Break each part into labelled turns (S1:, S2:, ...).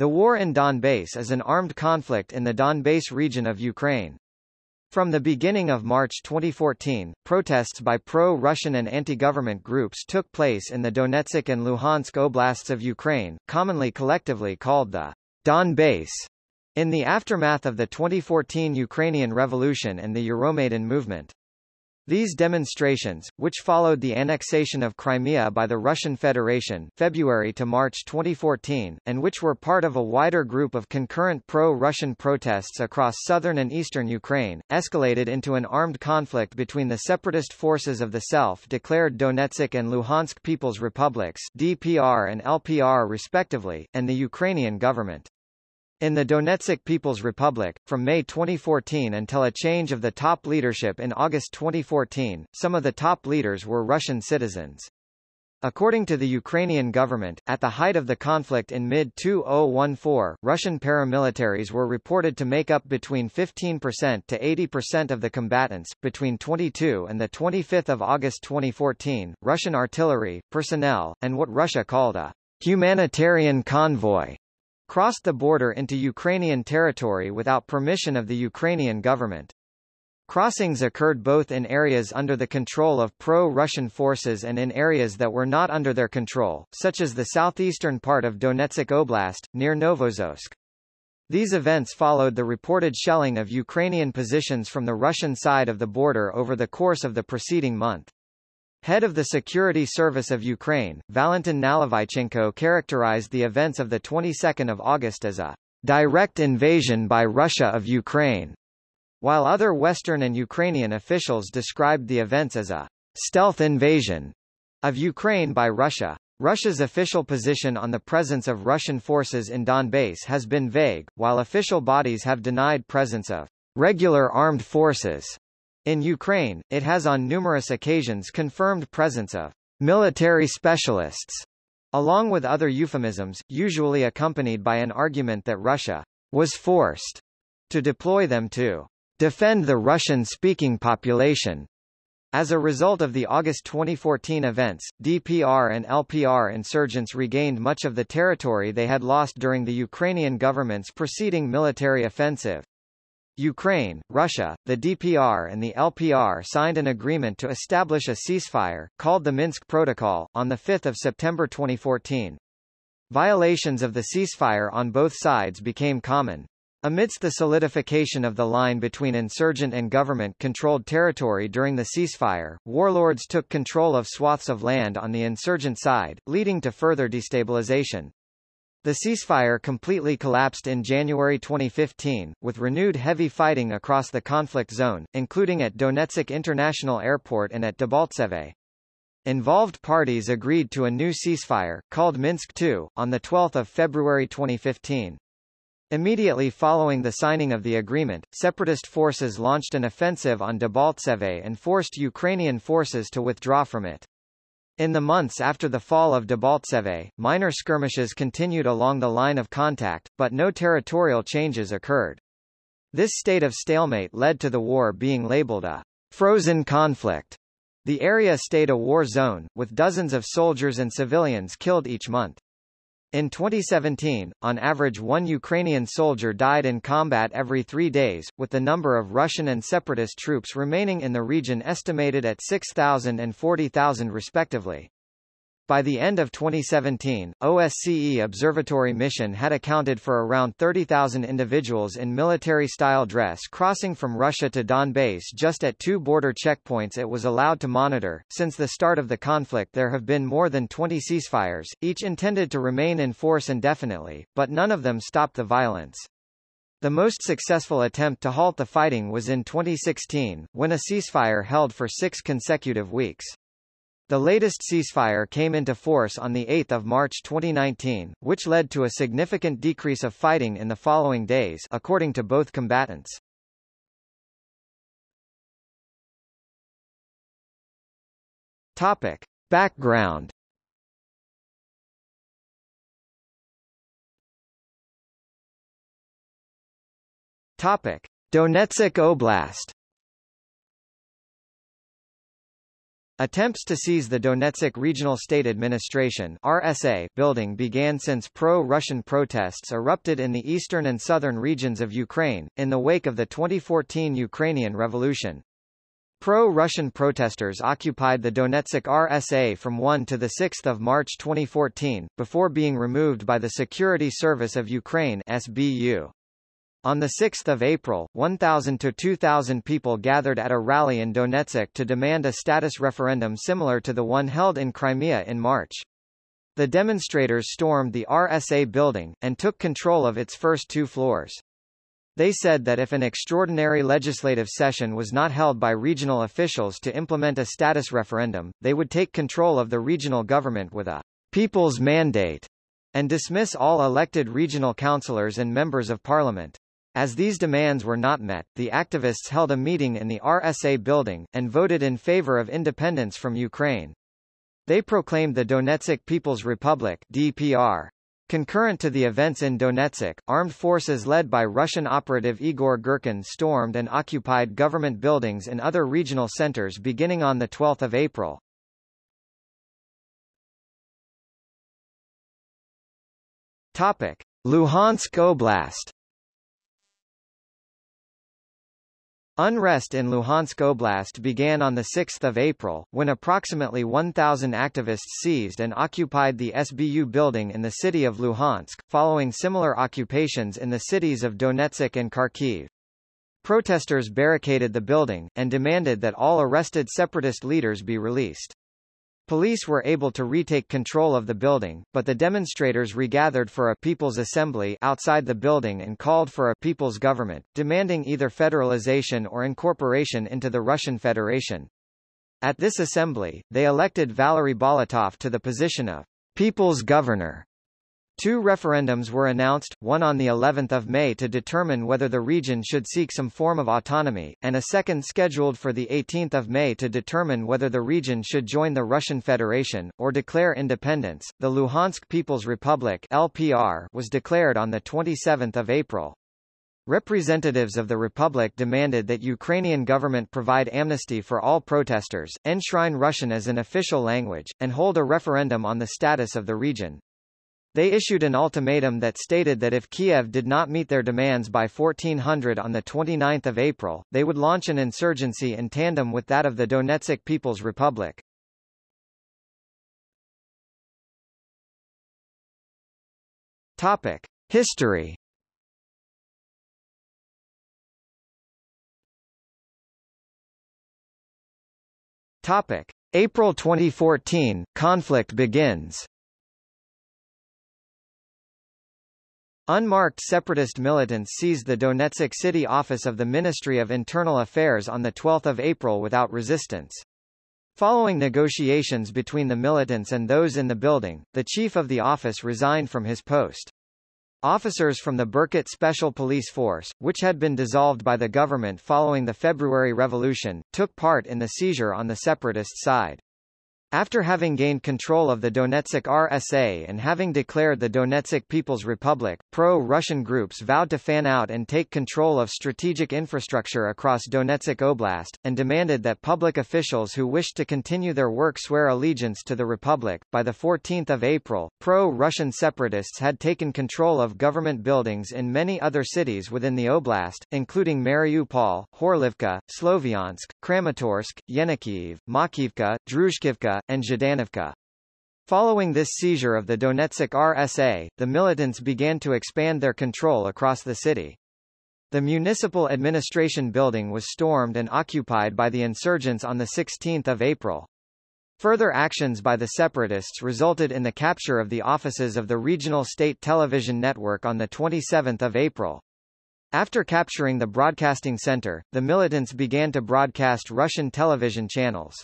S1: The war in Donbass is an armed conflict in the Donbass region of Ukraine. From the beginning of March 2014, protests by pro-Russian and anti-government groups took place in the Donetsk and Luhansk oblasts of Ukraine, commonly collectively called the Donbass, in the aftermath of the 2014 Ukrainian Revolution and the Euromaidan movement. These demonstrations, which followed the annexation of Crimea by the Russian Federation February to March 2014, and which were part of a wider group of concurrent pro-Russian protests across southern and eastern Ukraine, escalated into an armed conflict between the separatist forces of the self-declared Donetsk and Luhansk People's Republics DPR and LPR respectively, and the Ukrainian government. In the Donetsk People's Republic, from May 2014 until a change of the top leadership in August 2014, some of the top leaders were Russian citizens. According to the Ukrainian government, at the height of the conflict in mid-2014, Russian paramilitaries were reported to make up between 15% to 80% of the combatants. Between 22 and the 25th of August 2014, Russian artillery, personnel, and what Russia called a humanitarian convoy crossed the border into Ukrainian territory without permission of the Ukrainian government. Crossings occurred both in areas under the control of pro-Russian forces and in areas that were not under their control, such as the southeastern part of Donetsk Oblast, near Novozovsk. These events followed the reported shelling of Ukrainian positions from the Russian side of the border over the course of the preceding month. Head of the Security Service of Ukraine, Valentin Nalyvaichenko characterized the events of the 22nd of August as a direct invasion by Russia of Ukraine, while other Western and Ukrainian officials described the events as a stealth invasion of Ukraine by Russia. Russia's official position on the presence of Russian forces in Donbass has been vague, while official bodies have denied presence of regular armed forces in Ukraine, it has on numerous occasions confirmed presence of military specialists, along with other euphemisms, usually accompanied by an argument that Russia was forced to deploy them to defend the Russian-speaking population. As a result of the August 2014 events, DPR and LPR insurgents regained much of the territory they had lost during the Ukrainian government's preceding military offensive. Ukraine, Russia, the DPR and the LPR signed an agreement to establish a ceasefire, called the Minsk Protocol, on 5 September 2014. Violations of the ceasefire on both sides became common. Amidst the solidification of the line between insurgent and government-controlled territory during the ceasefire, warlords took control of swaths of land on the insurgent side, leading to further destabilization. The ceasefire completely collapsed in January 2015, with renewed heavy fighting across the conflict zone, including at Donetsk International Airport and at Debaltseve. Involved parties agreed to a new ceasefire, called Minsk II, on 12 February 2015. Immediately following the signing of the agreement, separatist forces launched an offensive on Debaltseve and forced Ukrainian forces to withdraw from it. In the months after the fall of Debaltseve, minor skirmishes continued along the line of contact, but no territorial changes occurred. This state of stalemate led to the war being labeled a frozen conflict. The area stayed a war zone, with dozens of soldiers and civilians killed each month. In 2017, on average one Ukrainian soldier died in combat every three days, with the number of Russian and separatist troops remaining in the region estimated at 6,000 and 40,000 respectively. By the end of 2017, OSCE Observatory Mission had accounted for around 30,000 individuals in military-style dress crossing from Russia to Donbass just at two border checkpoints it was allowed to monitor. Since the start of the conflict there have been more than 20 ceasefires, each intended to remain in force indefinitely, but none of them stopped the violence. The most successful attempt to halt the fighting was in 2016, when a ceasefire held for six consecutive weeks. The latest ceasefire came into force on 8 March 2019, which led to a significant decrease of fighting in the following days according to both combatants. Topic. Background Topic. Donetsk Oblast Attempts to seize the Donetsk Regional State Administration RSA building began since pro-Russian protests erupted in the eastern and southern regions of Ukraine, in the wake of the 2014 Ukrainian Revolution. Pro-Russian protesters occupied the Donetsk RSA from 1 to 6 March 2014, before being removed by the Security Service of Ukraine SBU. On 6 April, 1,000 to 2,000 people gathered at a rally in Donetsk to demand a status referendum similar to the one held in Crimea in March. The demonstrators stormed the RSA building, and took control of its first two floors. They said that if an extraordinary legislative session was not held by regional officials to implement a status referendum, they would take control of the regional government with a people's mandate and dismiss all elected regional councillors and members of parliament. As these demands were not met, the activists held a meeting in the RSA building, and voted in favor of independence from Ukraine. They proclaimed the Donetsk People's Republic DPR. Concurrent to the events in Donetsk, armed forces led by Russian operative Igor Girkin stormed and occupied government buildings in other regional centers beginning on 12 April. Topic. Luhansk Oblast Unrest in Luhansk Oblast began on 6 April, when approximately 1,000 activists seized and occupied the SBU building in the city of Luhansk, following similar occupations in the cities of Donetsk and Kharkiv. Protesters barricaded the building, and demanded that all arrested separatist leaders be released. Police were able to retake control of the building, but the demonstrators regathered for a people's assembly outside the building and called for a people's government, demanding either federalization or incorporation into the Russian Federation. At this assembly, they elected Valery Bolotov to the position of people's governor. Two referendums were announced, one on the 11th of May to determine whether the region should seek some form of autonomy, and a second scheduled for the 18th of May to determine whether the region should join the Russian Federation, or declare independence. The Luhansk People's Republic LPR was declared on the 27th of April. Representatives of the Republic demanded that Ukrainian government provide amnesty for all protesters, enshrine Russian as an official language, and hold a referendum on the status of the region. They issued an ultimatum that stated that if Kiev did not meet their demands by 1400 on 29 April, they would launch an insurgency in tandem with that of the Donetsk People's Republic. Topic. History Topic. April 2014, conflict begins Unmarked separatist militants seized the Donetsk city office of the Ministry of Internal Affairs on 12 April without resistance. Following negotiations between the militants and those in the building, the chief of the office resigned from his post. Officers from the Berkut Special Police Force, which had been dissolved by the government following the February Revolution, took part in the seizure on the separatist side. After having gained control of the Donetsk RSA and having declared the Donetsk People's Republic, pro-Russian groups vowed to fan out and take control of strategic infrastructure across Donetsk Oblast, and demanded that public officials who wished to continue their work swear allegiance to the Republic. By 14 April, pro-Russian separatists had taken control of government buildings in many other cities within the oblast, including Mariupol, Horlivka, Sloviansk, Kramatorsk, Yenikiev, Makiivka, Druzhkivka, and Zhdanivka. Following this seizure of the Donetsk RSA, the militants began to expand their control across the city. The municipal administration building was stormed and occupied by the insurgents on 16 April. Further actions by the separatists resulted in the capture of the offices of the regional state television network on 27 April. After capturing the broadcasting center, the militants began to broadcast Russian television channels.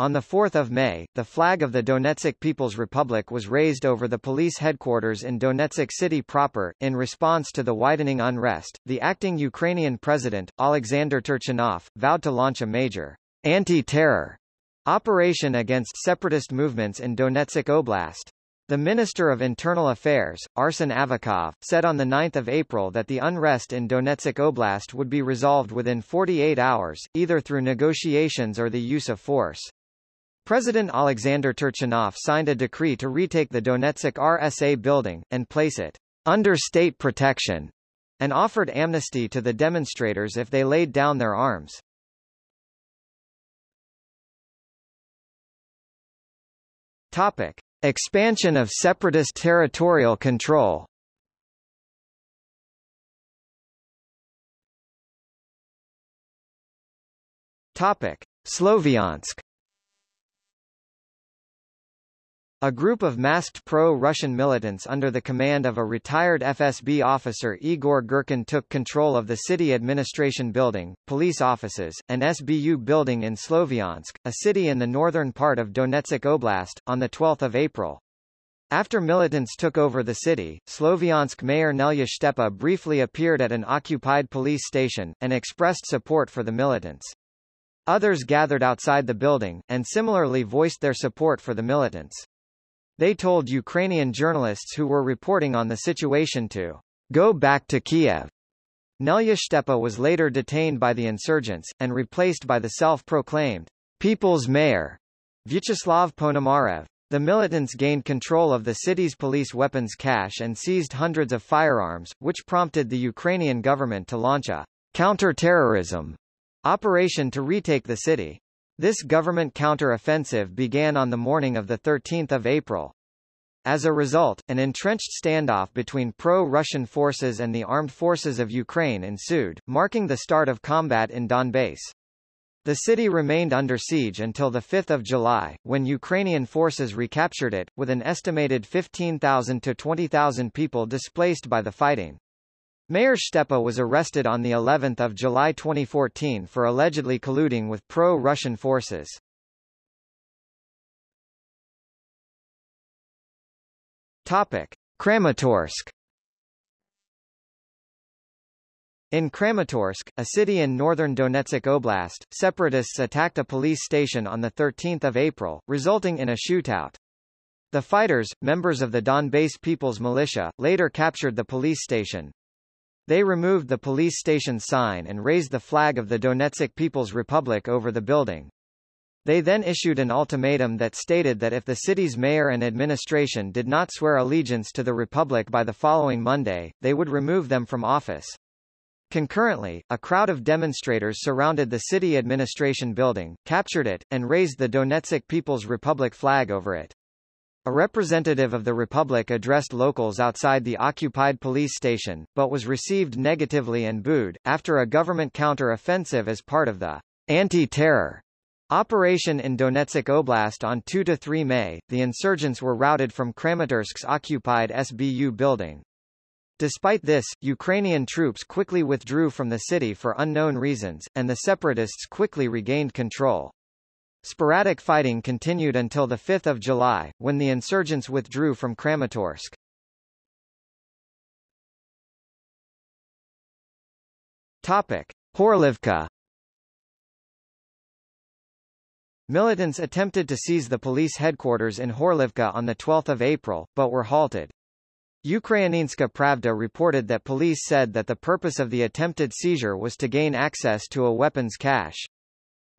S1: On 4 May, the flag of the Donetsk People's Republic was raised over the police headquarters in Donetsk city proper. In response to the widening unrest, the acting Ukrainian president, Alexander Turchinov, vowed to launch a major anti-terror operation against separatist movements in Donetsk Oblast. The Minister of Internal Affairs, Arsen Avakov, said on 9 April that the unrest in Donetsk Oblast would be resolved within 48 hours, either through negotiations or the use of force. President Alexander Turchinov signed a decree to retake the Donetsk RSA building, and place it under state protection, and offered amnesty to the demonstrators if they laid down their arms. Topic. Expansion of separatist territorial control Topic. Sloviansk A group of masked pro-Russian militants under the command of a retired FSB officer Igor Girkin took control of the city administration building, police offices, and SBU building in Sloviansk, a city in the northern part of Donetsk Oblast, on 12 April. After militants took over the city, Sloviansk mayor Nelya Stepa briefly appeared at an occupied police station, and expressed support for the militants. Others gathered outside the building, and similarly voiced their support for the militants. They told Ukrainian journalists who were reporting on the situation to go back to Kiev. Nelya Stepa was later detained by the insurgents, and replaced by the self-proclaimed People's Mayor, Vyacheslav Ponomarev. The militants gained control of the city's police weapons cache and seized hundreds of firearms, which prompted the Ukrainian government to launch a counter-terrorism operation to retake the city. This government counter-offensive began on the morning of 13 April. As a result, an entrenched standoff between pro-Russian forces and the armed forces of Ukraine ensued, marking the start of combat in Donbass. The city remained under siege until 5 July, when Ukrainian forces recaptured it, with an estimated 15,000 to 20,000 people displaced by the fighting. Mayor Stepa was arrested on the 11th of July 2014 for allegedly colluding with pro-Russian forces. Topic: Kramatorsk. In Kramatorsk, a city in northern Donetsk Oblast, separatists attacked a police station on 13 April, resulting in a shootout. The fighters, members of the Donbass People's Militia, later captured the police station, they removed the police station sign and raised the flag of the Donetsk People's Republic over the building. They then issued an ultimatum that stated that if the city's mayor and administration did not swear allegiance to the Republic by the following Monday, they would remove them from office. Concurrently, a crowd of demonstrators surrounded the city administration building, captured it, and raised the Donetsk People's Republic flag over it. A representative of the Republic addressed locals outside the occupied police station, but was received negatively and booed, after a government counter-offensive as part of the anti-terror operation in Donetsk Oblast on 2–3 May, the insurgents were routed from Kramatorsk's occupied SBU building. Despite this, Ukrainian troops quickly withdrew from the city for unknown reasons, and the separatists quickly regained control. Sporadic fighting continued until 5 July, when the insurgents withdrew from Kramatorsk. Topic. Horlivka Militants attempted to seize the police headquarters in Horlivka on 12 April, but were halted. Ukrainska Pravda reported that police said that the purpose of the attempted seizure was to gain access to a weapons cache.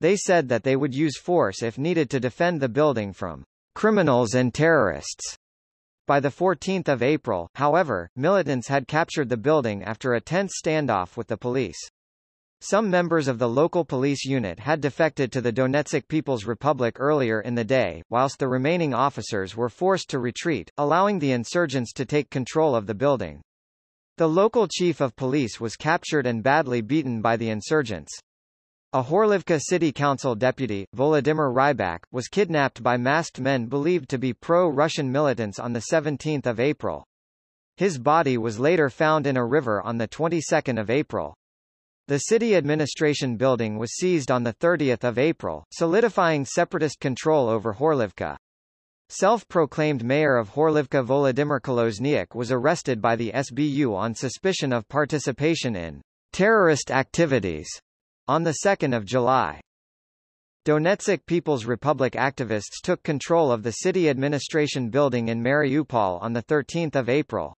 S1: They said that they would use force if needed to defend the building from criminals and terrorists. By 14 April, however, militants had captured the building after a tense standoff with the police. Some members of the local police unit had defected to the Donetsk People's Republic earlier in the day, whilst the remaining officers were forced to retreat, allowing the insurgents to take control of the building. The local chief of police was captured and badly beaten by the insurgents. A Horlivka city council deputy, Volodymyr Rybak, was kidnapped by masked men believed to be pro-Russian militants on 17 April. His body was later found in a river on the 22nd of April. The city administration building was seized on 30 April, solidifying separatist control over Horlivka. Self-proclaimed mayor of Horlivka Volodymyr Kolozniak was arrested by the SBU on suspicion of participation in terrorist activities on 2 July. Donetsk People's Republic activists took control of the city administration building in Mariupol on 13 April.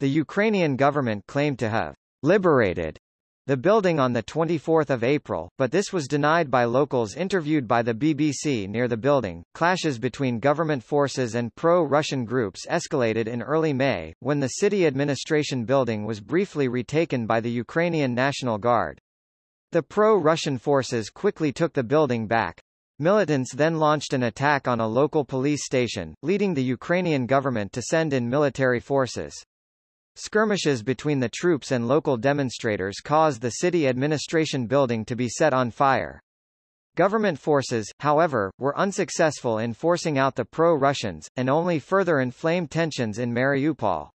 S1: The Ukrainian government claimed to have liberated the building on 24 April, but this was denied by locals interviewed by the BBC near the building. Clashes between government forces and pro-Russian groups escalated in early May, when the city administration building was briefly retaken by the Ukrainian National Guard. The pro-Russian forces quickly took the building back. Militants then launched an attack on a local police station, leading the Ukrainian government to send in military forces. Skirmishes between the troops and local demonstrators caused the city administration building to be set on fire. Government forces, however, were unsuccessful in forcing out the pro-Russians, and only further inflamed tensions in Mariupol.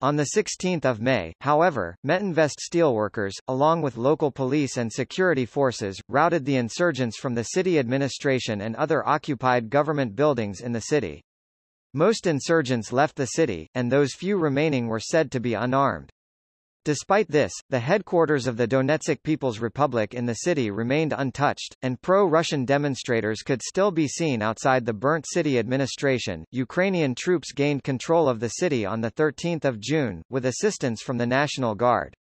S1: On 16 May, however, Metinvest steelworkers, along with local police and security forces, routed the insurgents from the city administration and other occupied government buildings in the city. Most insurgents left the city, and those few remaining were said to be unarmed. Despite this, the headquarters of the Donetsk People's Republic in the city remained untouched, and pro-Russian demonstrators could still be seen outside the burnt city administration. Ukrainian troops gained control of the city on 13 June, with assistance from the National Guard.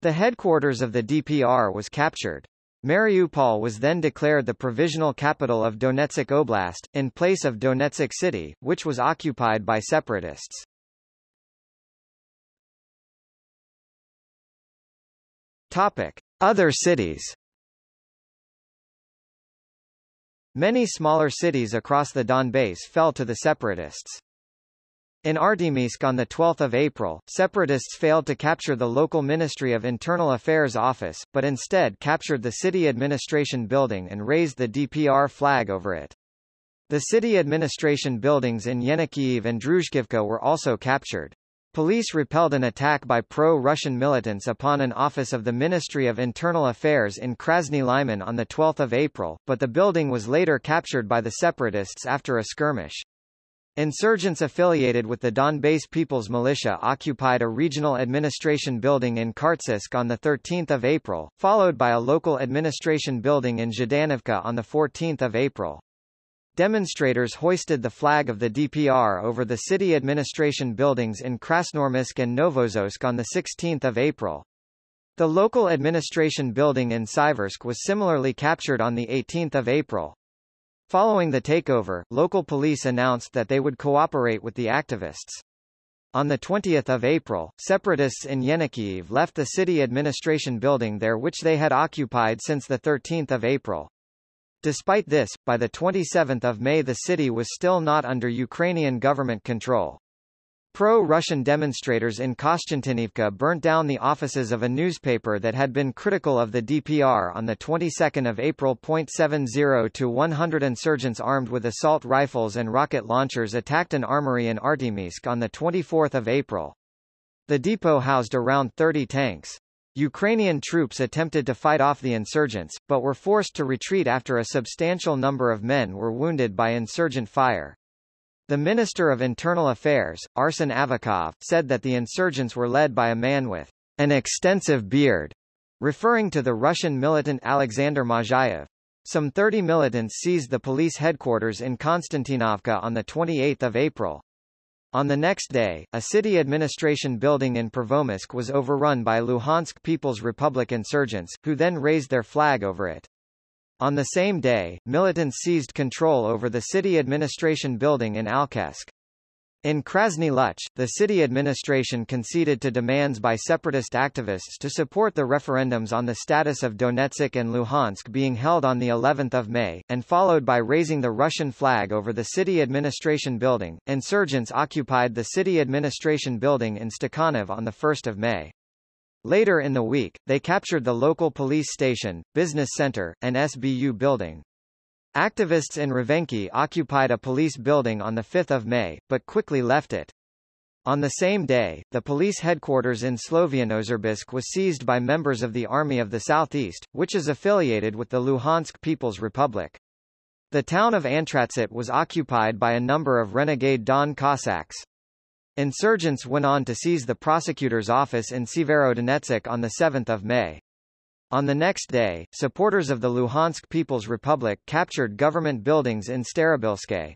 S1: The headquarters of the DPR was captured. Mariupol was then declared the provisional capital of Donetsk Oblast, in place of Donetsk City, which was occupied by separatists. Topic. Other cities Many smaller cities across the Donbass fell to the separatists. In Artemivsk on 12 April, separatists failed to capture the local Ministry of Internal Affairs office, but instead captured the city administration building and raised the DPR flag over it. The city administration buildings in Yenikiev and Druzhkivka were also captured. Police repelled an attack by pro-Russian militants upon an office of the Ministry of Internal Affairs in Krasny Lyman on 12 April, but the building was later captured by the separatists after a skirmish. Insurgents affiliated with the Donbass People's Militia occupied a regional administration building in Khartsyzk on 13 April, followed by a local administration building in Zhdanivka on 14 April. Demonstrators hoisted the flag of the DPR over the city administration buildings in Krasnoarmiisk and Novozovsk on 16 April. The local administration building in Siversk was similarly captured on 18 April. Following the takeover, local police announced that they would cooperate with the activists. On 20 April, separatists in Yenikiev left the city administration building there which they had occupied since 13 April. Despite this, by 27 May the city was still not under Ukrainian government control. Pro-Russian demonstrators in Kostiantynivka burnt down the offices of a newspaper that had been critical of the DPR on the 22nd of April. 70 to 100 insurgents armed with assault rifles and rocket launchers attacked an armory in Artemivsk on the 24th of April. The depot housed around 30 tanks. Ukrainian troops attempted to fight off the insurgents, but were forced to retreat after a substantial number of men were wounded by insurgent fire. The Minister of Internal Affairs, Arsen Avakov, said that the insurgents were led by a man with an extensive beard, referring to the Russian militant Alexander Mozhaev. Some 30 militants seized the police headquarters in Konstantinovka on 28 April. On the next day, a city administration building in Pervomaisk was overrun by Luhansk People's Republic insurgents, who then raised their flag over it. On the same day, militants seized control over the city administration building in Alchevsk. In Krasny Luch, the city administration conceded to demands by separatist activists to support the referendums on the status of Donetsk and Luhansk being held on the 11th of May, and followed by raising the Russian flag over the city administration building. Insurgents occupied the city administration building in Stakhanov on the 1st of May. Later in the week, they captured the local police station, business center, and SBU building. Activists in Rovenky occupied a police building on 5 May, but quickly left it. On the same day, the police headquarters in Slovianoserbsk was seized by members of the Army of the Southeast, which is affiliated with the Luhansk People's Republic. The town of Antratsyt was occupied by a number of renegade Don Cossacks. Insurgents went on to seize the prosecutor's office in Severodonetsk on 7 May. On the next day, supporters of the Luhansk People's Republic captured government buildings in Starobilske.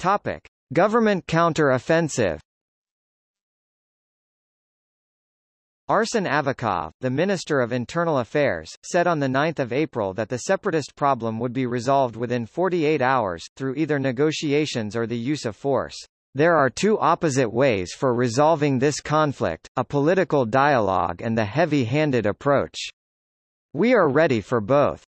S1: Topic: Government counter-offensive Arsen Avakov, the Minister of Internal Affairs, said on 9 April that the separatist problem would be resolved within 48 hours, through either negotiations or the use of force. There are two opposite ways for resolving this conflict, a political dialogue and the heavy-handed approach. We are ready for both.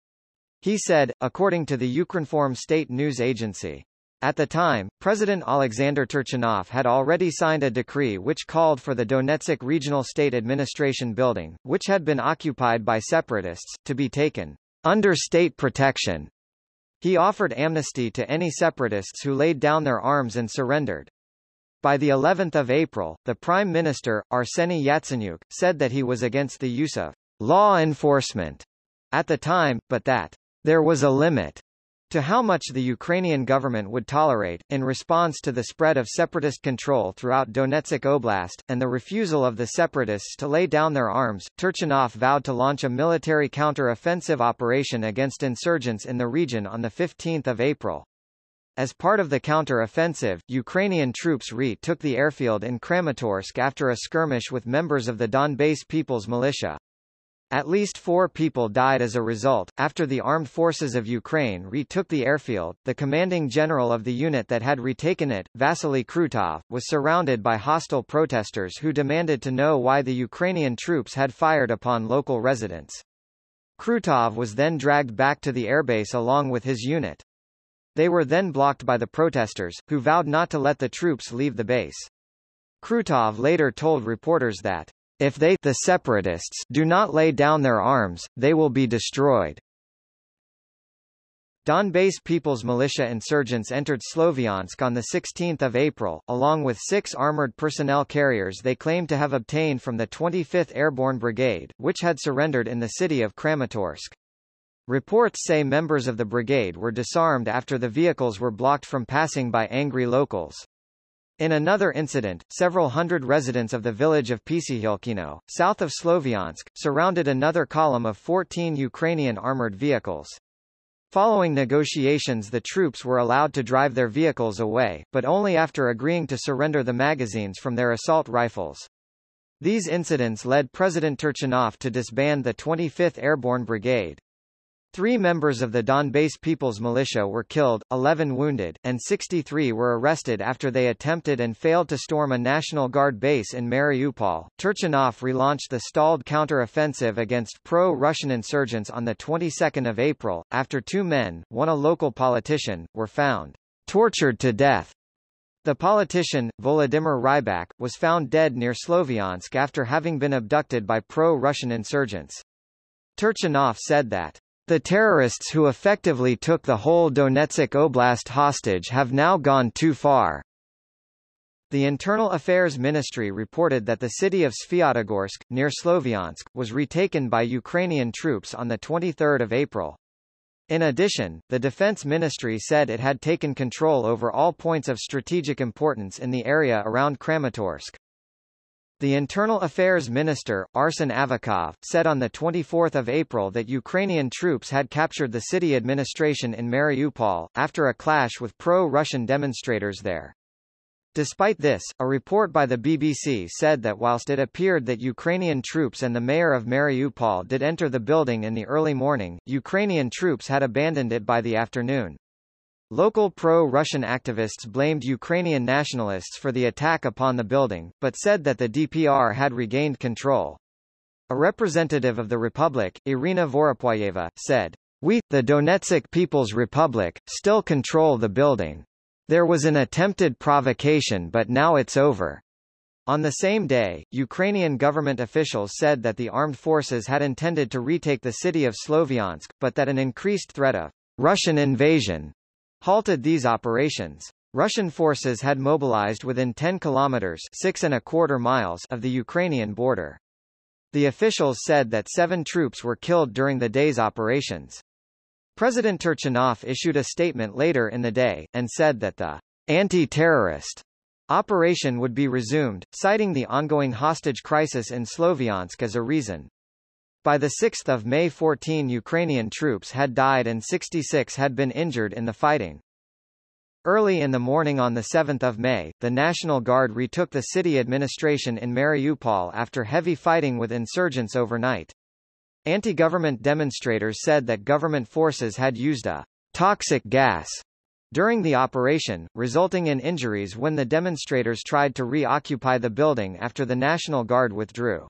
S1: He said, according to the Ukrinform state news agency. At the time, President Alexander Turchinov had already signed a decree which called for the Donetsk Regional State Administration building, which had been occupied by separatists, to be taken under state protection. He offered amnesty to any separatists who laid down their arms and surrendered. By the 11th of April, the Prime Minister, Arseny Yatsenyuk, said that he was against the use of law enforcement at the time, but that there was a limit to how much the Ukrainian government would tolerate, in response to the spread of separatist control throughout Donetsk Oblast, and the refusal of the separatists to lay down their arms, Turchinov vowed to launch a military counter-offensive operation against insurgents in the region on 15 April. As part of the counter-offensive, Ukrainian troops retook the airfield in Kramatorsk after a skirmish with members of the Donbass People's Militia. At least four people died as a result. After the armed forces of Ukraine retook the airfield, the commanding general of the unit that had retaken it, Vasily Krutov, was surrounded by hostile protesters who demanded to know why the Ukrainian troops had fired upon local residents. Krutov was then dragged back to the airbase along with his unit. They were then blocked by the protesters, who vowed not to let the troops leave the base. Krutov later told reporters that if they the separatists do not lay down their arms, they will be destroyed. Donbass People's Militia insurgents entered Sloviansk on 16 April, along with six armored personnel carriers they claimed to have obtained from the 25th Airborne Brigade, which had surrendered in the city of Kramatorsk. Reports say members of the brigade were disarmed after the vehicles were blocked from passing by angry locals. In another incident, several hundred residents of the village of Pisihilkino, south of Sloviansk, surrounded another column of 14 Ukrainian armored vehicles. Following negotiations the troops were allowed to drive their vehicles away, but only after agreeing to surrender the magazines from their assault rifles. These incidents led President Turchinov to disband the 25th Airborne Brigade. Three members of the Donbass People's Militia were killed, 11 wounded, and 63 were arrested after they attempted and failed to storm a National Guard base in Mariupol. Turchinov relaunched the stalled counter-offensive against pro-Russian insurgents on the 22nd of April, after two men, one a local politician, were found tortured to death. The politician, Volodymyr Rybak, was found dead near Sloviansk after having been abducted by pro-Russian insurgents. Turchinov said that the terrorists who effectively took the whole Donetsk Oblast hostage have now gone too far. The Internal Affairs Ministry reported that the city of Sviatogorsk, near Sloviansk, was retaken by Ukrainian troops on 23 April. In addition, the Defense Ministry said it had taken control over all points of strategic importance in the area around Kramatorsk. The Internal Affairs Minister, Arsen Avakov, said on 24 April that Ukrainian troops had captured the city administration in Mariupol, after a clash with pro-Russian demonstrators there. Despite this, a report by the BBC said that whilst it appeared that Ukrainian troops and the mayor of Mariupol did enter the building in the early morning, Ukrainian troops had abandoned it by the afternoon. Local pro-Russian activists blamed Ukrainian nationalists for the attack upon the building, but said that the DPR had regained control. A representative of the Republic, Irina Vorobyoeva, said, We, the Donetsk People's Republic, still control the building. There was an attempted provocation but now it's over. On the same day, Ukrainian government officials said that the armed forces had intended to retake the city of Sloviansk, but that an increased threat of Russian invasion halted these operations. Russian forces had mobilized within 10 kilometers six and a quarter miles of the Ukrainian border. The officials said that seven troops were killed during the day's operations. President Turchinov issued a statement later in the day, and said that the anti-terrorist operation would be resumed, citing the ongoing hostage crisis in Sloviansk as a reason. By 6 May 14 Ukrainian troops had died and 66 had been injured in the fighting. Early in the morning on 7 May, the National Guard retook the city administration in Mariupol after heavy fighting with insurgents overnight. Anti-government demonstrators said that government forces had used a toxic gas during the operation, resulting in injuries when the demonstrators tried to reoccupy the building after the National Guard withdrew.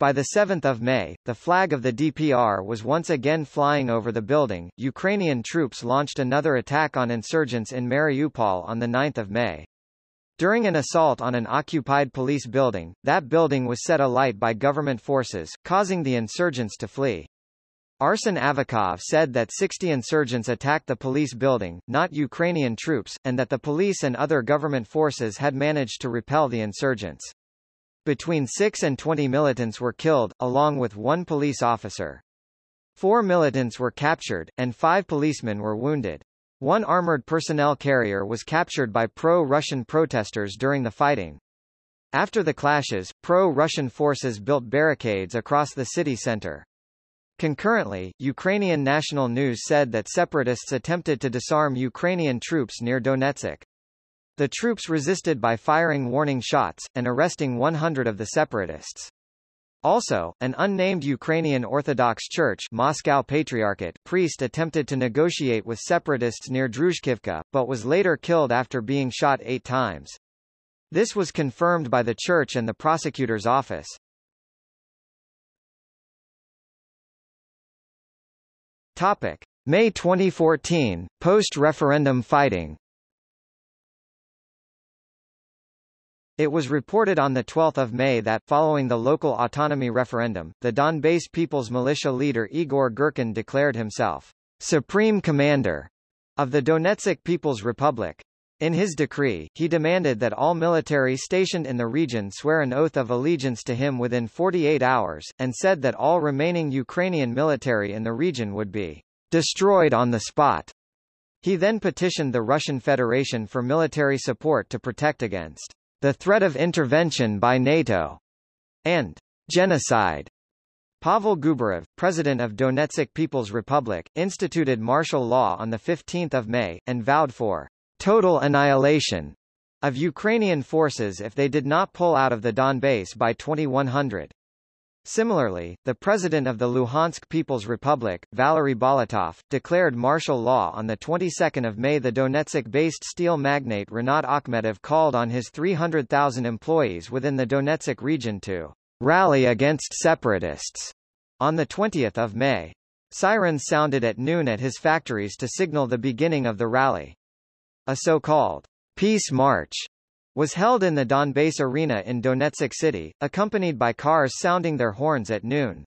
S1: By the 7th of May, the flag of the DPR was once again flying over the building. Ukrainian troops launched another attack on insurgents in Mariupol on the 9th of May. During an assault on an occupied police building, that building was set alight by government forces, causing the insurgents to flee. Arsen Avakov said that 60 insurgents attacked the police building, not Ukrainian troops, and that the police and other government forces had managed to repel the insurgents. Between 6 and 20 militants were killed, along with one police officer. Four militants were captured, and five policemen were wounded. One armored personnel carrier was captured by pro-Russian protesters during the fighting. After the clashes, pro-Russian forces built barricades across the city center. Concurrently, Ukrainian national news said that separatists attempted to disarm Ukrainian troops near Donetsk. The troops resisted by firing warning shots, and arresting 100 of the separatists. Also, an unnamed Ukrainian Orthodox Church Moscow Patriarchate priest attempted to negotiate with separatists near Druzhkivka, but was later killed after being shot eight times. This was confirmed by the church and the prosecutor's office. Topic. May 2014, post-referendum fighting It was reported on 12 May that, following the local autonomy referendum, the Donbass People's Militia leader Igor Girkin declared himself Supreme Commander of the Donetsk People's Republic. In his decree, he demanded that all military stationed in the region swear an oath of allegiance to him within 48 hours, and said that all remaining Ukrainian military in the region would be destroyed on the spot. He then petitioned the Russian Federation for military support to protect against the threat of intervention by NATO, and genocide. Pavel Gubarev, president of Donetsk People's Republic, instituted martial law on 15 May, and vowed for total annihilation of Ukrainian forces if they did not pull out of the Donbass by 2100. Similarly, the president of the Luhansk People's Republic, Valery Bolotov, declared martial law on the 22nd of May. The Donetsk-based steel magnate Rinat Akhmetov called on his 300,000 employees within the Donetsk region to rally against separatists on the 20th of May. Sirens sounded at noon at his factories to signal the beginning of the rally. A so-called peace march was held in the Donbass Arena in Donetsk City, accompanied by cars sounding their horns at noon.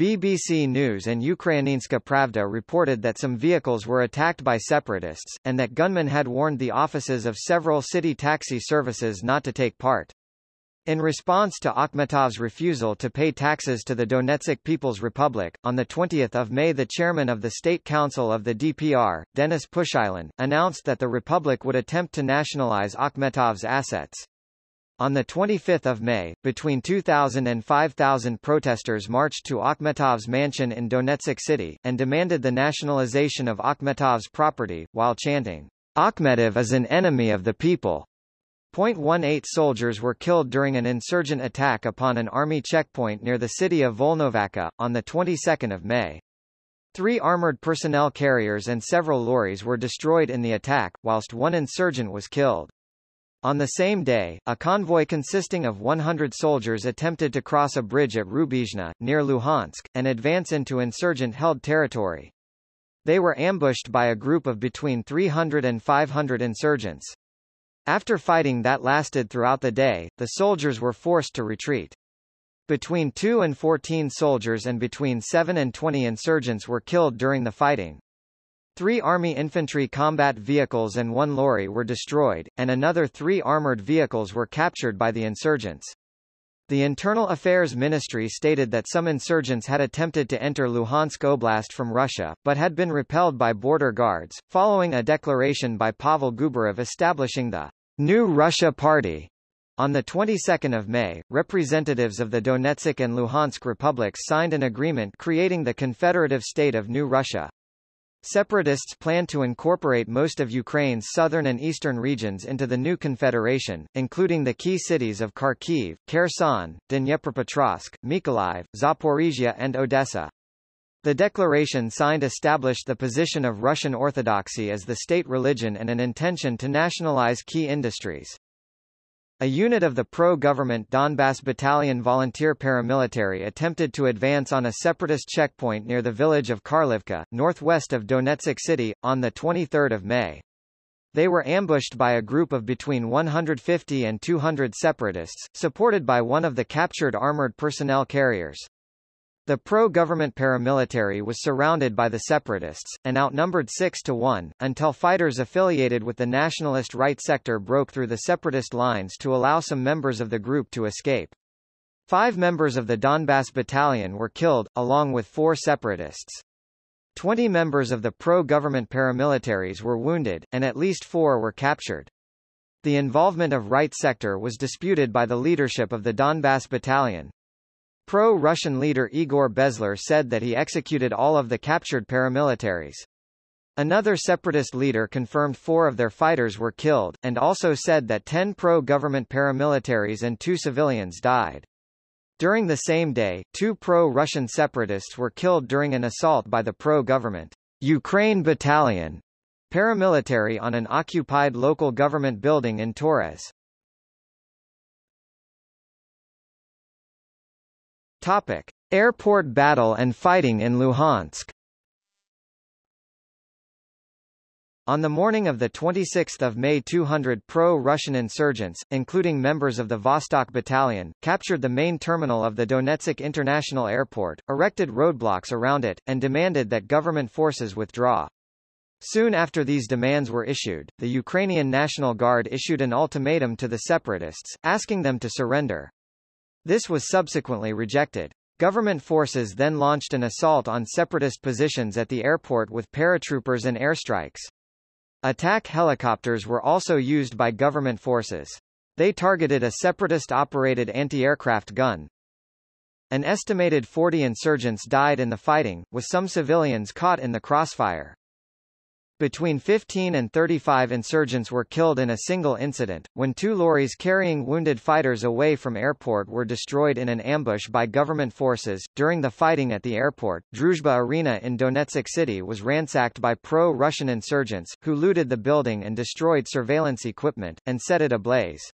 S1: BBC News and Ukrainska Pravda reported that some vehicles were attacked by separatists, and that gunmen had warned the offices of several city taxi services not to take part. In response to Akhmetov's refusal to pay taxes to the Donetsk People's Republic, on 20 May the chairman of the State Council of the DPR, Denis Pushilin, announced that the republic would attempt to nationalize Akhmetov's assets. On 25 May, between 2,000 and 5,000 protesters marched to Akhmetov's mansion in Donetsk City, and demanded the nationalization of Akhmetov's property, while chanting, Akhmetov is an enemy of the people. .18 soldiers were killed during an insurgent attack upon an army checkpoint near the city of Volnovakha, on the 22nd of May. Three armored personnel carriers and several lorries were destroyed in the attack, whilst one insurgent was killed. On the same day, a convoy consisting of 100 soldiers attempted to cross a bridge at Rubizhne, near Luhansk, and advance into insurgent-held territory. They were ambushed by a group of between 300 and 500 insurgents. After fighting that lasted throughout the day, the soldiers were forced to retreat. Between 2 and 14 soldiers and between 7 and 20 insurgents were killed during the fighting. Three Army infantry combat vehicles and one lorry were destroyed, and another three armored vehicles were captured by the insurgents. The Internal Affairs Ministry stated that some insurgents had attempted to enter Luhansk Oblast from Russia, but had been repelled by border guards, following a declaration by Pavel Gubarev establishing the New Russia Party. On the 22nd of May, representatives of the Donetsk and Luhansk republics signed an agreement creating the Confederative State of New Russia. Separatists plan to incorporate most of Ukraine's southern and eastern regions into the new confederation, including the key cities of Kharkiv, Kherson, Dnepropetrovsk, Mykolaiv, Zaporizhia and Odessa. The declaration signed established the position of Russian Orthodoxy as the state religion and an intention to nationalize key industries. A unit of the pro-government Donbass Battalion volunteer paramilitary attempted to advance on a separatist checkpoint near the village of Karlivka, northwest of Donetsk city, on 23 May. They were ambushed by a group of between 150 and 200 separatists, supported by one of the captured armored personnel carriers. The pro-government paramilitary was surrounded by the separatists, and outnumbered 6 to 1, until fighters affiliated with the nationalist right sector broke through the separatist lines to allow some members of the group to escape. Five members of the Donbass Battalion were killed, along with four separatists. Twenty members of the pro-government paramilitaries were wounded, and at least four were captured. The involvement of right sector was disputed by the leadership of the Donbass Battalion, Pro-Russian leader Igor Bezler said that he executed all of the captured paramilitaries. Another separatist leader confirmed four of their fighters were killed, and also said that ten pro-government paramilitaries and two civilians died. During the same day, two pro-Russian separatists were killed during an assault by the pro-government Ukraine Battalion paramilitary on an occupied local government building in Torez. Topic: Airport battle and fighting in Luhansk. On the morning of 26 May 200 pro-Russian insurgents, including members of the Vostok Battalion, captured the main terminal of the Donetsk International Airport, erected roadblocks around it, and demanded that government forces withdraw. Soon after these demands were issued, the Ukrainian National Guard issued an ultimatum to the separatists, asking them to surrender. This was subsequently rejected. Government forces then launched an assault on separatist positions at the airport with paratroopers and airstrikes. Attack helicopters were also used by government forces. They targeted a separatist-operated anti-aircraft gun. An estimated 40 insurgents died in the fighting, with some civilians caught in the crossfire. Between 15 and 35 insurgents were killed in a single incident, when two lorries carrying wounded fighters away from airport were destroyed in an ambush by government forces. During the fighting at the airport, Druzhba Arena in Donetsk City was ransacked by pro-Russian insurgents, who looted the building and destroyed surveillance equipment, and set it ablaze.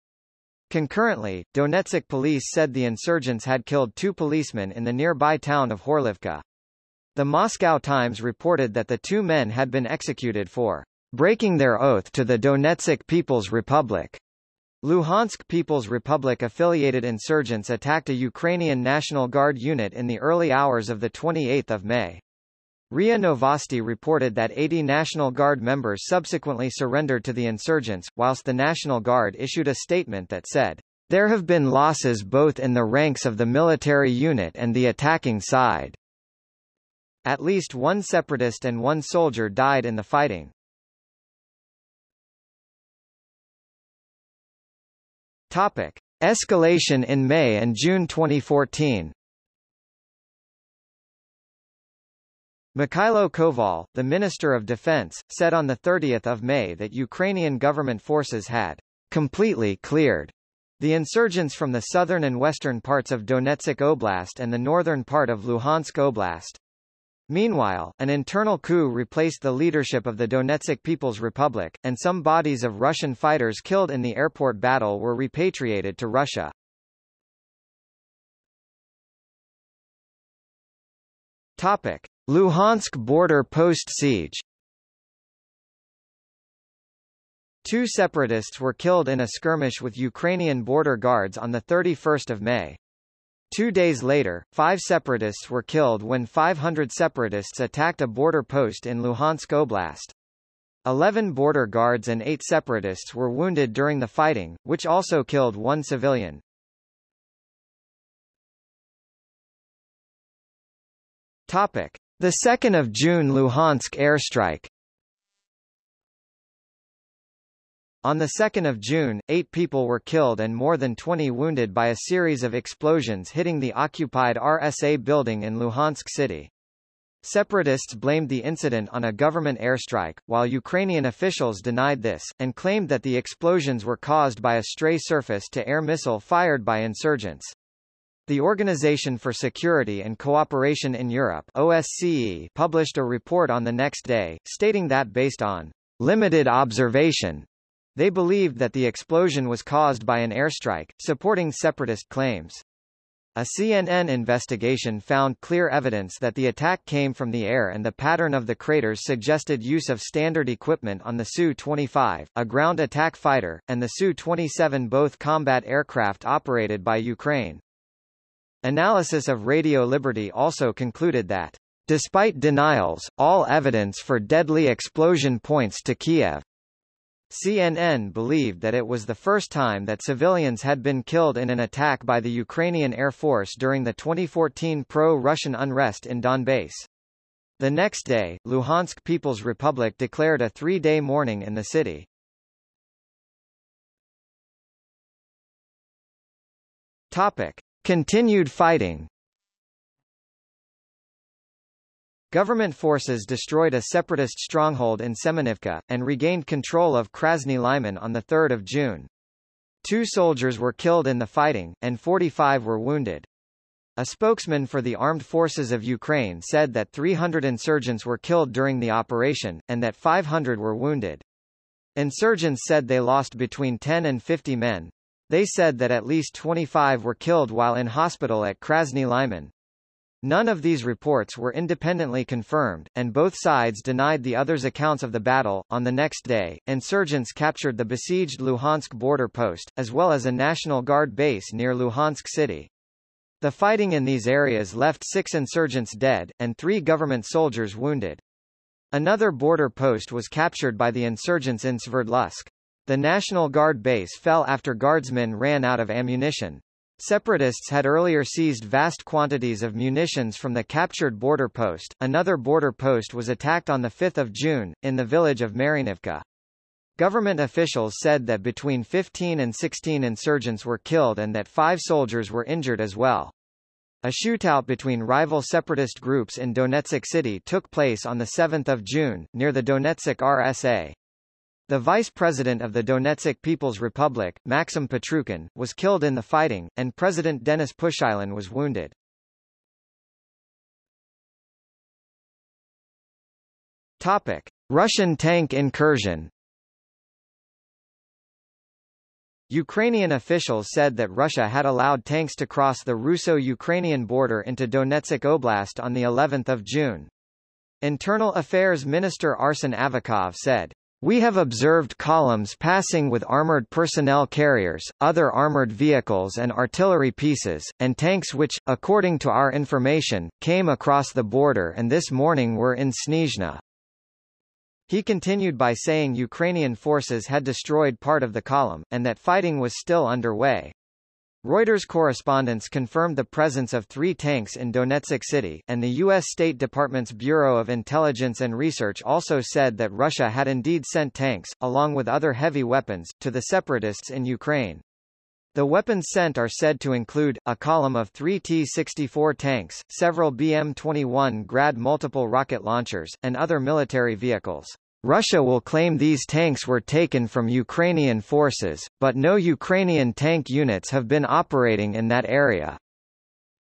S1: Concurrently, Donetsk police said the insurgents had killed two policemen in the nearby town of Horlivka. The Moscow Times reported that the two men had been executed for breaking their oath to the Donetsk People's Republic. Luhansk People's Republic affiliated insurgents attacked a Ukrainian National Guard unit in the early hours of 28 May. RIA Novosti reported that 80 National Guard members subsequently surrendered to the insurgents, whilst the National Guard issued a statement that said, There have been losses both in the ranks of the military unit and the attacking side. At least one separatist and one soldier died in the fighting. Topic. Escalation in May and June 2014 Mikhailo Koval, the Minister of Defense, said on 30 May that Ukrainian government forces had completely cleared the insurgents from the southern and western parts of Donetsk Oblast and the northern part of Luhansk Oblast. Meanwhile, an internal coup replaced the leadership of the Donetsk People's Republic, and some bodies of Russian fighters killed in the airport battle were repatriated to Russia. Topic. Luhansk border post siege Two separatists were killed in a skirmish with Ukrainian border guards on 31 May. Two days later, five separatists were killed when 500 separatists attacked a border post in Luhansk Oblast. Eleven border guards and eight separatists were wounded during the fighting, which also killed one civilian. Topic. The 2nd of June Luhansk airstrike On 2 June, eight people were killed and more than 20 wounded by a series of explosions hitting the occupied RSA building in Luhansk city. Separatists blamed the incident on a government airstrike, while Ukrainian officials denied this, and claimed that the explosions were caused by a stray surface-to-air missile fired by insurgents. The Organization for Security and Cooperation in Europe OSCE published a report on the next day, stating that based on limited observation, they believed that the explosion was caused by an airstrike, supporting separatist claims. A CNN investigation found clear evidence that the attack came from the air and the pattern of the craters suggested use of standard equipment on the Su-25, a ground attack fighter, and the Su-27 both combat aircraft operated by Ukraine. Analysis of Radio Liberty also concluded that, despite denials, all evidence for deadly explosion points to Kiev. CNN believed that it was the first time that civilians had been killed in an attack by the Ukrainian Air Force during the 2014 pro-Russian unrest in Donbass. The next day, Luhansk People's Republic declared a three-day mourning in the city. Topic. Continued fighting Government forces destroyed a separatist stronghold in Semenivka, and regained control of Krasny Lyman on 3 June. Two soldiers were killed in the fighting, and 45 were wounded. A spokesman for the Armed Forces of Ukraine said that 300 insurgents were killed during the operation, and that 500 were wounded. Insurgents said they lost between 10 and 50 men. They said that at least 25 were killed while in hospital at Krasny Lyman. None of these reports were independently confirmed, and both sides denied the other's accounts of the battle. On the next day, insurgents captured the besieged Luhansk border post, as well as a National Guard base near Luhansk city. The fighting in these areas left six insurgents dead, and three government soldiers wounded. Another border post was captured by the insurgents in Sverdlovsk. The National Guard base fell after guardsmen ran out of ammunition. Separatists had earlier seized vast quantities of munitions from the captured border post. Another border post was attacked on 5 June, in the village of Marinivka. Government officials said that between 15 and 16 insurgents were killed and that five soldiers were injured as well. A shootout between rival separatist groups in Donetsk city took place on 7 June, near the Donetsk RSA. The vice president of the Donetsk People's Republic, Maxim Petrukhin, was killed in the fighting, and President Denis Pushilin was wounded. Topic. Russian tank incursion Ukrainian officials said that Russia had allowed tanks to cross the Russo-Ukrainian border into Donetsk Oblast on the 11th of June. Internal Affairs Minister Arsen Avakov said, we have observed columns passing with armored personnel carriers, other armored vehicles and artillery pieces, and tanks which, according to our information, came across the border and this morning were in Snizhne. He continued by saying Ukrainian forces had destroyed part of the column, and that fighting was still underway. Reuters correspondents confirmed the presence of three tanks in Donetsk City, and the U.S. State Department's Bureau of Intelligence and Research also said that Russia had indeed sent tanks, along with other heavy weapons, to the separatists in Ukraine. The weapons sent are said to include, a column of three T-64 tanks, several BM-21 Grad multiple rocket launchers, and other military vehicles. Russia will claim these tanks were taken from Ukrainian forces, but no Ukrainian tank units have been operating in that area.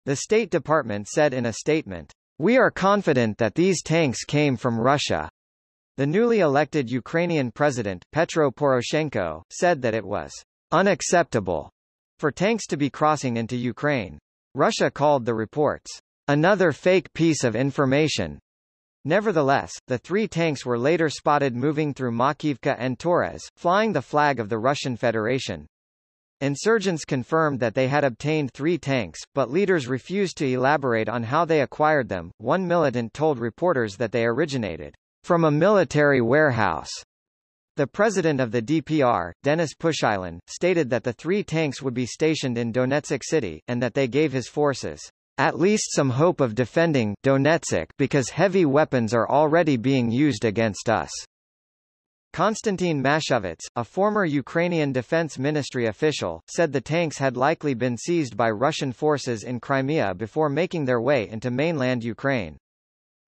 S1: The State Department said in a statement, We are confident that these tanks came from Russia. The newly elected Ukrainian president, Petro Poroshenko, said that it was unacceptable for tanks to be crossing into Ukraine. Russia called the reports another fake piece of information Nevertheless, the three tanks were later spotted moving through Makiivka and Torez, flying the flag of the Russian Federation. Insurgents confirmed that they had obtained three tanks, but leaders refused to elaborate on how they acquired them. One militant told reporters that they originated from a military warehouse. The president of the DPR, Denis Pushilin, stated that the three tanks would be stationed in Donetsk city, and that they gave his forces at least some hope of defending Donetsk because heavy weapons are already being used against us. Konstantin Mashovets, a former Ukrainian Defense Ministry official, said the tanks had likely been seized by Russian forces in Crimea before making their way into mainland Ukraine.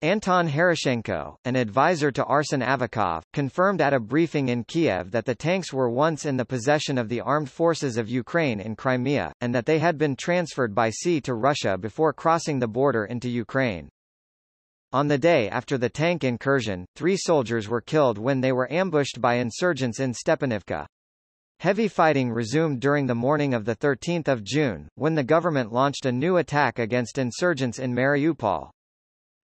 S1: Anton Gerashchenko, an advisor to Arsen Avakov, confirmed at a briefing in Kiev that the tanks were once in the possession of the armed forces of Ukraine in Crimea, and that they had been transferred by sea to Russia before crossing the border into Ukraine. On the day after the tank incursion, three soldiers were killed when they were ambushed by insurgents in Stepanivka. Heavy fighting resumed during the morning of 13 June, when the government launched a new attack against insurgents in Mariupol.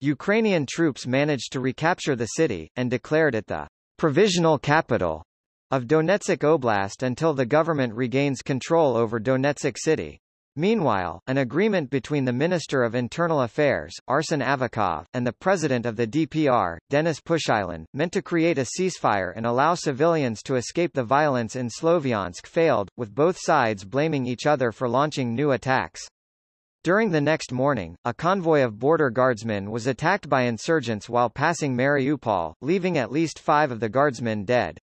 S1: Ukrainian troops managed to recapture the city, and declared it the provisional capital of Donetsk Oblast until the government regains control over Donetsk city. Meanwhile, an agreement between the Minister of Internal Affairs, Arsen Avakov, and the President of the DPR, Denis Pushilin, meant to create a ceasefire and allow civilians to escape the violence in Sloviansk failed, with both sides blaming each other for launching new attacks. During the next morning, a convoy of border guardsmen was attacked by insurgents while passing Mariupol, leaving at least five of the guardsmen dead.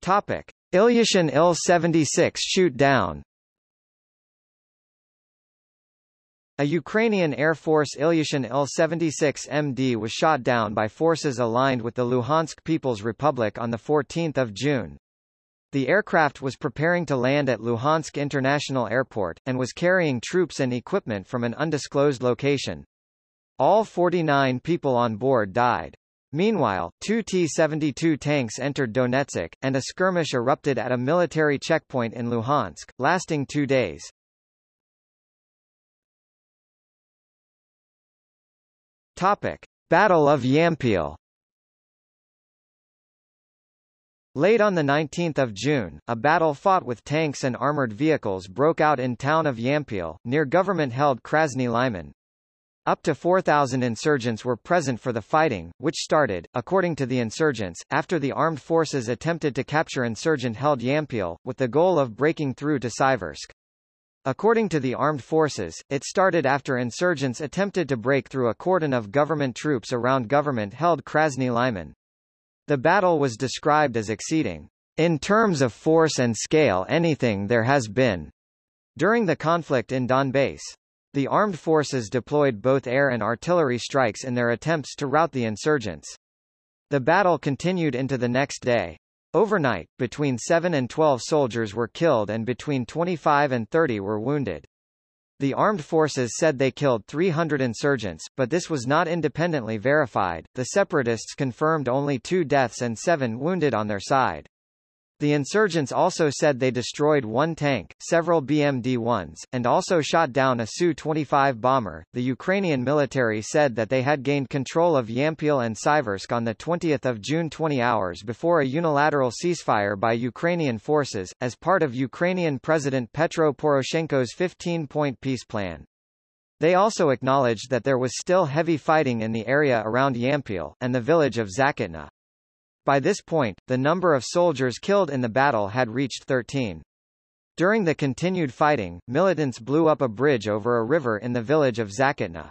S1: Topic. Ilyushin Il-76 shoot down A Ukrainian Air Force Ilyushin Il-76 MD was shot down by forces aligned with the Luhansk People's Republic on 14 June. The aircraft was preparing to land at Luhansk International Airport, and was carrying troops and equipment from an undisclosed location. All 49 people on board died. Meanwhile, two T-72 tanks entered Donetsk, and a skirmish erupted at a military checkpoint in Luhansk, lasting two days. Topic. Battle of Yampil Late on 19 June, a battle fought with tanks and armored vehicles broke out in town of Yampil, near government-held Krasny Lyman. Up to 4,000 insurgents were present for the fighting, which started, according to the insurgents, after the armed forces attempted to capture insurgent-held Yampil, with the goal of breaking through to Siversk. According to the armed forces, it started after insurgents attempted to break through a cordon of government troops around government-held Krasny Lyman. The battle was described as exceeding, in terms of force and scale anything there has been, during the conflict in Donbass. The armed forces deployed both air and artillery strikes in their attempts to rout the insurgents. The battle continued into the next day. Overnight, between 7 and 12 soldiers were killed and between 25 and 30 were wounded. The armed forces said they killed 300 insurgents, but this was not independently verified. The separatists confirmed only two deaths and seven wounded on their side. The insurgents also said they destroyed one tank, several BMD-1s, and also shot down a Su-25 bomber. The Ukrainian military said that they had gained control of Yampil and Siversk on the 20th of June 20 hours before a unilateral ceasefire by Ukrainian forces, as part of Ukrainian President Petro Poroshenko's 15-point peace plan. They also acknowledged that there was still heavy fighting in the area around Yampil, and the village of Zakitna. By this point, the number of soldiers killed in the battle had reached 13. During the continued fighting, militants blew up a bridge over a river in the village of Zakatna.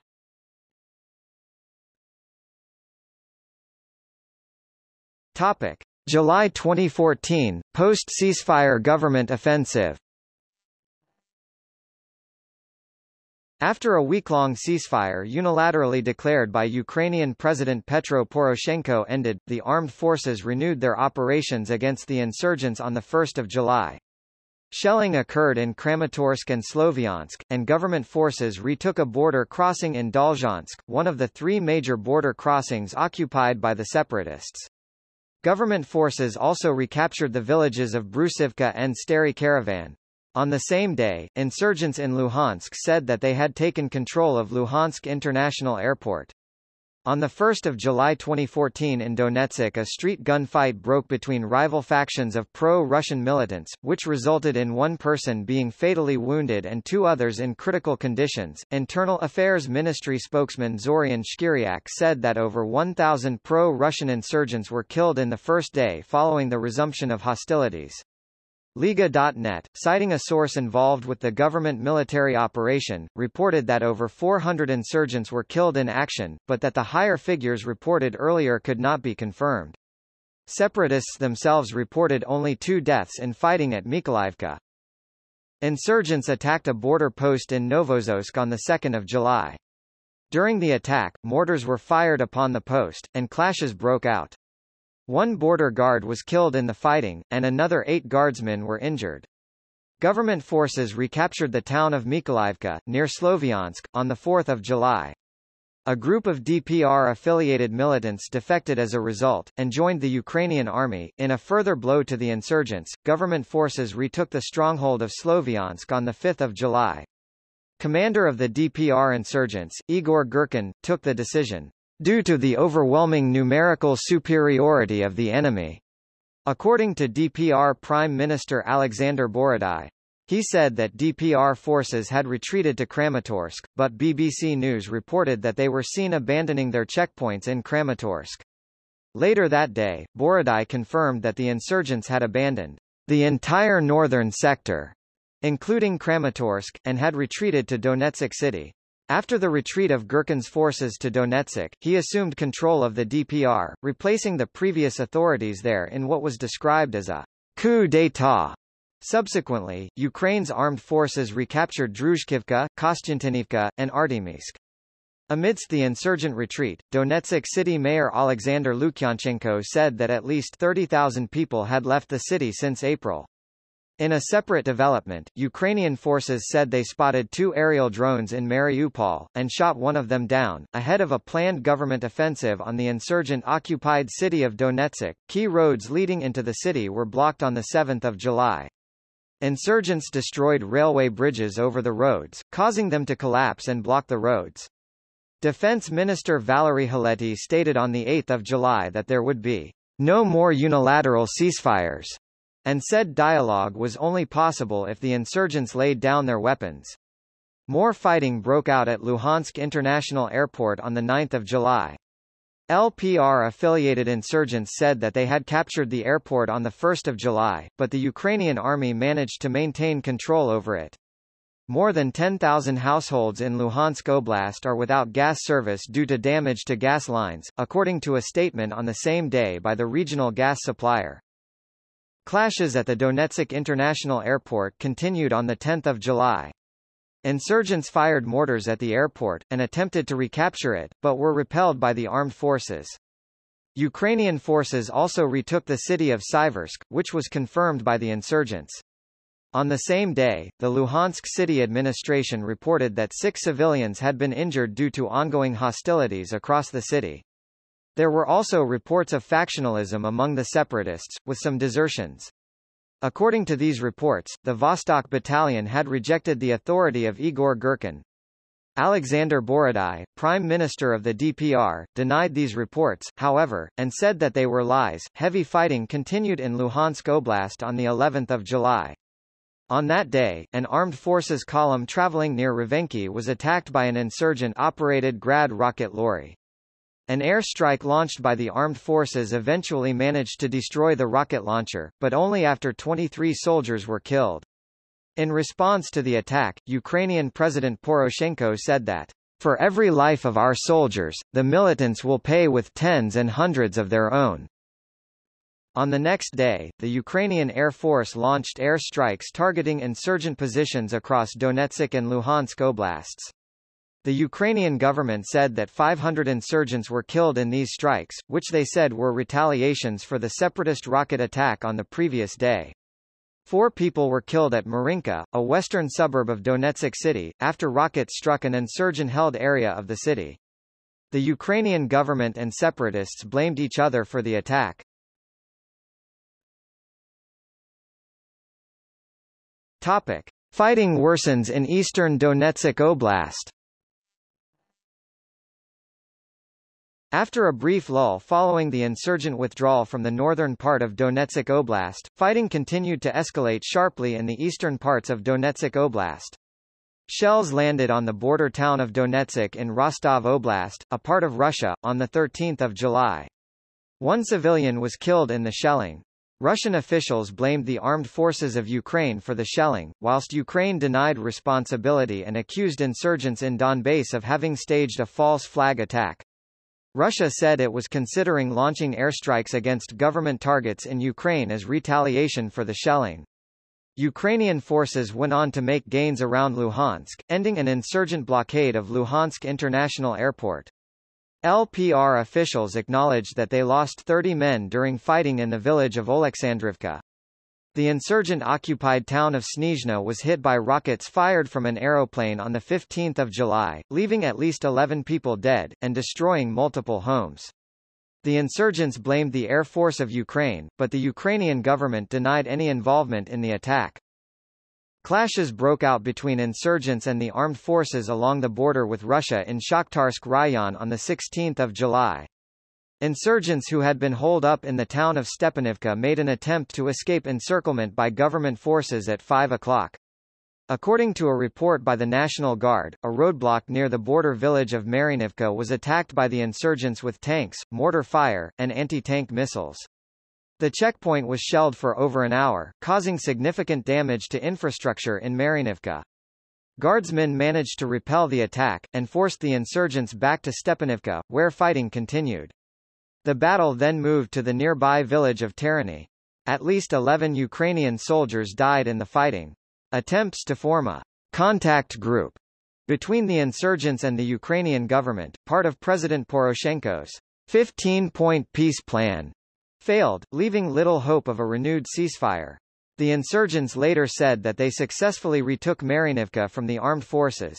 S1: Topic. July 2014, post-ceasefire government offensive After a week-long ceasefire unilaterally declared by Ukrainian President Petro Poroshenko ended, the armed forces renewed their operations against the insurgents on 1 July. Shelling occurred in Kramatorsk and Sloviansk, and government forces retook a border crossing in Dolzhansk, one of the three major border crossings occupied by the separatists. Government forces also recaptured the villages of Brusivka and Stary Karavan. On the same day, insurgents in Luhansk said that they had taken control of Luhansk International Airport. On 1 July 2014 in Donetsk a street gunfight broke between rival factions of pro-Russian militants, which resulted in one person being fatally wounded and two others in critical conditions. Internal Affairs Ministry spokesman Zorian Shkiryak said that over 1,000 pro-Russian insurgents were killed in the first day following the resumption of hostilities. Liga.net, citing a source involved with the government military operation, reported that over 400 insurgents were killed in action, but that the higher figures reported earlier could not be confirmed. Separatists themselves reported only two deaths in fighting at Mykolaivka. Insurgents attacked a border post in Novozovsk on 2 July. During the attack, mortars were fired upon the post, and clashes broke out. One border guard was killed in the fighting, and another eight guardsmen were injured. Government forces recaptured the town of Mykolaivka, near Sloviansk, on 4 July. A group of DPR-affiliated militants defected as a result, and joined the Ukrainian army. In a further blow to the insurgents, government forces retook the stronghold of Sloviansk on 5 July. Commander of the DPR insurgents, Igor Girkin, took the decision, due to the overwhelming numerical superiority of the enemy. According to DPR Prime Minister Alexander Borodai, he said that DPR forces had retreated to Kramatorsk, but BBC News reported that they were seen abandoning their checkpoints in Kramatorsk. Later that day, Borodai confirmed that the insurgents had abandoned the entire northern sector, including Kramatorsk, and had retreated to Donetsk city. After the retreat of Girkin's forces to Donetsk, he assumed control of the DPR, replacing the previous authorities there in what was described as a coup d'état. Subsequently, Ukraine's armed forces recaptured Druzhkivka, Kostiantynivka, and Artemivsk. Amidst the insurgent retreat, Donetsk city mayor Alexander Lukyanchenko said that at least 30,000 people had left the city since April. In a separate development, Ukrainian forces said they spotted two aerial drones in Mariupol, and shot one of them down, ahead of a planned government offensive on the insurgent-occupied city of Donetsk. Key roads leading into the city were blocked on 7 July. Insurgents destroyed railway bridges over the roads, causing them to collapse and block the roads. Defense Minister Valery Heletey stated on 8 July that there would be no more unilateral ceasefires, and said dialogue was only possible if the insurgents laid down their weapons. More fighting broke out at Luhansk International Airport on 9 July. LPR-affiliated insurgents said that they had captured the airport on 1 July, but the Ukrainian army managed to maintain control over it. More than 10,000 households in Luhansk Oblast are without gas service due to damage to gas lines, according to a statement on the same day by the regional gas supplier. Clashes at the Donetsk International Airport continued on 10 July. Insurgents fired mortars at the airport, and attempted to recapture it, but were repelled by the armed forces. Ukrainian forces also retook the city of Siversk, which was confirmed by the insurgents. On the same day, the Luhansk city administration reported that six civilians had been injured due to ongoing hostilities across the city. There were also reports of factionalism among the separatists, with some desertions. According to these reports, the Vostok Battalion had rejected the authority of Igor Girkin. Alexander Borodai, Prime Minister of the DPR, denied these reports, however, and said that they were lies. Heavy fighting continued in Luhansk Oblast on the 11th of July. On that day, an armed forces column traveling near Rovenky was attacked by an insurgent-operated Grad rocket lorry. An airstrike launched by the armed forces eventually managed to destroy the rocket launcher, but only after 23 soldiers were killed. In response to the attack, Ukrainian President Poroshenko said that, For every life of our soldiers, the militants will pay with tens and hundreds of their own. On the next day, the Ukrainian Air Force launched air strikes targeting insurgent positions across Donetsk and Luhansk oblasts. The Ukrainian government said that 500 insurgents were killed in these strikes, which they said were retaliations for the separatist rocket attack on the previous day. Four people were killed at Marinka, a western suburb of Donetsk city, after rockets struck an insurgent-held area of the city. The Ukrainian government and separatists blamed each other for the attack. Topic. Fighting worsens in eastern Donetsk Oblast After a brief lull following the insurgent withdrawal from the northern part of Donetsk Oblast, fighting continued to escalate sharply in the eastern parts of Donetsk Oblast. Shells landed on the border town of Donetsk in Rostov Oblast, a part of Russia, on 13 July. One civilian was killed in the shelling. Russian officials blamed the armed forces of Ukraine for the shelling, whilst Ukraine denied responsibility and accused insurgents in Donbass of having staged a false flag attack. Russia said it was considering launching airstrikes against government targets in Ukraine as retaliation for the shelling. Ukrainian forces went on to make gains around Luhansk, ending an insurgent blockade of Luhansk International Airport. LPR officials acknowledged that they lost 30 men during fighting in the village of Oleksandrivka. The insurgent-occupied town of Snizhne was hit by rockets fired from an aeroplane on 15 July, leaving at least 11 people dead, and destroying multiple homes. The insurgents blamed the Air Force of Ukraine, but the Ukrainian government denied any involvement in the attack. Clashes broke out between insurgents and the armed forces along the border with Russia in Shakhtarsk Rayon on 16 July. Insurgents who had been holed up in the town of Stepanivka made an attempt to escape encirclement by government forces at 5 o'clock. According to a report by the National Guard, a roadblock near the border village of Marinivka was attacked by the insurgents with tanks, mortar fire, and anti-tank missiles. The checkpoint was shelled for over an hour, causing significant damage to infrastructure in Marinivka. Guardsmen managed to repel the attack, and forced the insurgents back to Stepanivka, where fighting continued. The battle then moved to the nearby village of Terany. At least 11 Ukrainian soldiers died in the fighting. Attempts to form a contact group between the insurgents and the Ukrainian government, part of President Poroshenko's 15-point peace plan, failed, leaving little hope of a renewed ceasefire. The insurgents later said that they successfully retook Marinivka from the armed forces.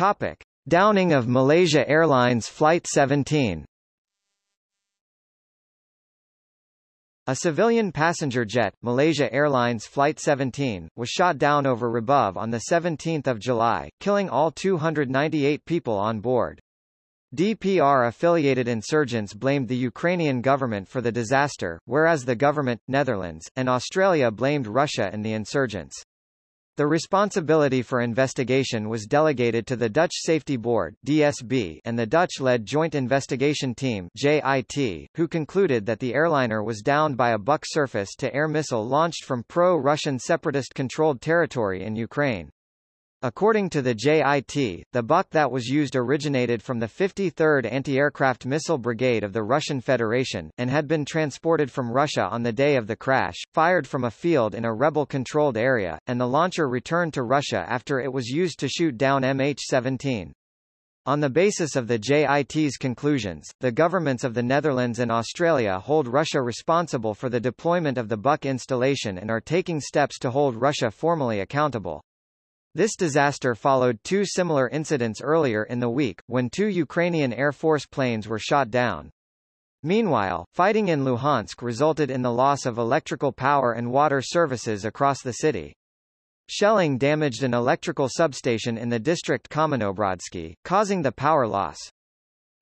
S1: Topic. Downing of Malaysia Airlines Flight 17 A civilian passenger jet, Malaysia Airlines Flight 17, was shot down over Hrabove on 17 July, killing all 298 people on board. DPR-affiliated insurgents blamed the Ukrainian government for the disaster, whereas the government, Netherlands, and Australia blamed Russia and the insurgents. The responsibility for investigation was delegated to the Dutch Safety Board DSB and the Dutch-led Joint Investigation Team JIT, who concluded that the airliner was downed by a Buk surface-to-air missile launched from pro-Russian separatist-controlled territory in Ukraine. According to the JIT, the Buk that was used originated from the 53rd Anti-Aircraft Missile Brigade of the Russian Federation, and had been transported from Russia on the day of the crash, fired from a field in a rebel-controlled area, and the launcher returned to Russia after it was used to shoot down MH17. On the basis of the JIT's conclusions, the governments of the Netherlands and Australia hold Russia responsible for the deployment of the Buk installation and are taking steps to hold Russia formally accountable. This disaster followed two similar incidents earlier in the week, when two Ukrainian Air Force planes were shot down. Meanwhile, fighting in Luhansk resulted in the loss of electrical power and water services across the city. Shelling damaged an electrical substation in the district Kamenobrodsky, causing the power loss.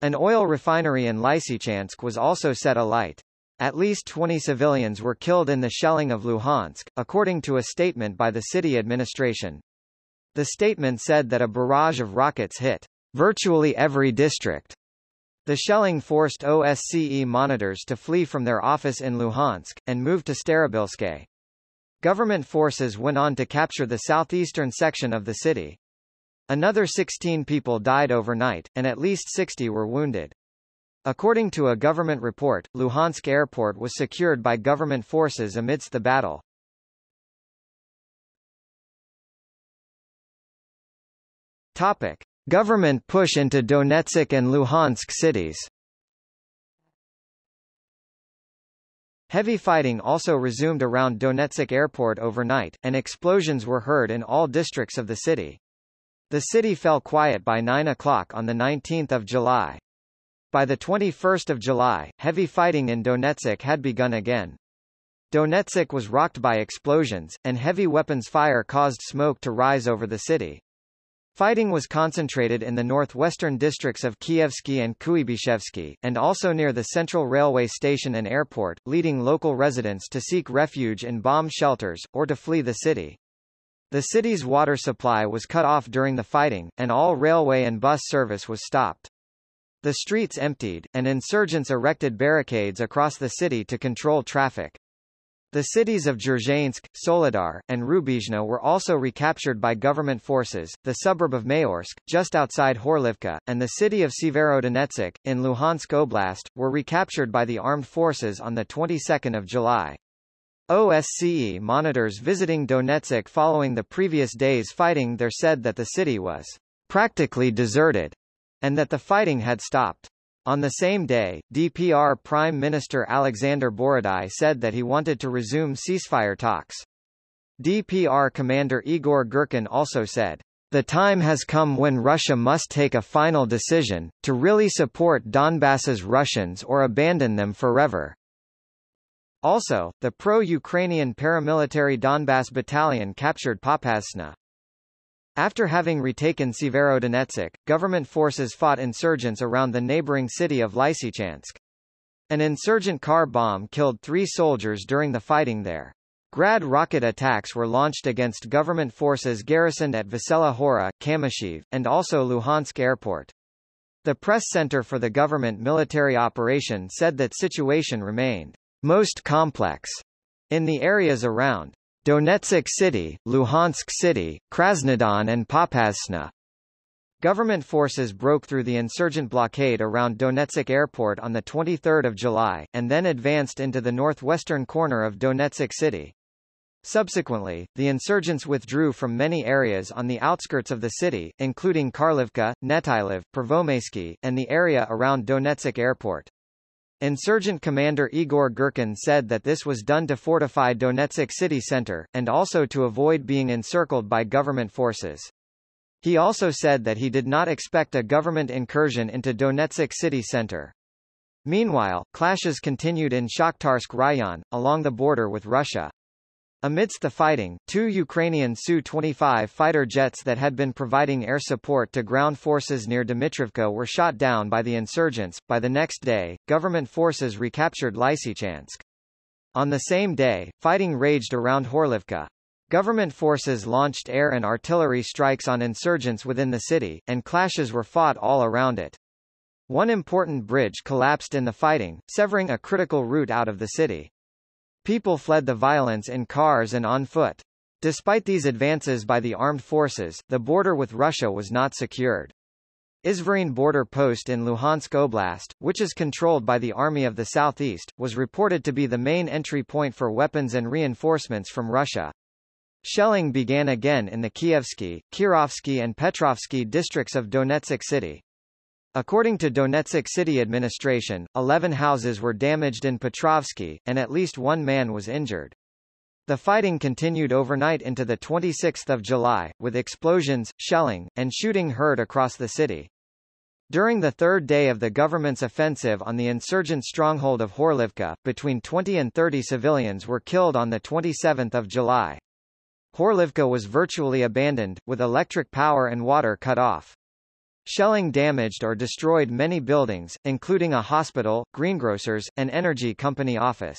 S1: An oil refinery in Lysychansk was also set alight. At least 20 civilians were killed in the shelling of Luhansk, according to a statement by the city administration. The statement said that a barrage of rockets hit virtually every district. The shelling forced OSCE monitors to flee from their office in Luhansk, and move to Starobilske. Government forces went on to capture the southeastern section of the city. Another 16 people died overnight, and at least 60 were wounded. According to a government report, Luhansk airport was secured by government forces amidst the battle. Topic: Government push into Donetsk and Luhansk cities. Heavy fighting also resumed around Donetsk airport overnight, and explosions were heard in all districts of the city. The city fell quiet by 9 o'clock on 19 July. By 21 July, heavy fighting in Donetsk had begun again. Donetsk was rocked by explosions, and heavy weapons fire caused smoke to rise over the city. Fighting was concentrated in the northwestern districts of Kievsky and Kuybyshevsky, and also near the central railway station and airport, leading local residents to seek refuge in bomb shelters, or to flee the city. The city's water supply was cut off during the fighting, and all railway and bus service was stopped. The streets emptied, and insurgents erected barricades across the city to control traffic. The cities of Dzerzhinsk, Soledar, and Rubizhne were also recaptured by government forces, the suburb of Mayorsk, just outside Horlivka, and the city of Severodonetsk, in Luhansk Oblast, were recaptured by the armed forces on the 22nd of July. OSCE monitors visiting Donetsk following the previous day's fighting there said that the city was practically deserted, and that the fighting had stopped. On the same day, DPR Prime Minister Alexander Borodai said that he wanted to resume ceasefire talks. DPR Commander Igor Girkin also said, the time has come when Russia must take a final decision, to really support Donbass's Russians or abandon them forever. Also, the pro-Ukrainian paramilitary Donbass Battalion captured Popasna. After having retaken Severodonetsk, government forces fought insurgents around the neighboring city of Lysychansk. An insurgent car bomb killed three soldiers during the fighting there. Grad rocket attacks were launched against government forces garrisoned at Vesela Hora, Kamyshev, and also Luhansk airport. The press center for the government military operation said that situation remained most complex in the areas around Donetsk City, Luhansk City, Krasnodon and Popasna. Government forces broke through the insurgent blockade around Donetsk Airport on 23 July, and then advanced into the northwestern corner of Donetsk City. Subsequently, the insurgents withdrew from many areas on the outskirts of the city, including Karlivka, Netyliv, Pervomaysky, and the area around Donetsk Airport. Insurgent commander Igor Girkin said that this was done to fortify Donetsk city center, and also to avoid being encircled by government forces. He also said that he did not expect a government incursion into Donetsk city center. Meanwhile, clashes continued in Shakhtarsk Rayon, along the border with Russia. Amidst the fighting, two Ukrainian Su-25 fighter jets that had been providing air support to ground forces near Dmitrivka were shot down by the insurgents. By the next day, government forces recaptured Lysychansk. On the same day, fighting raged around Horlivka. Government forces launched air and artillery strikes on insurgents within the city, and clashes were fought all around it. One important bridge collapsed in the fighting, severing a critical route out of the city. People fled the violence in cars and on foot. Despite these advances by the armed forces, the border with Russia was not secured. Izvaryne border post in Luhansk Oblast, which is controlled by the Army of the Southeast, was reported to be the main entry point for weapons and reinforcements from Russia. Shelling began again in the Kievsky, Kirovsky and Petrovsky districts of Donetsk city. According to Donetsk city administration, 11 houses were damaged in Petrovsky, and at least one man was injured. The fighting continued overnight into the 26th of July, with explosions, shelling, and shooting heard across the city. During the third day of the government's offensive on the insurgent stronghold of Horlivka, between 20 and 30 civilians were killed on 27 July. Horlivka was virtually abandoned, with electric power and water cut off. Shelling damaged or destroyed many buildings, including a hospital, greengrocers, and energy company office.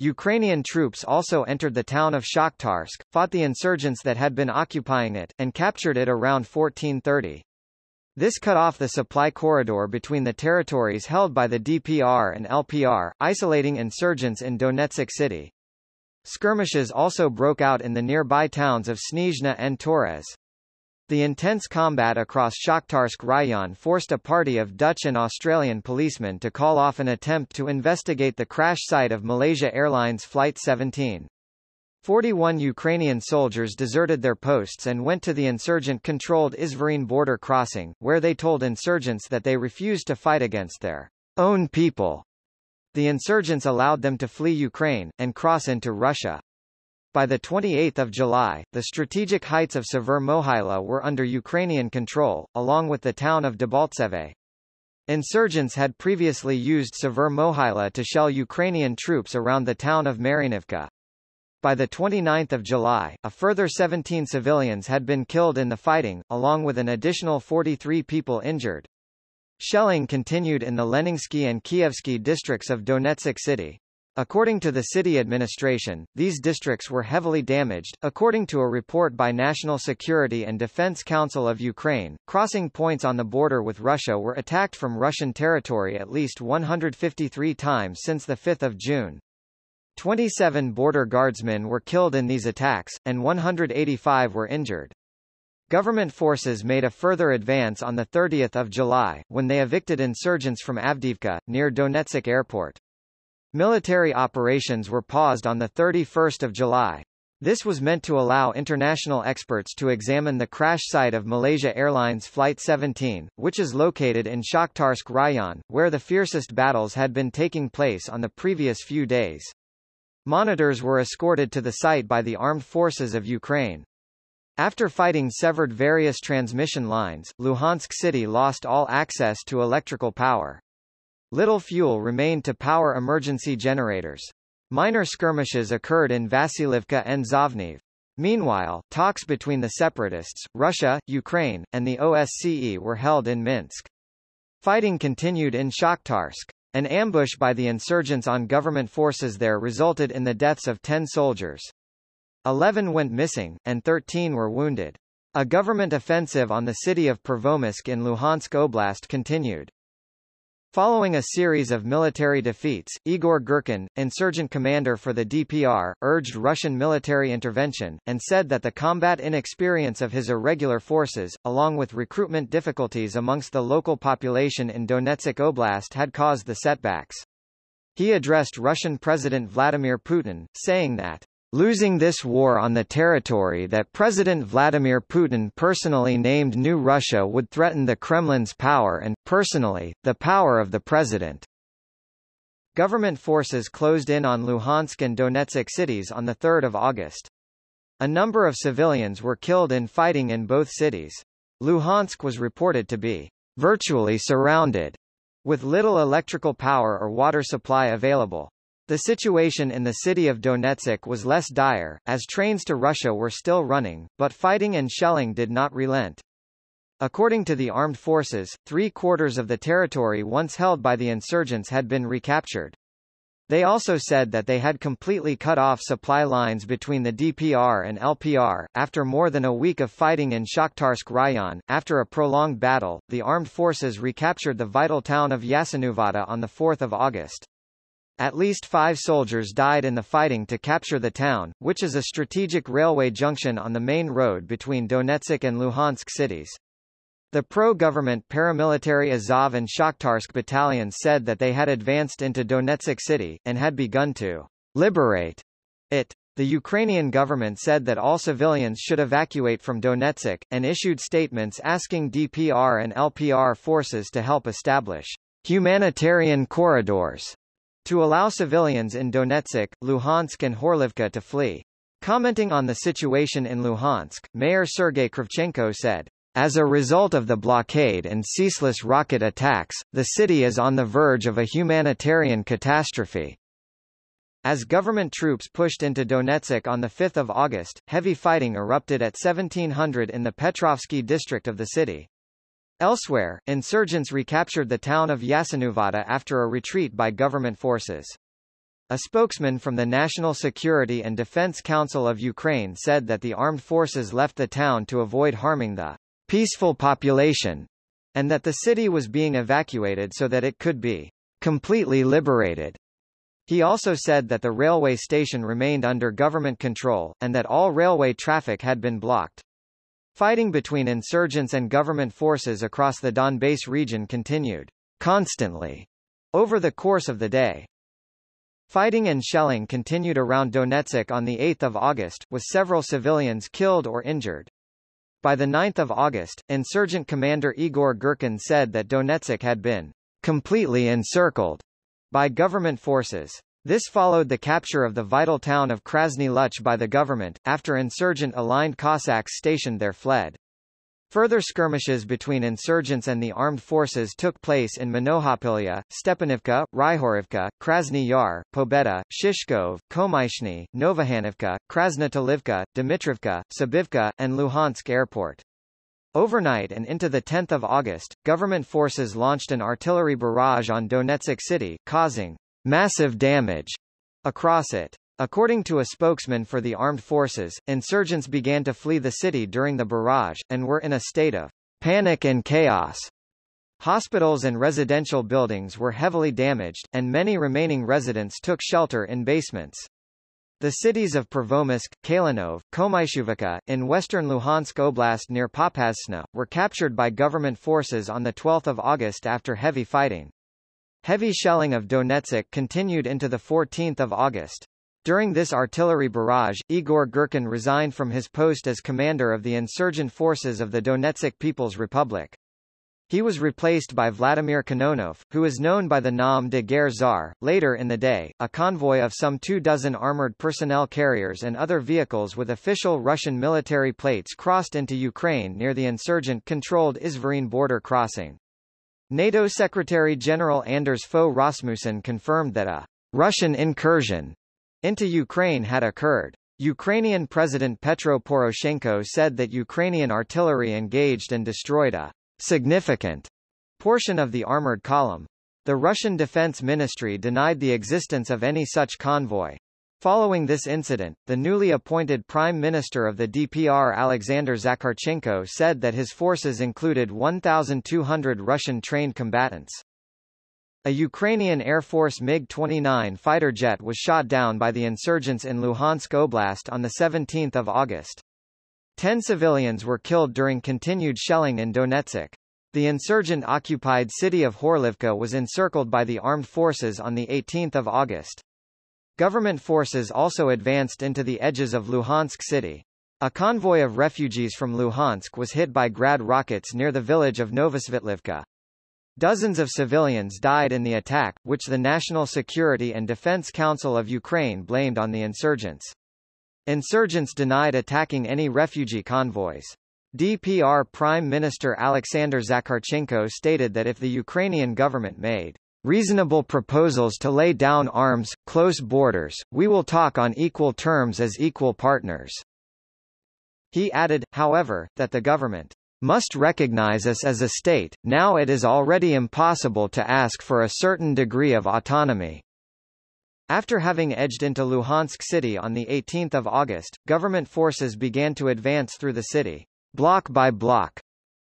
S1: Ukrainian troops also entered the town of Shakhtarsk, fought the insurgents that had been occupying it, and captured it around 1430. This cut off the supply corridor between the territories held by the DPR and LPR, isolating insurgents in Donetsk city. Skirmishes also broke out in the nearby towns of Snizhne and Torez. The intense combat across Shakhtarsk Rayon forced a party of Dutch and Australian policemen to call off an attempt to investigate the crash site of Malaysia Airlines Flight 17. 41 Ukrainian soldiers deserted their posts and went to the insurgent-controlled Izvaryne border crossing, where they told insurgents that they refused to fight against their own people. The insurgents allowed them to flee Ukraine, and cross into Russia. By 28 July, the strategic heights of Savur Mohyla were under Ukrainian control, along with the town of Debaltseve. Insurgents had previously used Savur Mohyla to shell Ukrainian troops around the town of Marynivka. By 29 July, a further 17 civilians had been killed in the fighting, along with an additional 43 people injured. Shelling continued in the Leninsky and Kievsky districts of Donetsk city. According to the city administration, these districts were heavily damaged. According to a report by National Security and Defense Council of Ukraine, crossing points on the border with Russia were attacked from Russian territory at least 153 times since 5 June. 27 border guardsmen were killed in these attacks, and 185 were injured. Government forces made a further advance on 30 July, when they evicted insurgents from Avdiivka, near Donetsk airport. Military operations were paused on 31 July. This was meant to allow international experts to examine the crash site of Malaysia Airlines Flight 17, which is located in Shakhtarsk Rayon, where the fiercest battles had been taking place on the previous few days. Monitors were escorted to the site by the armed forces of Ukraine. After fighting severed various transmission lines, Luhansk city lost all access to electrical power. Little fuel remained to power emergency generators. Minor skirmishes occurred in Vasilivka and Zavniv. Meanwhile, talks between the separatists, Russia, Ukraine, and the OSCE were held in Minsk. Fighting continued in Shakhtarsk. An ambush by the insurgents on government forces there resulted in the deaths of 10 soldiers. 11 went missing, and 13 were wounded. A government offensive on the city of Pervomaisk in Luhansk Oblast continued. Following a series of military defeats, Igor Girkin, insurgent commander for the DPR, urged Russian military intervention, and said that the combat inexperience of his irregular forces, along with recruitment difficulties amongst the local population in Donetsk Oblast had caused the setbacks. He addressed Russian President Vladimir Putin, saying that Losing this war on the territory that President Vladimir Putin personally named New Russia would threaten the Kremlin's power and, personally, the power of the president. Government forces closed in on Luhansk and Donetsk cities on 3 August. A number of civilians were killed in fighting in both cities. Luhansk was reported to be virtually surrounded, with little electrical power or water supply available. The situation in the city of Donetsk was less dire, as trains to Russia were still running, but fighting and shelling did not relent. According to the armed forces, three-quarters of the territory once held by the insurgents had been recaptured. They also said that they had completely cut off supply lines between the DPR and LPR. After more than a week of fighting in Shakhtarsk Rayon, after a prolonged battle, the armed forces recaptured the vital town of Yasenuvata on 4 August. At least five soldiers died in the fighting to capture the town, which is a strategic railway junction on the main road between Donetsk and Luhansk cities. The pro-government paramilitary Azov and Shakhtarsk battalions said that they had advanced into Donetsk city, and had begun to liberate it. The Ukrainian government said that all civilians should evacuate from Donetsk, and issued statements asking DPR and LPR forces to help establish humanitarian corridors to allow civilians in Donetsk, Luhansk and Horlivka to flee. Commenting on the situation in Luhansk, Mayor Sergei Kravchenko said, as a result of the blockade and ceaseless rocket attacks, the city is on the verge of a humanitarian catastrophe. As government troops pushed into Donetsk on 5 August, heavy fighting erupted at 1700 in the Petrovsky district of the city. Elsewhere, insurgents recaptured the town of Yasenuvata after a retreat by government forces. A spokesman from the National Security and Defense Council of Ukraine said that the armed forces left the town to avoid harming the peaceful population, and that the city was being evacuated so that it could be completely liberated. He also said that the railway station remained under government control, and that all railway traffic had been blocked. Fighting between insurgents and government forces across the Donbass region continued constantly over the course of the day. Fighting and shelling continued around Donetsk on 8 August, with several civilians killed or injured. By 9 August, insurgent commander Igor Girkin said that Donetsk had been completely encircled by government forces. This followed the capture of the vital town of Krasny Luch by the government, after insurgent-aligned Cossacks stationed there fled. Further skirmishes between insurgents and the armed forces took place in Monohapilya, Stepanivka, Ryhorivka, Krasny Yar, Pobeda, Shishkov, Komaishny, Novohanivka, Krasnotolivka, Dmitrivka, Sabivka, and Luhansk airport. Overnight and into 10 August, government forces launched an artillery barrage on Donetsk city, causing massive damage across it. According to a spokesman for the armed forces, insurgents began to flee the city during the barrage, and were in a state of panic and chaos. Hospitals and residential buildings were heavily damaged, and many remaining residents took shelter in basements. The cities of Pervomaisk, Kalinov, Komaishuvka, in western Luhansk Oblast near Popasna, were captured by government forces on 12 August after heavy fighting. Heavy shelling of Donetsk continued into 14 August. During this artillery barrage, Igor Girkin resigned from his post as commander of the insurgent forces of the Donetsk People's Republic. He was replaced by Vladimir Kononov, who is known by the nom de guerre Tsar. Later in the day, a convoy of some two dozen armored personnel carriers and other vehicles with official Russian military plates crossed into Ukraine near the insurgent-controlled Izvaryne border crossing. NATO Secretary-General Anders Fogh Rasmussen confirmed that a Russian incursion into Ukraine had occurred. Ukrainian President Petro Poroshenko said that Ukrainian artillery engaged and destroyed a significant portion of the armored column. The Russian Defense Ministry denied the existence of any such convoy. Following this incident, the newly appointed Prime Minister of the DPR Alexander Zakharchenko said that his forces included 1,200 Russian-trained combatants. A Ukrainian Air Force MiG-29 fighter jet was shot down by the insurgents in Luhansk Oblast on 17 August. Ten civilians were killed during continued shelling in Donetsk. The insurgent-occupied city of Horlivka was encircled by the armed forces on 18 August. Government forces also advanced into the edges of Luhansk city. A convoy of refugees from Luhansk was hit by Grad rockets near the village of Novosvitlivka. Dozens of civilians died in the attack, which the National Security and Defense Council of Ukraine blamed on the insurgents. Insurgents denied attacking any refugee convoys. DPR Prime Minister Alexander Zakharchenko stated that if the Ukrainian government made reasonable proposals to lay down arms, close borders, we will talk on equal terms as equal partners. He added, however, that the government must recognize us as a state, now it is already impossible to ask for a certain degree of autonomy. After having edged into Luhansk city on 18 August, government forces began to advance through the city, block by block.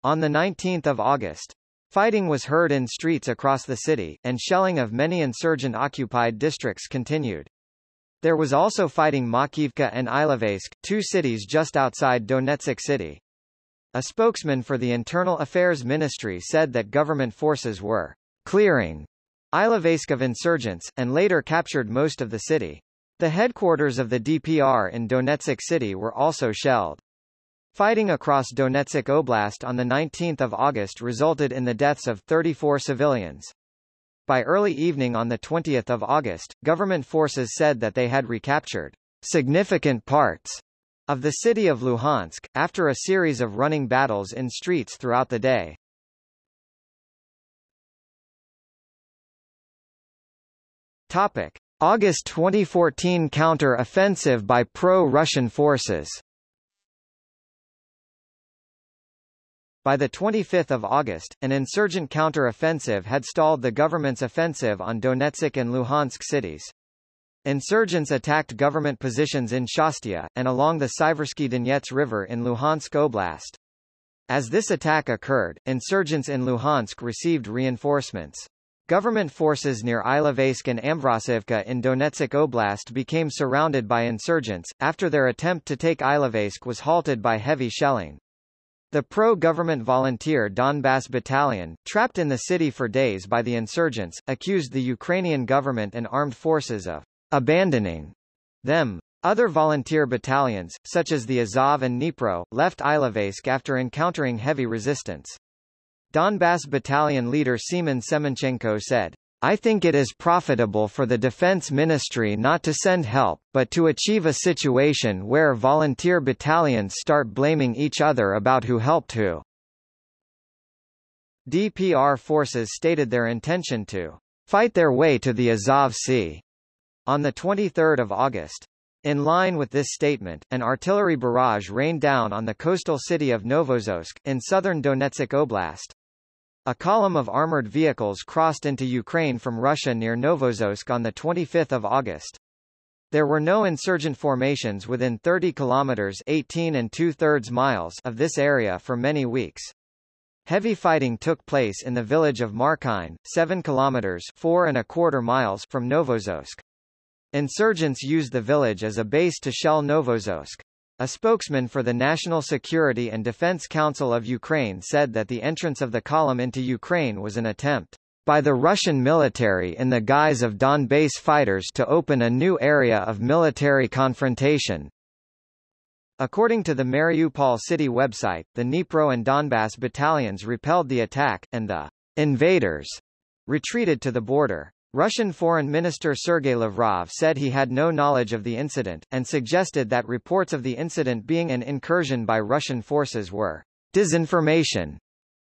S1: On 19 August, fighting was heard in streets across the city, and shelling of many insurgent-occupied districts continued. There was also fighting Makiivka and Ilovaisk, two cities just outside Donetsk city. A spokesman for the Internal Affairs Ministry said that government forces were clearing Ilovaisk of insurgents, and later captured most of the city. The headquarters of the DPR in Donetsk city were also shelled. Fighting across Donetsk Oblast on 19 August resulted in the deaths of 34 civilians. By early evening on 20 August, government forces said that they had recaptured significant parts of the city of Luhansk, after a series of running battles in streets throughout the day. Topic: August 2014 counter-offensive by pro-Russian forces. By 25 August, an insurgent counter-offensive had stalled the government's offensive on Donetsk and Luhansk cities. Insurgents attacked government positions in Shastia, and along the Siversky Donets River in Luhansk Oblast. As this attack occurred, insurgents in Luhansk received reinforcements. Government forces near Ilovaisk and Ambrosivka in Donetsk Oblast became surrounded by insurgents, after their attempt to take Ilovaisk was halted by heavy shelling. The pro-government volunteer Donbass Battalion, trapped in the city for days by the insurgents, accused the Ukrainian government and armed forces of abandoning them. Other volunteer battalions, such as the Azov and Dnipro, left Ilovaisk after encountering heavy resistance. Donbass Battalion leader Semen Semenchenko said, I think it is profitable for the Defense Ministry not to send help, but to achieve a situation where volunteer battalions start blaming each other about who helped who. DPR forces stated their intention to fight their way to the Azov Sea on 23 August. In line with this statement, an artillery barrage rained down on the coastal city of Novoazovsk, in southern Donetsk Oblast. A column of armored vehicles crossed into Ukraine from Russia near Novoazovsk on 25 August. There were no insurgent formations within 30 kilometers 18 and two-thirds miles of this area for many weeks. Heavy fighting took place in the village of Markine, 7 kilometers 4 and a quarter miles from Novoazovsk. Insurgents used the village as a base to shell Novoazovsk. A spokesman for the National Security and Defense Council of Ukraine said that the entrance of the column into Ukraine was an attempt by the Russian military in the guise of Donbass fighters to open a new area of military confrontation. According to the Mariupol city website, the Dnipro and Donbass battalions repelled the attack, and the invaders retreated to the border. Russian Foreign Minister Sergei Lavrov said he had no knowledge of the incident, and suggested that reports of the incident being an incursion by Russian forces were disinformation.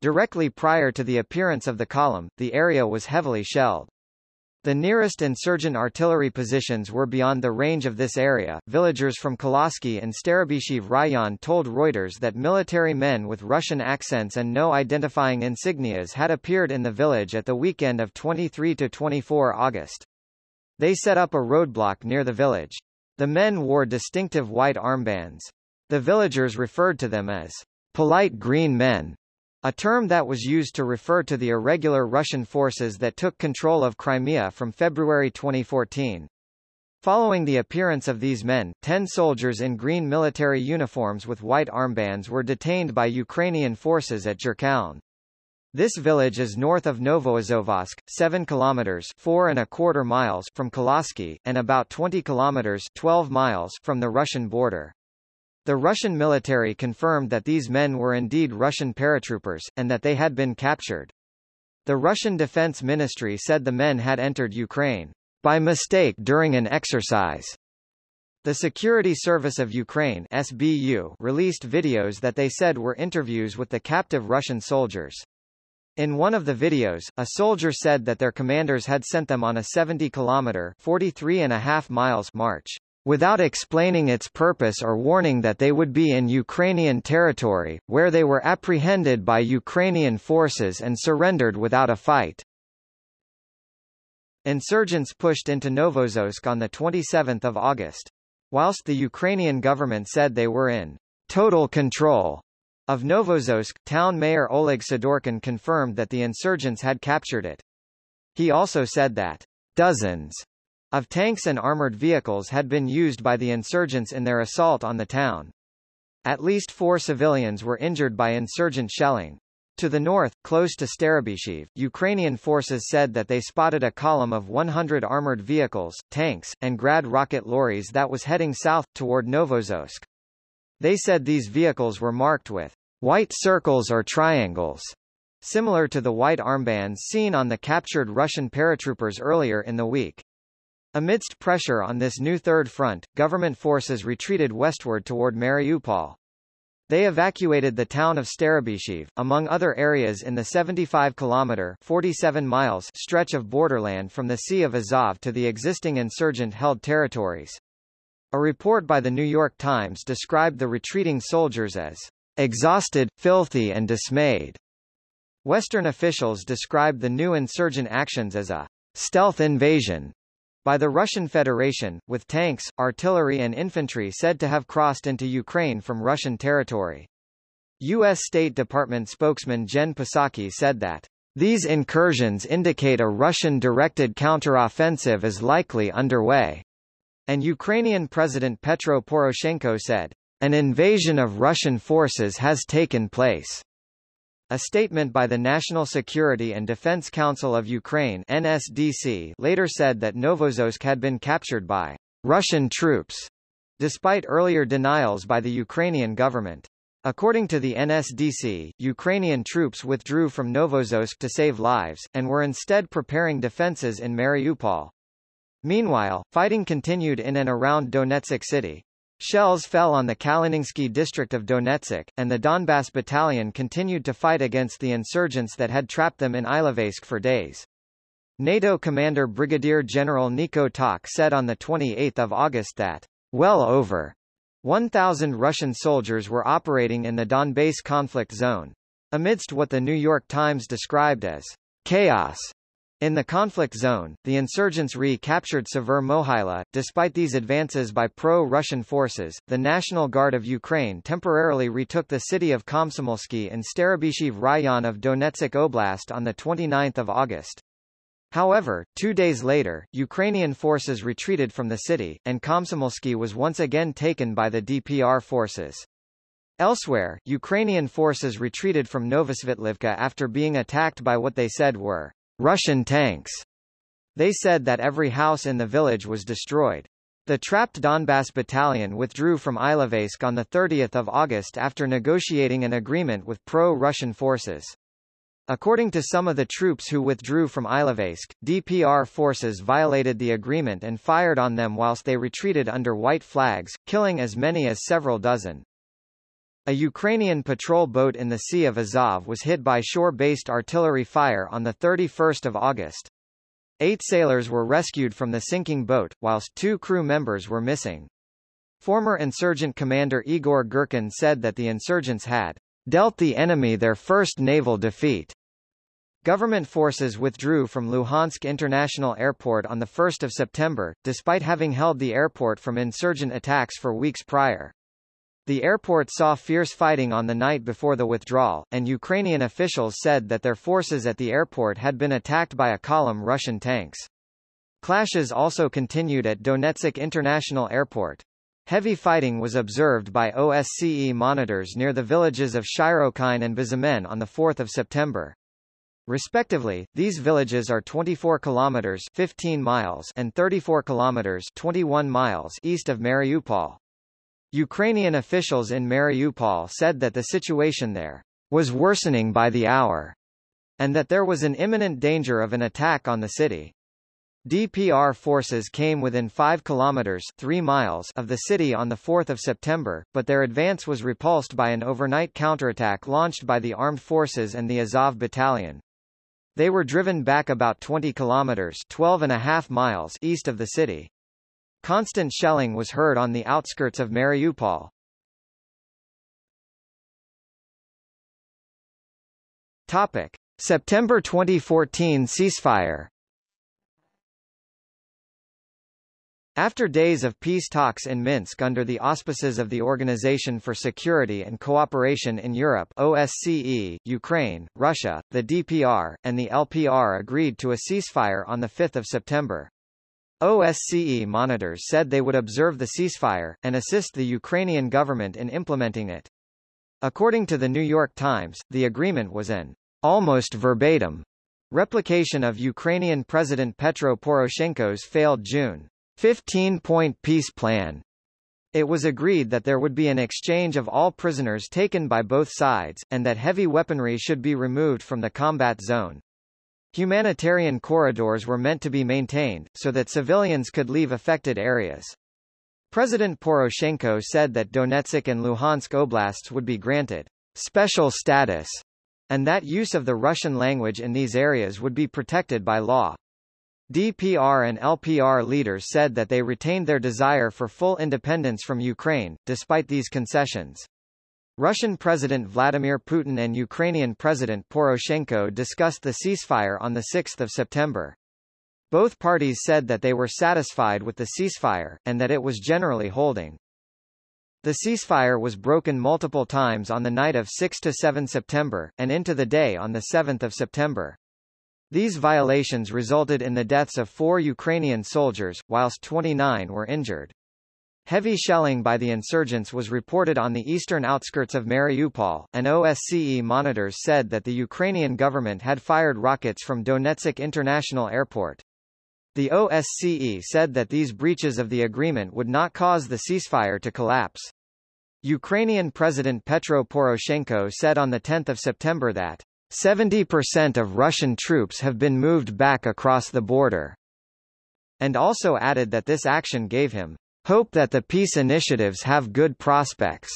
S1: Directly prior to the appearance of the column, the area was heavily shelled. The nearest insurgent artillery positions were beyond the range of this area. Villagers from Koloski and Starobyshiv Rayon told Reuters that military men with Russian accents and no identifying insignias had appeared in the village at the weekend of 23 to 24 August. They set up a roadblock near the village. The men wore distinctive white armbands. The villagers referred to them as polite green men. A term that was used to refer to the irregular Russian forces that took control of Crimea from February 2014. Following the appearance of these men, ten soldiers in green military uniforms with white armbands were detained by Ukrainian forces at Zherkaun. This village is north of Novoazovsk, 7 kilometers 4 and a quarter miles from Koloski, and about 20 kilometers 12 miles from the Russian border. The Russian military confirmed that these men were indeed Russian paratroopers, and that they had been captured. The Russian Defense Ministry said the men had entered Ukraine by mistake during an exercise. The Security Service of Ukraine SBU released videos that they said were interviews with the captive Russian soldiers. In one of the videos, a soldier said that their commanders had sent them on a 70-kilometer (43 and a half miles) march without explaining its purpose or warning that they would be in Ukrainian territory, where they were apprehended by Ukrainian forces and surrendered without a fight. Insurgents pushed into Novoazovsk on 27 August. Whilst the Ukrainian government said they were in total control of Novoazovsk, town mayor Oleg Sidorkin confirmed that the insurgents had captured it. He also said that dozens of tanks and armored vehicles had been used by the insurgents in their assault on the town. At least four civilians were injured by insurgent shelling. To the north, close to Starobyshiv, Ukrainian forces said that they spotted a column of 100 armored vehicles, tanks, and Grad rocket lorries that was heading south, toward Novoazovsk. They said these vehicles were marked with white circles or triangles, similar to the white armbands seen on the captured Russian paratroopers earlier in the week. Amidst pressure on this new Third Front, government forces retreated westward toward Mariupol. They evacuated the town of Starobyshiv, among other areas in the 75-kilometer (47 miles) stretch of borderland from the Sea of Azov to the existing insurgent-held territories. A report by the New York Times described the retreating soldiers as exhausted, filthy and dismayed. Western officials described the new insurgent actions as a stealth invasion by the Russian Federation, with tanks, artillery and infantry said to have crossed into Ukraine from Russian territory. U.S. State Department spokesman Jen Psaki said that these incursions indicate a Russian-directed counteroffensive is likely underway. And Ukrainian President Petro Poroshenko said, an invasion of Russian forces has taken place. A statement by the National Security and Defense Council of Ukraine NSDC later said that Novoazovsk had been captured by Russian troops, despite earlier denials by the Ukrainian government. According to the NSDC, Ukrainian troops withdrew from Novoazovsk to save lives, and were instead preparing defenses in Mariupol. Meanwhile, fighting continued in and around Donetsk city. Shells fell on the Kalininsky district of Donetsk, and the Donbass battalion continued to fight against the insurgents that had trapped them in Ilovaisk for days. NATO commander Brigadier General Nico Tak said on 28 August that, well over 1,000 Russian soldiers were operating in the Donbass conflict zone. Amidst what the New York Times described as chaos In the conflict zone, the insurgents recaptured Savur Mohyla. Despite these advances by pro-Russian forces, the National Guard of Ukraine temporarily retook the city of Komsomolsky in Starobyshev Rayon of Donetsk Oblast on 29 August. However, two days later, Ukrainian forces retreated from the city, and Komsomolsky was once again taken by the DPR forces. Elsewhere, Ukrainian forces retreated from Novosvitlivka after being attacked by what they said were Russian tanks. They said that every house in the village was destroyed. The trapped Donbass battalion withdrew from Ilovaisk on 30 August after negotiating an agreement with pro-Russian forces. According to some of the troops who withdrew from Ilovaisk, DPR forces violated the agreement and fired on them whilst they retreated under white flags, killing as many as several dozen. A Ukrainian patrol boat in the Sea of Azov was hit by shore-based artillery fire on 31 August. Eight sailors were rescued from the sinking boat, whilst two crew members were missing. Former insurgent commander Igor Girkin said that the insurgents had dealt the enemy their first naval defeat. Government forces withdrew from Luhansk International Airport on 1 September, despite having held the airport from insurgent attacks for weeks prior. The airport saw fierce fighting on the night before the withdrawal, and Ukrainian officials said that their forces at the airport had been attacked by a column Russian tanks. Clashes also continued at Donetsk International Airport. Heavy fighting was observed by OSCE monitors near the villages of Shyrokine and Bezimenne on 4 September. Respectively, these villages are 24 kilometers 15 miles and 34 kilometers 21 miles east of Mariupol. Ukrainian officials in Mariupol said that the situation there was worsening by the hour, and that there was an imminent danger of an attack on the city. DPR forces came within 5 kilometers 3 miles of the city on 4 September, but their advance was repulsed by an overnight counterattack launched by the armed forces and the Azov battalion. They were driven back about 20 kilometers 12 and a half miles east of the city. Constant shelling was heard on the outskirts of Mariupol. Topic: September 2014 ceasefire. After days of peace talks in Minsk under the auspices of the Organization for Security and Cooperation in Europe OSCE, Ukraine, Russia, the DPR, and the LPR agreed to a ceasefire on 5 September. OSCE monitors said they would observe the ceasefire, and assist the Ukrainian government in implementing it. According to the New York Times, the agreement was an almost verbatim replication of Ukrainian President Petro Poroshenko's failed June 15-point peace plan. It was agreed that there would be an exchange of all prisoners taken by both sides, and that heavy weaponry should be removed from the combat zone. Humanitarian corridors were meant to be maintained, so that civilians could leave affected areas. President Poroshenko said that Donetsk and Luhansk oblasts would be granted special status, and that use of the Russian language in these areas would be protected by law. DPR and LPR leaders said that they retained their desire for full independence from Ukraine, despite these concessions. Russian President Vladimir Putin and Ukrainian President Poroshenko discussed the ceasefire on 6 September. Both parties said that they were satisfied with the ceasefire, and that it was generally holding. The ceasefire was broken multiple times on the night of 6–7 September, and into the day on 7 September. These violations resulted in the deaths of four Ukrainian soldiers, whilst 29 were injured. Heavy shelling by the insurgents was reported on the eastern outskirts of Mariupol, and OSCE monitors said that the Ukrainian government had fired rockets from Donetsk International Airport. The OSCE said that these breaches of the agreement would not cause the ceasefire to collapse. Ukrainian President Petro Poroshenko said on 10 September that 70% of Russian troops have been moved back across the border, and also added that this action gave him Hope that the peace initiatives have good prospects.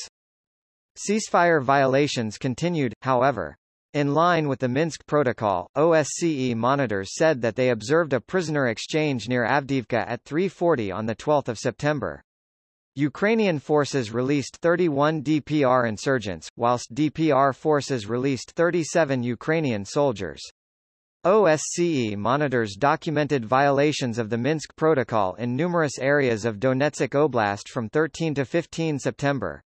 S1: Ceasefire violations continued, however. In line with the Minsk Protocol, OSCE monitors said that they observed a prisoner exchange near Avdiivka at 3.40 on 12 September. Ukrainian forces released 31 DPR insurgents, whilst DPR forces released 37 Ukrainian soldiers. OSCE monitors documented violations of the Minsk Protocol in numerous areas of Donetsk Oblast from 13 to 15 September.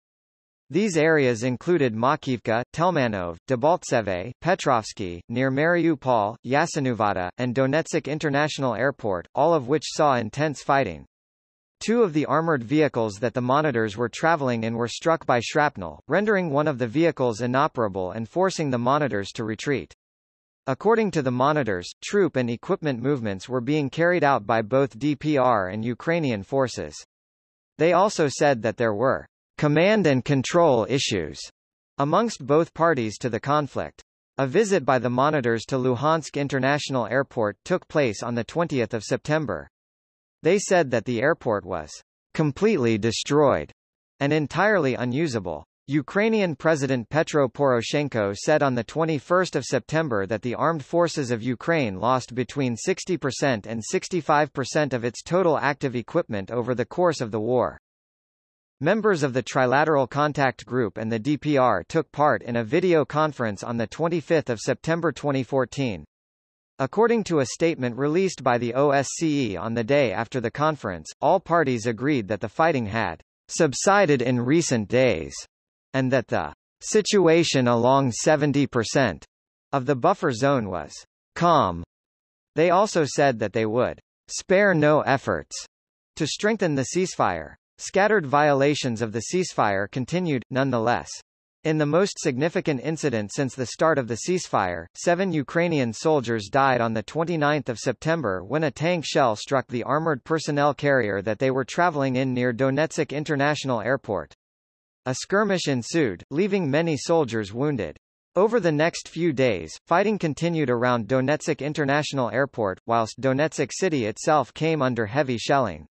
S1: These areas included Makiivka, Telmanov, Debaltseve, Petrovsky, near Mariupol, Yasinuvata, and Donetsk International Airport, all of which saw intense fighting. Two of the armored vehicles that the monitors were traveling in were struck by shrapnel, rendering one of the vehicles inoperable and forcing the monitors to retreat. According to the monitors, troop and equipment movements were being carried out by both DPR and Ukrainian forces. They also said that there were command and control issues amongst both parties to the conflict. A visit by the monitors to Luhansk International Airport took place on 20 September. They said that the airport was completely destroyed and entirely unusable. Ukrainian President Petro Poroshenko said on 21 September that the armed forces of Ukraine lost between 60% and 65% of its total active equipment over the course of the war. Members of the Trilateral Contact Group and the DPR took part in a video conference on 25 September 2014. According to a statement released by the OSCE on the day after the conference, all parties agreed that the fighting had subsided in recent days and that the situation along 70% of the buffer zone was calm. They also said that they would spare no efforts to strengthen the ceasefire. Scattered violations of the ceasefire continued, nonetheless. In the most significant incident since the start of the ceasefire, seven Ukrainian soldiers died on 29 September when a tank shell struck the armored personnel carrier that they were traveling in near Donetsk International Airport. A skirmish ensued, leaving many soldiers wounded. Over the next few days, fighting continued around Donetsk International Airport, whilst Donetsk city itself came under heavy shelling.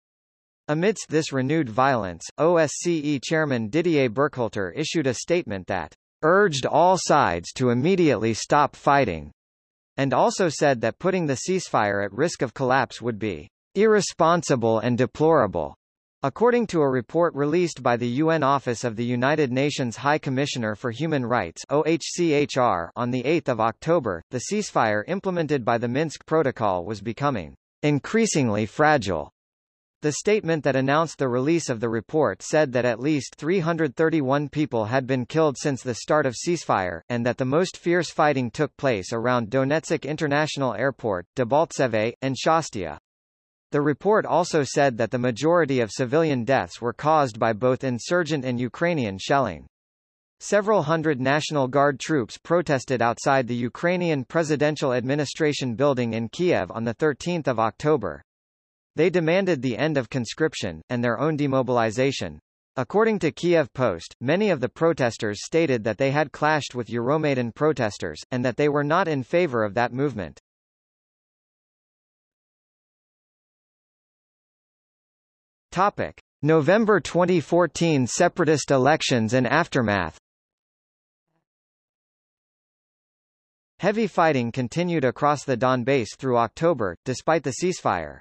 S1: Amidst this renewed violence, OSCE chairman Didier Burkhalter issued a statement that urged all sides to immediately stop fighting, and also said that putting the ceasefire at risk of collapse would be irresponsible and deplorable. According to a report released by the UN Office of the United Nations High Commissioner for Human Rights OHCHR on 8 October, the ceasefire implemented by the Minsk Protocol was becoming increasingly fragile. The statement that announced the release of the report said that at least 331 people had been killed since the start of ceasefire, and that the most fierce fighting took place around Donetsk International Airport, Debaltseve, and Shastia. The report also said that the majority of civilian deaths were caused by both insurgent and Ukrainian shelling. Several hundred National Guard troops protested outside the Ukrainian Presidential Administration building in Kiev on 13 October. They demanded the end of conscription, and their own demobilization. According to Kiev Post, many of the protesters stated that they had clashed with Euromaidan protesters, and that they were not in favor of that movement. Topic: November 2014 separatist elections and aftermath. Heavy fighting continued across the Donbass through October, despite the ceasefire.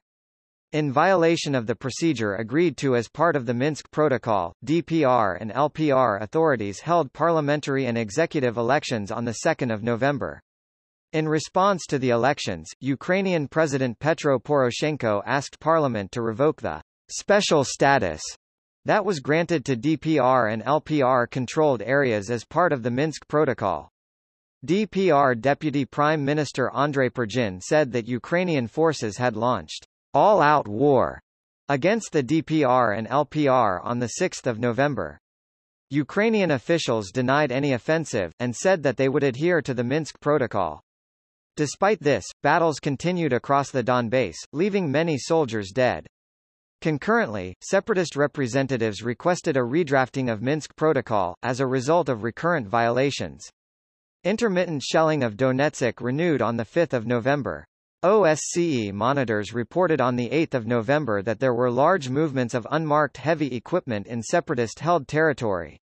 S1: In violation of the procedure agreed to as part of the Minsk Protocol, DPR and LPR authorities held parliamentary and executive elections on 2 November. In response to the elections, Ukrainian President Petro Poroshenko asked parliament to revoke the special status that was granted to DPR and LPR-controlled areas as part of the Minsk Protocol. DPR Deputy Prime Minister Andrei Prigozhin said that Ukrainian forces had launched all-out war against the DPR and LPR on 6 November. Ukrainian officials denied any offensive, and said that they would adhere to the Minsk Protocol. Despite this, battles continued across the Donbass, leaving many soldiers dead. Concurrently, separatist representatives requested a redrafting of Minsk Protocol, as a result of recurrent violations. Intermittent shelling of Donetsk renewed on 5 November. OSCE monitors reported on 8 November that there were large movements of unmarked heavy equipment in separatist-held territory.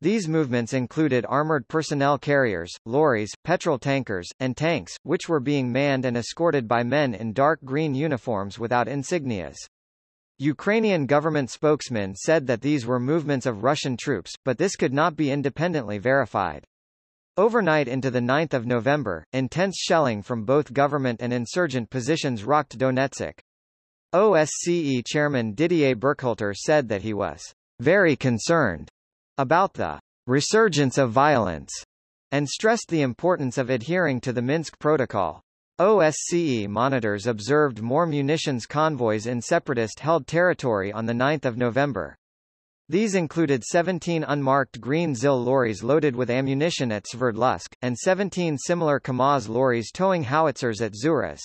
S1: These movements included armored personnel carriers, lorries, petrol tankers, and tanks, which were being manned and escorted by men in dark green uniforms without insignias. Ukrainian government spokesmen said that these were movements of Russian troops, but this could not be independently verified. Overnight into the 9th of November, intense shelling from both government and insurgent positions rocked Donetsk. OSCE chairman Didier Burkhalter said that he was very concerned about the resurgence of violence and stressed the importance of adhering to the Minsk Protocol. OSCE monitors observed more munitions convoys in separatist-held territory on 9 November. These included 17 unmarked green ZIL lorries loaded with ammunition at Sverdlovsk, and 17 similar KAMAZ lorries towing howitzers at Zuhres.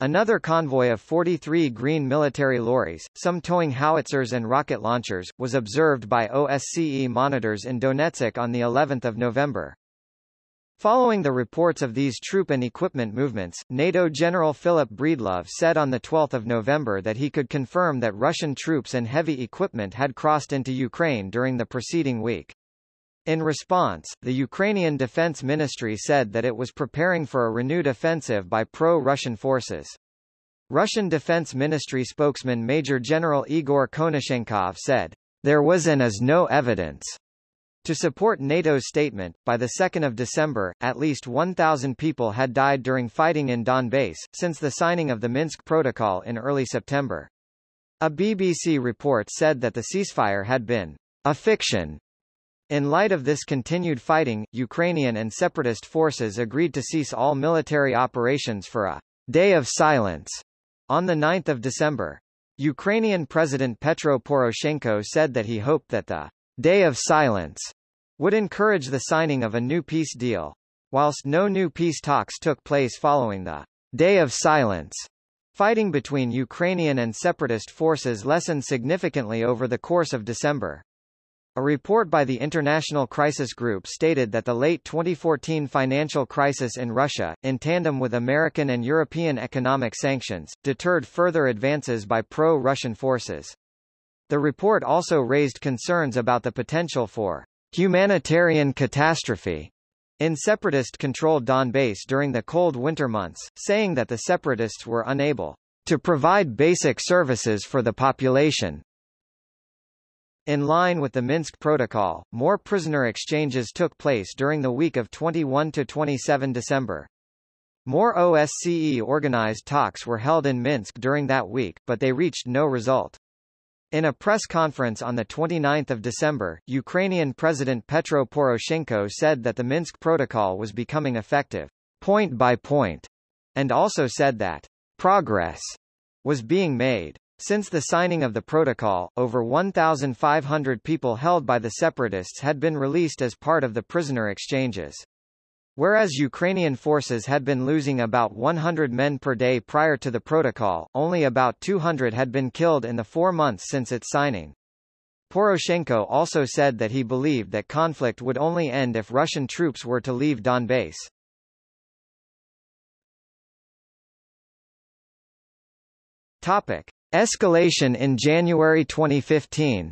S1: Another convoy of 43 green military lorries, some towing howitzers and rocket launchers, was observed by OSCE monitors in Donetsk on the 11th of November. Following the reports of these troop and equipment movements, NATO General Philip Breedlove said on 12 November that he could confirm that Russian troops and heavy equipment had crossed into Ukraine during the preceding week. In response, the Ukrainian Defense Ministry said that it was preparing for a renewed offensive by pro-Russian forces. Russian Defense Ministry spokesman Major General Igor Konashenkov said, There was and is no evidence to support NATO's statement, by 2 December, at least 1,000 people had died during fighting in Donbass, since the signing of the Minsk Protocol in early September. A BBC report said that the ceasefire had been a fiction in light of this continued fighting, Ukrainian and separatist forces agreed to cease all military operations for a day of silence on 9 December. Ukrainian President Petro Poroshenko said that he hoped that the day of silence would encourage the signing of a new peace deal. Whilst no new peace talks took place following the day of silence, fighting between Ukrainian and separatist forces lessened significantly over the course of December. A report by the International Crisis Group stated that the late 2014 financial crisis in Russia, in tandem with American and European economic sanctions, deterred further advances by pro-Russian forces. The report also raised concerns about the potential for humanitarian catastrophe in separatist-controlled Donbass during the cold winter months, saying that the separatists were unable to provide basic services for the population, in line with the Minsk Protocol, more prisoner exchanges took place during the week of 21–27 December. More OSCE-organized talks were held in Minsk during that week, but they reached no result. In a press conference on 29 December, Ukrainian President Petro Poroshenko said that the Minsk Protocol was becoming effective, point by point, and also said that progress was being made. Since the signing of the protocol, over 1,500 people held by the separatists had been released as part of the prisoner exchanges. Whereas Ukrainian forces had been losing about 100 men per day prior to the protocol, only about 200 had been killed in the four months since its signing. Poroshenko also said that he believed that conflict would only end if Russian troops were to leave Donbass. Topic. Escalation in January 2015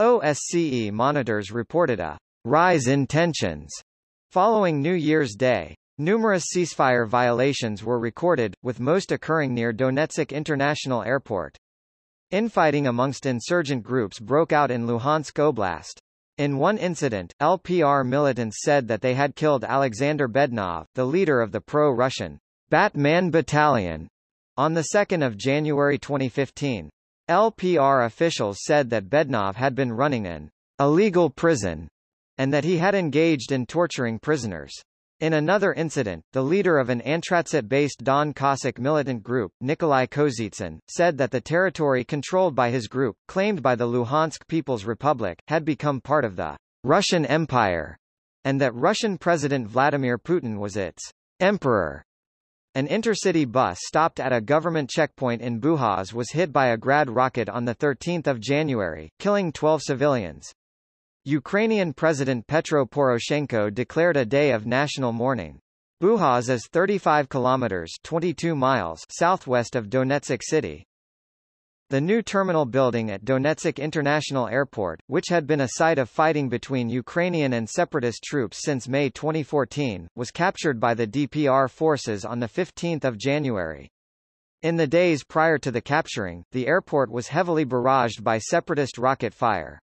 S1: OSCE monitors reported a rise in tensions following New Year's Day. Numerous ceasefire violations were recorded, with most occurring near Donetsk International Airport. Infighting amongst insurgent groups broke out in Luhansk Oblast. In one incident, LPR militants said that they had killed Alexander Bednov, the leader of the pro-Russian Batman Battalion on 2 January 2015. LPR officials said that Bednov had been running an illegal prison and that he had engaged in torturing prisoners. In another incident, the leader of an Antratsyt-based Don Cossack militant group, Nikolai Kozitsyn, said that the territory controlled by his group, claimed by the Luhansk People's Republic, had become part of the Russian Empire, and that Russian President Vladimir Putin was its emperor. An intercity bus stopped at a government checkpoint in Buhaz was hit by a Grad rocket on 13 January, killing 12 civilians. Ukrainian President Petro Poroshenko declared a day of national mourning. Buhaz is 35 kilometers 22 miles southwest of Donetsk city. The new terminal building at Donetsk International Airport, which had been a site of fighting between Ukrainian and separatist troops since May 2014, was captured by the DPR forces on 15 January. In the days prior to the capturing, the airport was heavily barraged by separatist rocket fire.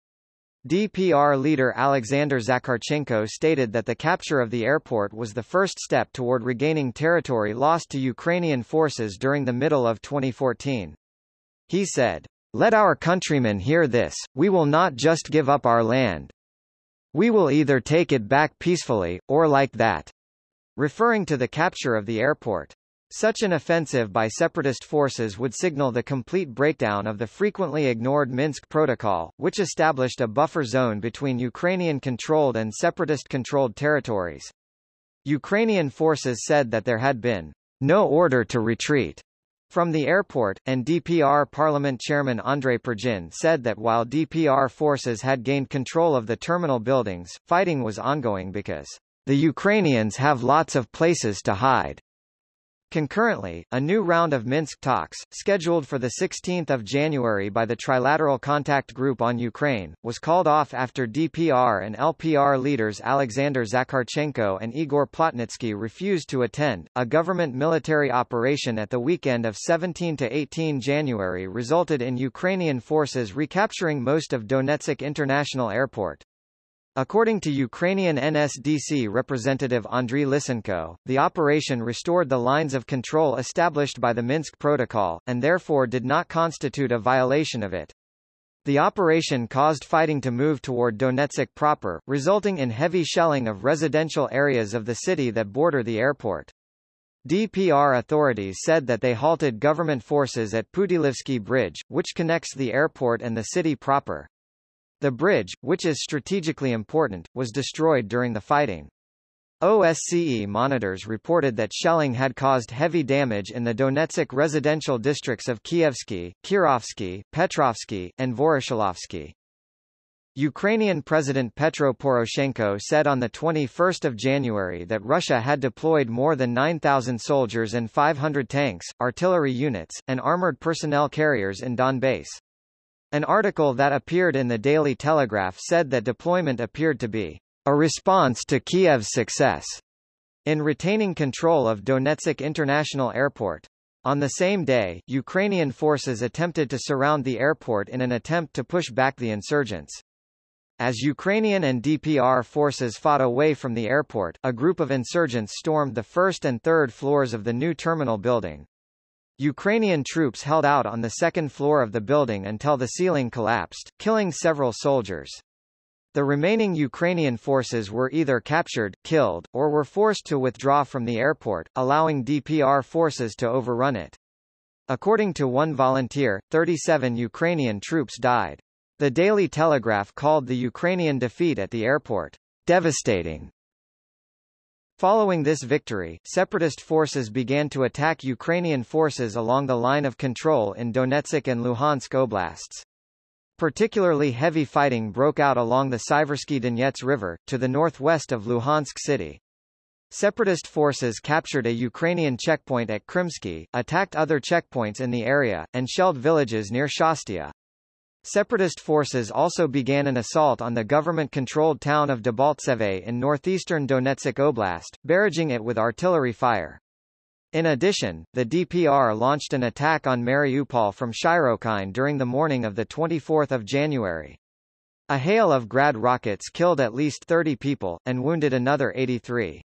S1: DPR leader Alexander Zakharchenko stated that the capture of the airport was the first step toward regaining territory lost to Ukrainian forces during the middle of 2014. He said, Let our countrymen hear this, we will not just give up our land. We will either take it back peacefully, or like that. Referring to the capture of the airport. Such an offensive by separatist forces would signal the complete breakdown of the frequently ignored Minsk Protocol, which established a buffer zone between Ukrainian-controlled and separatist-controlled territories. Ukrainian forces said that there had been no order to retreat from the airport, and DPR Parliament Chairman Andrei Purgin said that while DPR forces had gained control of the terminal buildings, fighting was ongoing because the Ukrainians have lots of places to hide. Concurrently, a new round of Minsk talks, scheduled for 16 January by the Trilateral Contact Group on Ukraine, was called off after DPR and LPR leaders Alexander Zakharchenko and Igor Plotnitsky refused to attend. A government military operation at the weekend of 17 to 18 January resulted in Ukrainian forces recapturing most of Donetsk International Airport. According to Ukrainian NSDC representative Andriy Lysenko, the operation restored the lines of control established by the Minsk Protocol, and therefore did not constitute a violation of it. The operation caused fighting to move toward Donetsk proper, resulting in heavy shelling of residential areas of the city that border the airport. DPR authorities said that they halted government forces at Putilivsky Bridge, which connects the airport and the city proper. The bridge, which is strategically important, was destroyed during the fighting. OSCE monitors reported that shelling had caused heavy damage in the Donetsk residential districts of Kievsky, Kirovsky, Petrovsky, and Voroshilovsky. Ukrainian President Petro Poroshenko said on 21 January that Russia had deployed more than 9,000 soldiers and 500 tanks, artillery units, and armored personnel carriers in Donbass. An article that appeared in the Daily Telegraph said that deployment appeared to be a response to Kiev's success in retaining control of Donetsk International Airport. On the same day, Ukrainian forces attempted to surround the airport in an attempt to push back the insurgents. As Ukrainian and DPR forces fought away from the airport, a group of insurgents stormed the first and third floors of the new terminal building. Ukrainian troops held out on the second floor of the building until the ceiling collapsed, killing several soldiers. The remaining Ukrainian forces were either captured, killed, or were forced to withdraw from the airport, allowing DPR forces to overrun it. According to one volunteer, 37 Ukrainian troops died. The Daily Telegraph called the Ukrainian defeat at the airport devastating Following this victory, separatist forces began to attack Ukrainian forces along the line of control in Donetsk and Luhansk oblasts. Particularly heavy fighting broke out along the Siversky Donets River, to the northwest of Luhansk city. Separatist forces captured a Ukrainian checkpoint at Krymsky, attacked other checkpoints in the area, and shelled villages near Shchastia. Separatist forces also began an assault on the government-controlled town of Debaltseve in northeastern Donetsk Oblast, barraging it with artillery fire. In addition, the DPR launched an attack on Mariupol from Shyrokine during the morning of 24 January. A hail of Grad rockets killed at least 30 people, and wounded another 83.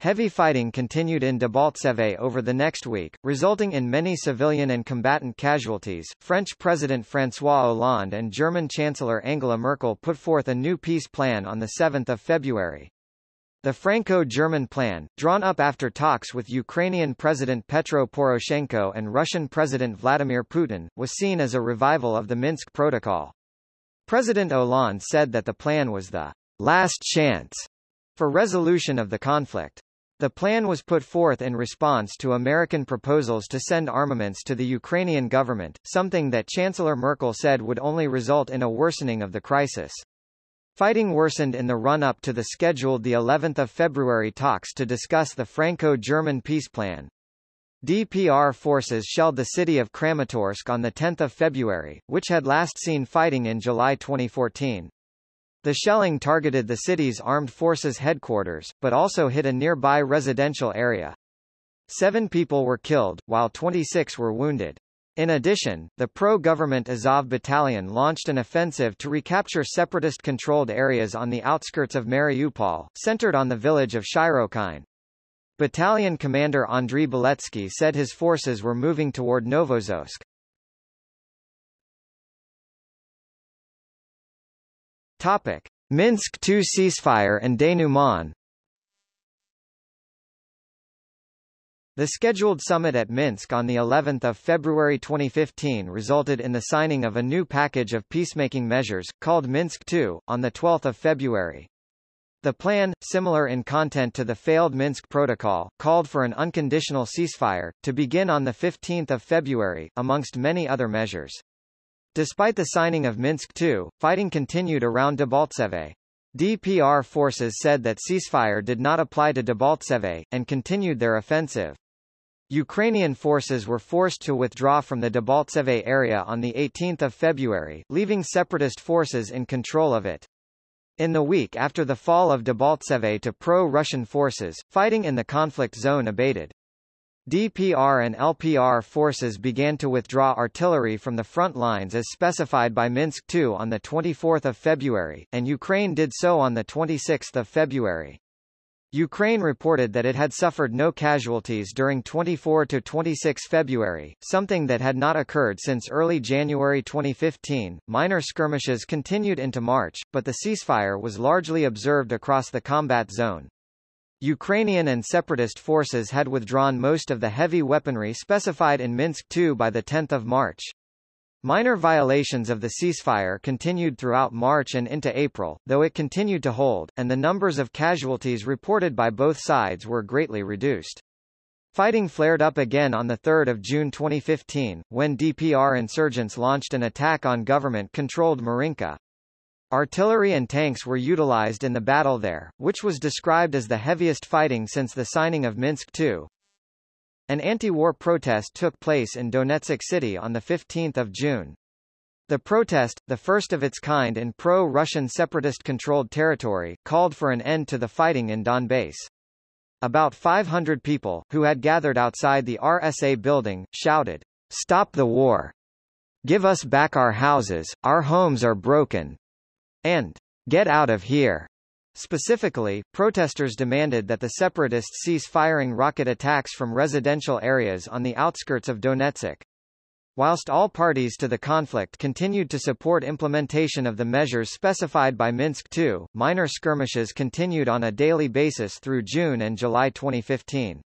S1: Heavy fighting continued in Debaltseve over the next week, resulting in many civilian and combatant casualties. French President François Hollande and German Chancellor Angela Merkel put forth a new peace plan on 7 February. The Franco-German plan, drawn up after talks with Ukrainian President Petro Poroshenko and Russian President Vladimir Putin, was seen as a revival of the Minsk Protocol. President Hollande said that the plan was the last chance for resolution of the conflict. The plan was put forth in response to American proposals to send armaments to the Ukrainian government, something that Chancellor Merkel said would only result in a worsening of the crisis. Fighting worsened in the run-up to the scheduled the 11th of February talks to discuss the Franco-German peace plan. DPR forces shelled the city of Kramatorsk on 10 February, which had last seen fighting in July 2014. The shelling targeted the city's armed forces headquarters, but also hit a nearby residential area. Seven people were killed, while 26 were wounded. In addition, the pro-government Azov Battalion launched an offensive to recapture separatist-controlled areas on the outskirts of Mariupol, centered on the village of Shyrokine. Battalion commander Andriy Beletsky said his forces were moving toward Novoazovsk. Topic: Minsk II ceasefire and denouement The scheduled summit at Minsk on the 11th of February 2015 resulted in the signing of a new package of peacemaking measures, called Minsk II, on the 12th of February. The plan, similar in content to the failed Minsk Protocol, called for an unconditional ceasefire, to begin on 15 February, amongst many other measures. Despite the signing of Minsk II, fighting continued around Debaltseve. DPR forces said that ceasefire did not apply to Debaltseve, and continued their offensive. Ukrainian forces were forced to withdraw from the Debaltseve area on 18 February, leaving separatist forces in control of it. In the week after the fall of Debaltseve to pro-Russian forces, fighting in the conflict zone abated. DPR and LPR forces began to withdraw artillery from the front lines as specified by Minsk II on 24 February, and Ukraine did so on 26 February. Ukraine reported that it had suffered no casualties during 24 to 26 February, something that had not occurred since early January 2015. Minor skirmishes continued into March, but the ceasefire was largely observed across the combat zone. Ukrainian and separatist forces had withdrawn most of the heavy weaponry specified in Minsk II by 10 March. Minor violations of the ceasefire continued throughout March and into April, though it continued to hold, and the numbers of casualties reported by both sides were greatly reduced. Fighting flared up again on 3 June 2015, when DPR insurgents launched an attack on government-controlled Marinka. Artillery and tanks were utilized in the battle there, which was described as the heaviest fighting since the signing of Minsk II. An anti-war protest took place in Donetsk City on 15 June. The protest, the first of its kind in pro-Russian separatist-controlled territory, called for an end to the fighting in Donbass. About 500 people, who had gathered outside the RSA building, shouted, Stop the war! Give us back our houses, our homes are broken! And Get out of here! Specifically, protesters demanded that the separatists cease firing rocket attacks from residential areas on the outskirts of Donetsk. Whilst all parties to the conflict continued to support implementation of the measures specified by Minsk II, minor skirmishes continued on a daily basis through June and July 2015.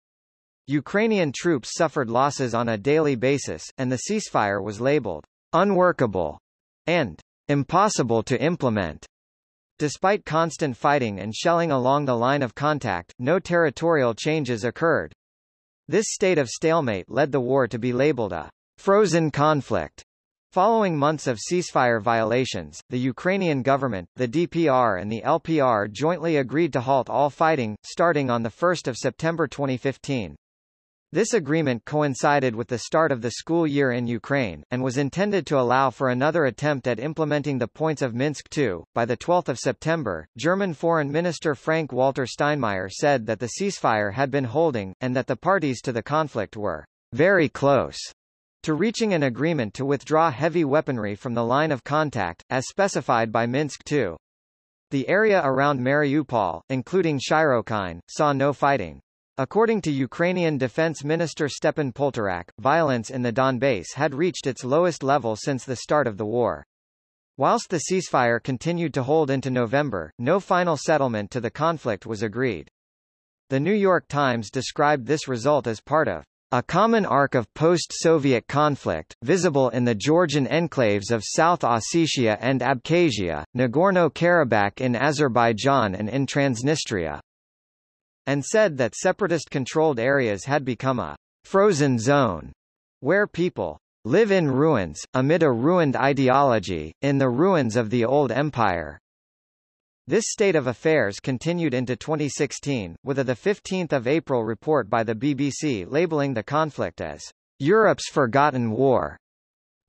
S1: Ukrainian troops suffered losses on a daily basis, and the ceasefire was labeled unworkable and impossible to implement. Despite constant fighting and shelling along the line of contact, no territorial changes occurred. This state of stalemate led the war to be labeled a frozen conflict. Following months of ceasefire violations, the Ukrainian government, the DPR and the LPR jointly agreed to halt all fighting, starting on 1 September 2015. This agreement coincided with the start of the school year in Ukraine, and was intended to allow for another attempt at implementing the points of Minsk II. By 12 September, German Foreign Minister Frank-Walter Steinmeier said that the ceasefire had been holding, and that the parties to the conflict were very close to reaching an agreement to withdraw heavy weaponry from the line of contact, as specified by Minsk II. The area around Mariupol, including Shyrokine, saw no fighting. According to Ukrainian Defense Minister Stepan Poltorak, violence in the Donbass had reached its lowest level since the start of the war. Whilst the ceasefire continued to hold into November, no final settlement to the conflict was agreed. The New York Times described this result as part of a common arc of post-Soviet conflict, visible in the Georgian enclaves of South Ossetia and Abkhazia, Nagorno-Karabakh in Azerbaijan and in Transnistria and said that separatist-controlled areas had become a frozen zone, where people live in ruins, amid a ruined ideology, in the ruins of the old empire. This state of affairs continued into 2016, with a 15 April report by the BBC labeling the conflict as Europe's forgotten war.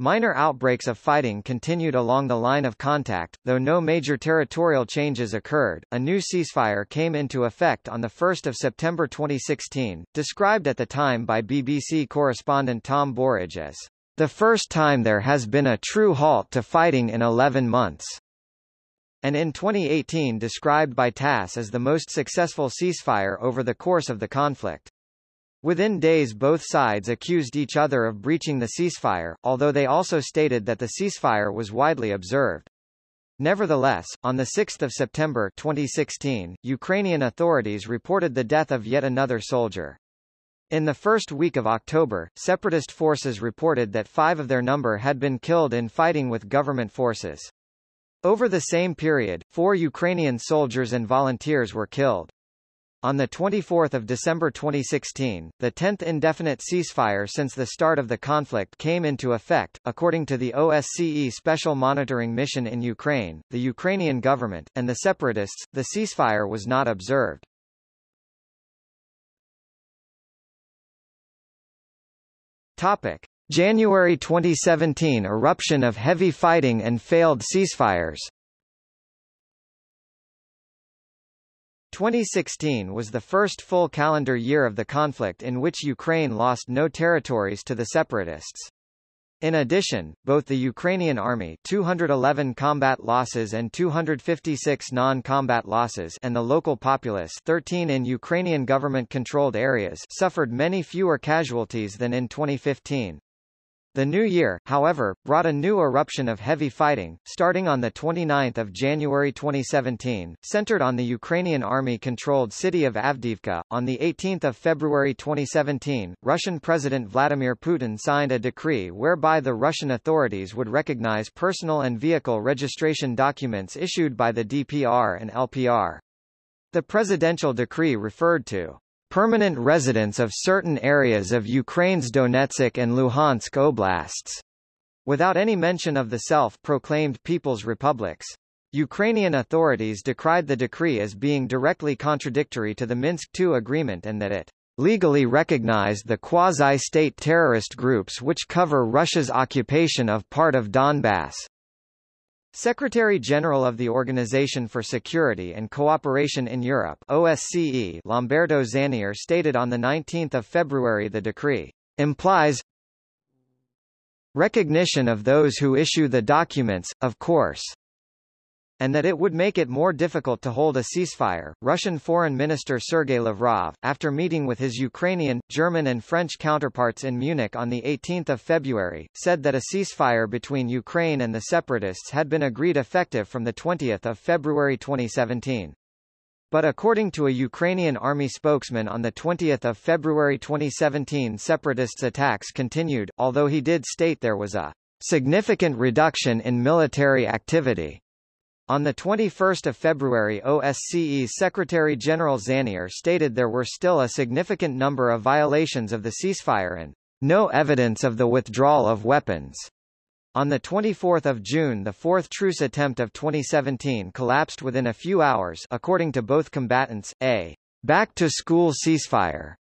S1: Minor outbreaks of fighting continued along the line of contact, though no major territorial changes occurred. A new ceasefire came into effect on 1 September 2016, described at the time by BBC correspondent Tom Burridge as The first time there has been a true halt to fighting in 11 months and in 2018 described by TASS as the most successful ceasefire over the course of the conflict. Within days both sides accused each other of breaching the ceasefire, although they also stated that the ceasefire was widely observed. Nevertheless, on 6 September 2016, Ukrainian authorities reported the death of yet another soldier. In the first week of October, separatist forces reported that five of their number had been killed in fighting with government forces. Over the same period, four Ukrainian soldiers and volunteers were killed. On 24 December 2016, the 10th indefinite ceasefire since the start of the conflict came into effect, according to the OSCE Special Monitoring Mission in Ukraine, the Ukrainian government, and the separatists, the ceasefire was not observed. Topic. January 2017 eruption of heavy fighting and failed ceasefires 2016 was the first full calendar year of the conflict in which Ukraine lost no territories to the separatists. In addition, both the Ukrainian army 211 combat losses and 256 non-combat losses and the local populace 13 in Ukrainian government-controlled areas suffered many fewer casualties than in 2015. The new year, however, brought a new eruption of heavy fighting, starting on 29 January 2017, centered on the Ukrainian army-controlled city of Avdiivka. On 18 February 2017, Russian President Vladimir Putin signed a decree whereby the Russian authorities would recognize personal and vehicle registration documents issued by the DPR and LPR. The presidential decree referred to permanent residents of certain areas of Ukraine's Donetsk and Luhansk oblasts, without any mention of the self-proclaimed People's Republics. Ukrainian authorities decried the decree as being directly contradictory to the Minsk II agreement and that it legally recognized the quasi-state terrorist groups which cover Russia's occupation of part of Donbass. Secretary-General of the Organization for Security and Cooperation in Europe OSCE Lamberto Zannier stated on 19 February the decree implies recognition of those who issue the documents, of course, and that it would make it more difficult to hold a ceasefire. Russian Foreign Minister Sergei Lavrov, after meeting with his Ukrainian, German and French counterparts in Munich on 18 February, said that a ceasefire between Ukraine and the separatists had been agreed effective from 20 February 2017. But according to a Ukrainian army spokesman on 20 February 2017 separatists' attacks continued, although he did state there was a significant reduction in military activity. On 21 February OSCE Secretary-General Zannier stated there were still a significant number of violations of the ceasefire and no evidence of the withdrawal of weapons. On 24 June the fourth truce attempt of 2017 collapsed within a few hours according to both combatants, a back-to-school ceasefire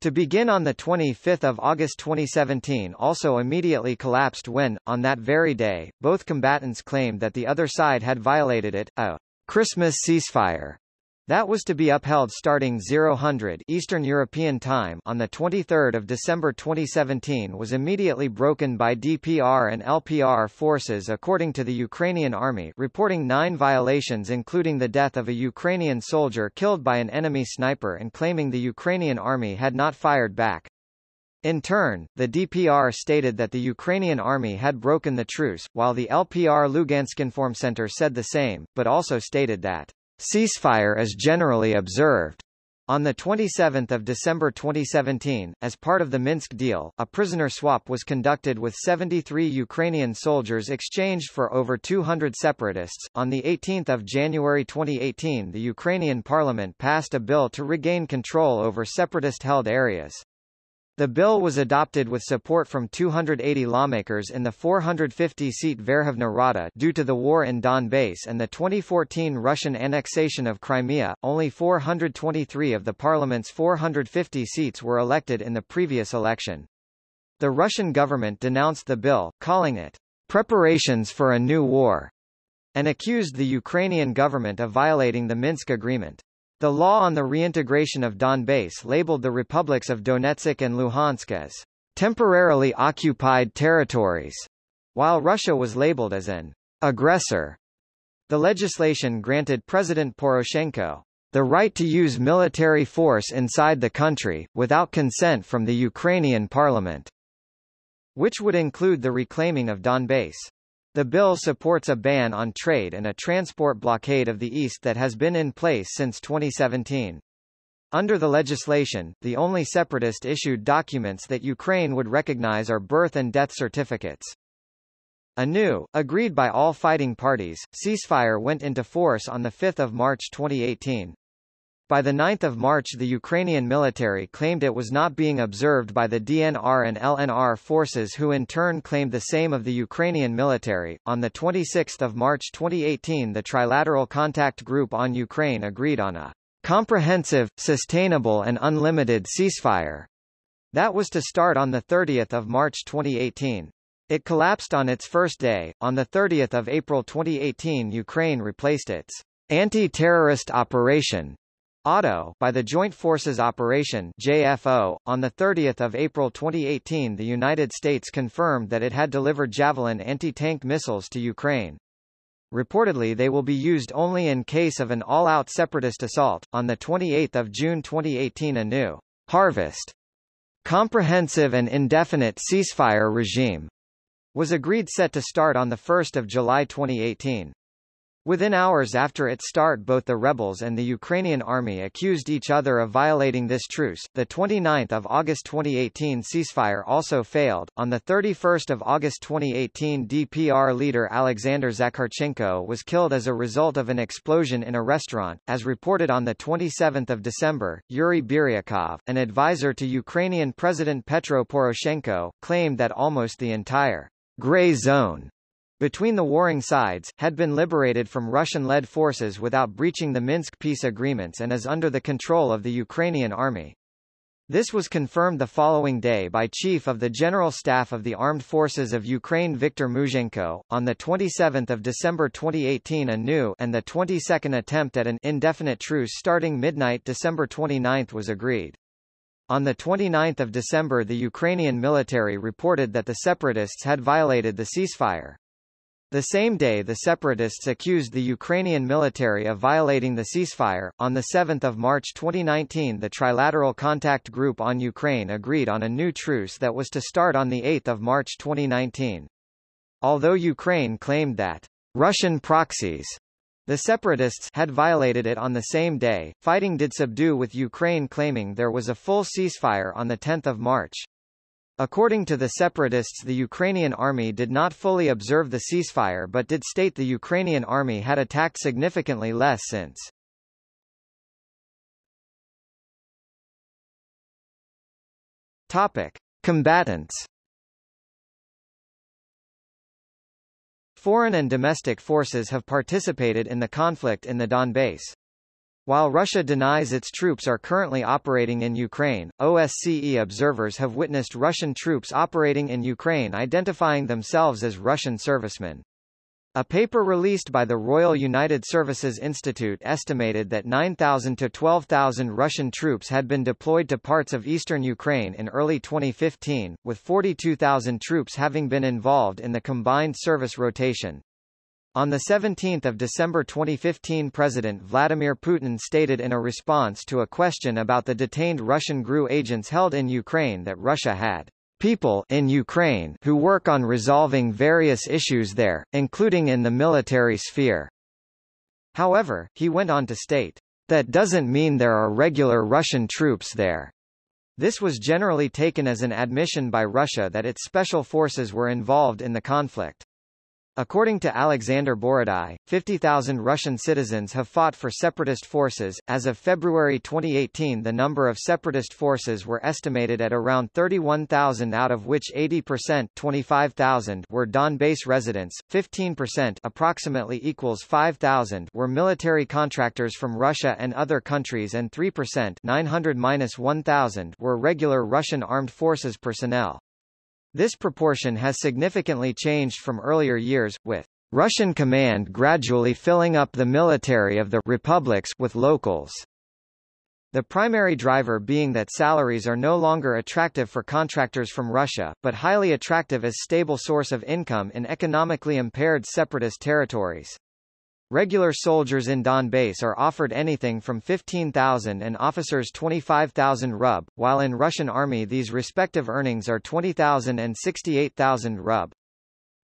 S1: to begin on 25 August 2017 also immediately collapsed when, on that very day, both combatants claimed that the other side had violated it, a Christmas ceasefire that was to be upheld starting 0000 Eastern European Time on the 23rd of December 2017 was immediately broken by DPR and LPR forces according to the Ukrainian army reporting nine violations including the death of a Ukrainian soldier killed by an enemy sniper and claiming the Ukrainian army had not fired back. In turn, the DPR stated that the Ukrainian army had broken the truce, while the LPR Luganskinform Center said the same, but also stated that Ceasefire is generally observed. On 27 December 2017, as part of the Minsk deal, a prisoner swap was conducted with 73 Ukrainian soldiers exchanged for over 200 separatists. On 18 January 2018 the Ukrainian parliament passed a bill to regain control over separatist-held areas. The bill was adopted with support from 280 lawmakers in the 450-seat Verkhovna Rada due to the war in Donbass and the 2014 Russian annexation of Crimea. Only 423 of the parliament's 450 seats were elected in the previous election. The Russian government denounced the bill, calling it preparations for a new war, and accused the Ukrainian government of violating the Minsk agreement. The law on the reintegration of Donbass labeled the republics of Donetsk and Luhansk as temporarily occupied territories, while Russia was labeled as an aggressor. The legislation granted President Poroshenko the right to use military force inside the country, without consent from the Ukrainian parliament, which would include the reclaiming of Donbass. The bill supports a ban on trade and a transport blockade of the east that has been in place since 2017. Under the legislation, the only separatist-issued documents that Ukraine would recognize are birth and death certificates. A new, agreed by all fighting parties, ceasefire went into force on 5 March 2018. By 9 March the Ukrainian military claimed it was not being observed by the DNR and LNR forces who in turn claimed the same of the Ukrainian military. On 26 March 2018 the Trilateral Contact Group on Ukraine agreed on a comprehensive, sustainable and unlimited ceasefire. That was to start on 30 March 2018. It collapsed on its first day. On 30 April 2018 Ukraine replaced its anti-terrorist operation ATO by the Joint Forces Operation JFO. On 30 April 2018 the United States confirmed that it had delivered Javelin anti-tank missiles to Ukraine. Reportedly they will be used only in case of an all-out separatist assault. On 28 June 2018 a new harvest comprehensive and indefinite ceasefire regime was agreed set to start on 1 July 2018. Within hours after its start both the rebels and the Ukrainian army accused each other of violating this truce. The 29th of August 2018 ceasefire also failed. On the 31st of August 2018 DPR leader Alexander Zakharchenko was killed as a result of an explosion in a restaurant, as reported on the 27th of December. Yuri Biryakov, an advisor to Ukrainian President Petro Poroshenko, claimed that almost the entire gray zone between the warring sides, had been liberated from Russian-led forces without breaching the Minsk peace agreements and is under the control of the Ukrainian army. This was confirmed the following day by Chief of the General Staff of the Armed Forces of Ukraine Viktor Muzhenko. On the 27th of December 2018 a new and the 22nd attempt at an indefinite truce starting midnight December 29 was agreed. On 29 December the Ukrainian military reported that the separatists had violated the ceasefire. The same day the separatists accused the Ukrainian military of violating the ceasefire. On 7 March 2019 the Trilateral Contact Group on Ukraine agreed on a new truce that was to start on 8 March 2019. Although Ukraine claimed that Russian proxies the separatists had violated it on the same day, fighting did subdue with Ukraine claiming there was a full ceasefire on 10 March. According to the separatists the Ukrainian army did not fully observe the ceasefire but did state the Ukrainian army had attacked significantly less since. Topic. Combatants Foreign and domestic forces have participated in the conflict in the Donbass. While Russia denies its troops are currently operating in Ukraine, OSCE observers have witnessed Russian troops operating in Ukraine identifying themselves as Russian servicemen. A paper released by the Royal United Services Institute estimated that 9,000 to 12,000 Russian troops had been deployed to parts of eastern Ukraine in early 2015, with 42,000 troops having been involved in the combined service rotation. On 17 December 2015 President Vladimir Putin stated in a response to a question about the detained Russian GRU agents held in Ukraine that Russia had people in Ukraine who work on resolving various issues there, including in the military sphere. However, he went on to state, that doesn't mean there are regular Russian troops there. This was generally taken as an admission by Russia that its special forces were involved in the conflict. According to Alexander Borodai, 50,000 Russian citizens have fought for separatist forces. As of February 2018, the number of separatist forces were estimated at around 31,000 out of which 80% 25,000 were Donbass residents, 15% approximately equals 5,000 were military contractors from Russia and other countries and 3% 900-1000 were regular Russian armed forces personnel. This proportion has significantly changed from earlier years, with Russian command gradually filling up the military of the republics with locals. The primary driver being that salaries are no longer attractive for contractors from Russia, but highly attractive as stable source of income in economically impaired separatist territories. Regular soldiers in Donbass are offered anything from 15,000 and officers 25,000 rub, while in Russian army these respective earnings are 20,000 and 68,000 rub.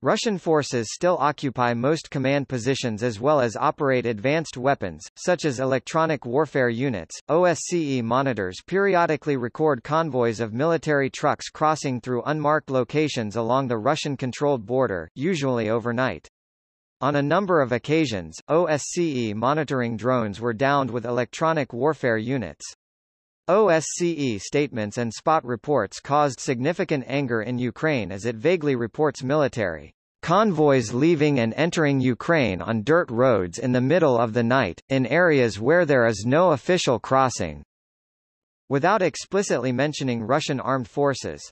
S1: Russian forces still occupy most command positions as well as operate advanced weapons, such as electronic warfare units. OSCE monitors periodically record convoys of military trucks crossing through unmarked locations along the Russian-controlled border, usually overnight. On a number of occasions, OSCE monitoring drones were downed with electronic warfare units. OSCE statements and spot reports caused significant anger in Ukraine as it vaguely reports military convoys leaving and entering Ukraine on dirt roads in the middle of the night, in areas where there is no official crossing, without explicitly mentioning Russian armed forces.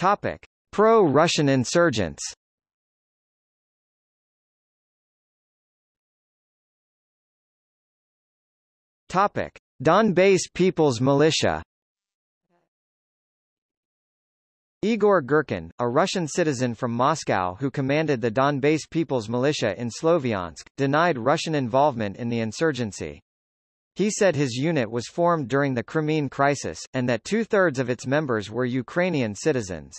S1: Topic: Pro-Russian insurgents. Topic: Donbass People's Militia. Igor Girkin, a Russian citizen from Moscow who commanded the Donbass People's Militia in Sloviansk, denied Russian involvement in the insurgency. He said his unit was formed during the Crimean crisis, and that two-thirds of its members were Ukrainian citizens.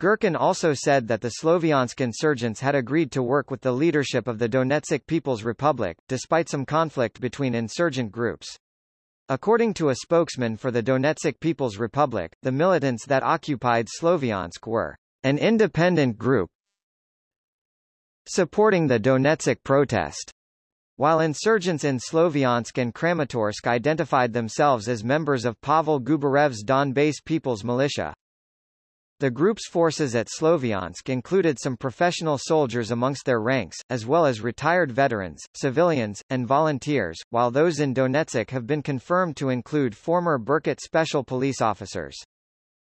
S1: Girkin also said that the Sloviansk insurgents had agreed to work with the leadership of the Donetsk People's Republic, despite some conflict between insurgent groups. According to a spokesman for the Donetsk People's Republic, the militants that occupied Sloviansk were an independent group supporting the Donetsk protest. While insurgents in Sloviansk and Kramatorsk identified themselves as members of Pavel Gubarev's Donbass People's Militia. The group's forces at Sloviansk included some professional soldiers amongst their ranks, as well as retired veterans, civilians, and volunteers, while those in Donetsk have been confirmed to include former Berkut special police officers.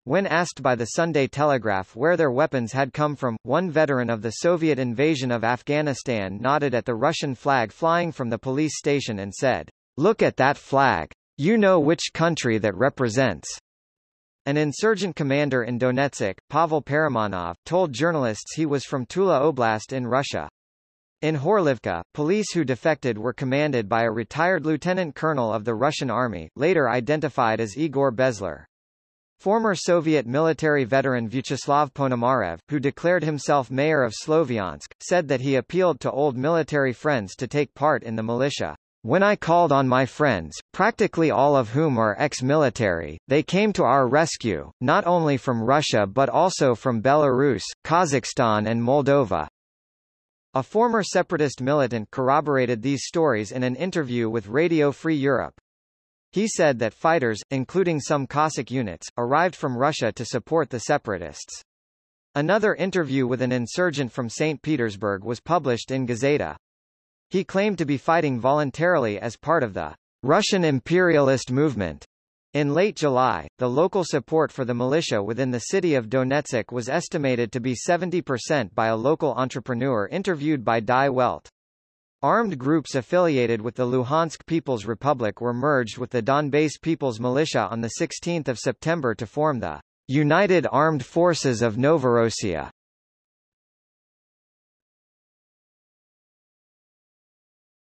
S1: When asked by the Sunday Telegraph where their weapons had come from, one veteran of the Soviet invasion of Afghanistan nodded at the Russian flag flying from the police station and said, Look at that flag. You know which country that represents. An insurgent commander in Donetsk, Pavel Paramanov, told journalists he was from Tula Oblast in Russia. In Horlivka, police who defected were commanded by a retired lieutenant colonel of the Russian army, later identified as Igor Bezler. Former Soviet military veteran Vyacheslav Ponomarev, who declared himself mayor of Sloviansk, said that he appealed to old military friends to take part in the militia. When I called on my friends, practically all of whom are ex-military, they came to our rescue, not only from Russia but also from Belarus, Kazakhstan and Moldova. A former separatist militant corroborated these stories in an interview with Radio Free Europe. He said that fighters, including some Cossack units, arrived from Russia to support the separatists. Another interview with an insurgent from St. Petersburg was published in Gazeta. He claimed to be fighting voluntarily as part of the Russian imperialist movement. In late July, the local support for the militia within the city of Donetsk was estimated to be 70% by a local entrepreneur interviewed by Die Welt. Armed groups affiliated with the Luhansk People's Republic were merged with the Donbass People's Militia on 16 September to form the United Armed Forces of Novorossiya.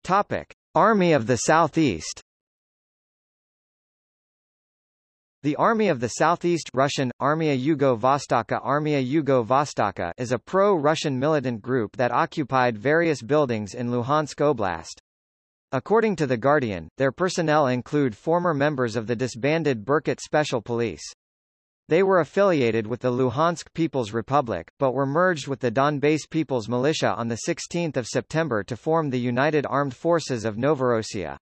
S1: Topic. Army of the Southeast The Army of the Southeast Russian, Armia Yugo-Vostoka Armia Yugo-Vostoka is a pro-Russian militant group that occupied various buildings in Luhansk Oblast. According to The Guardian, their personnel include former members of the disbanded Berkut Special Police. They were affiliated with the Luhansk People's Republic, but were merged with the Donbass People's Militia on 16 September to form the United Armed Forces of Novorossiya.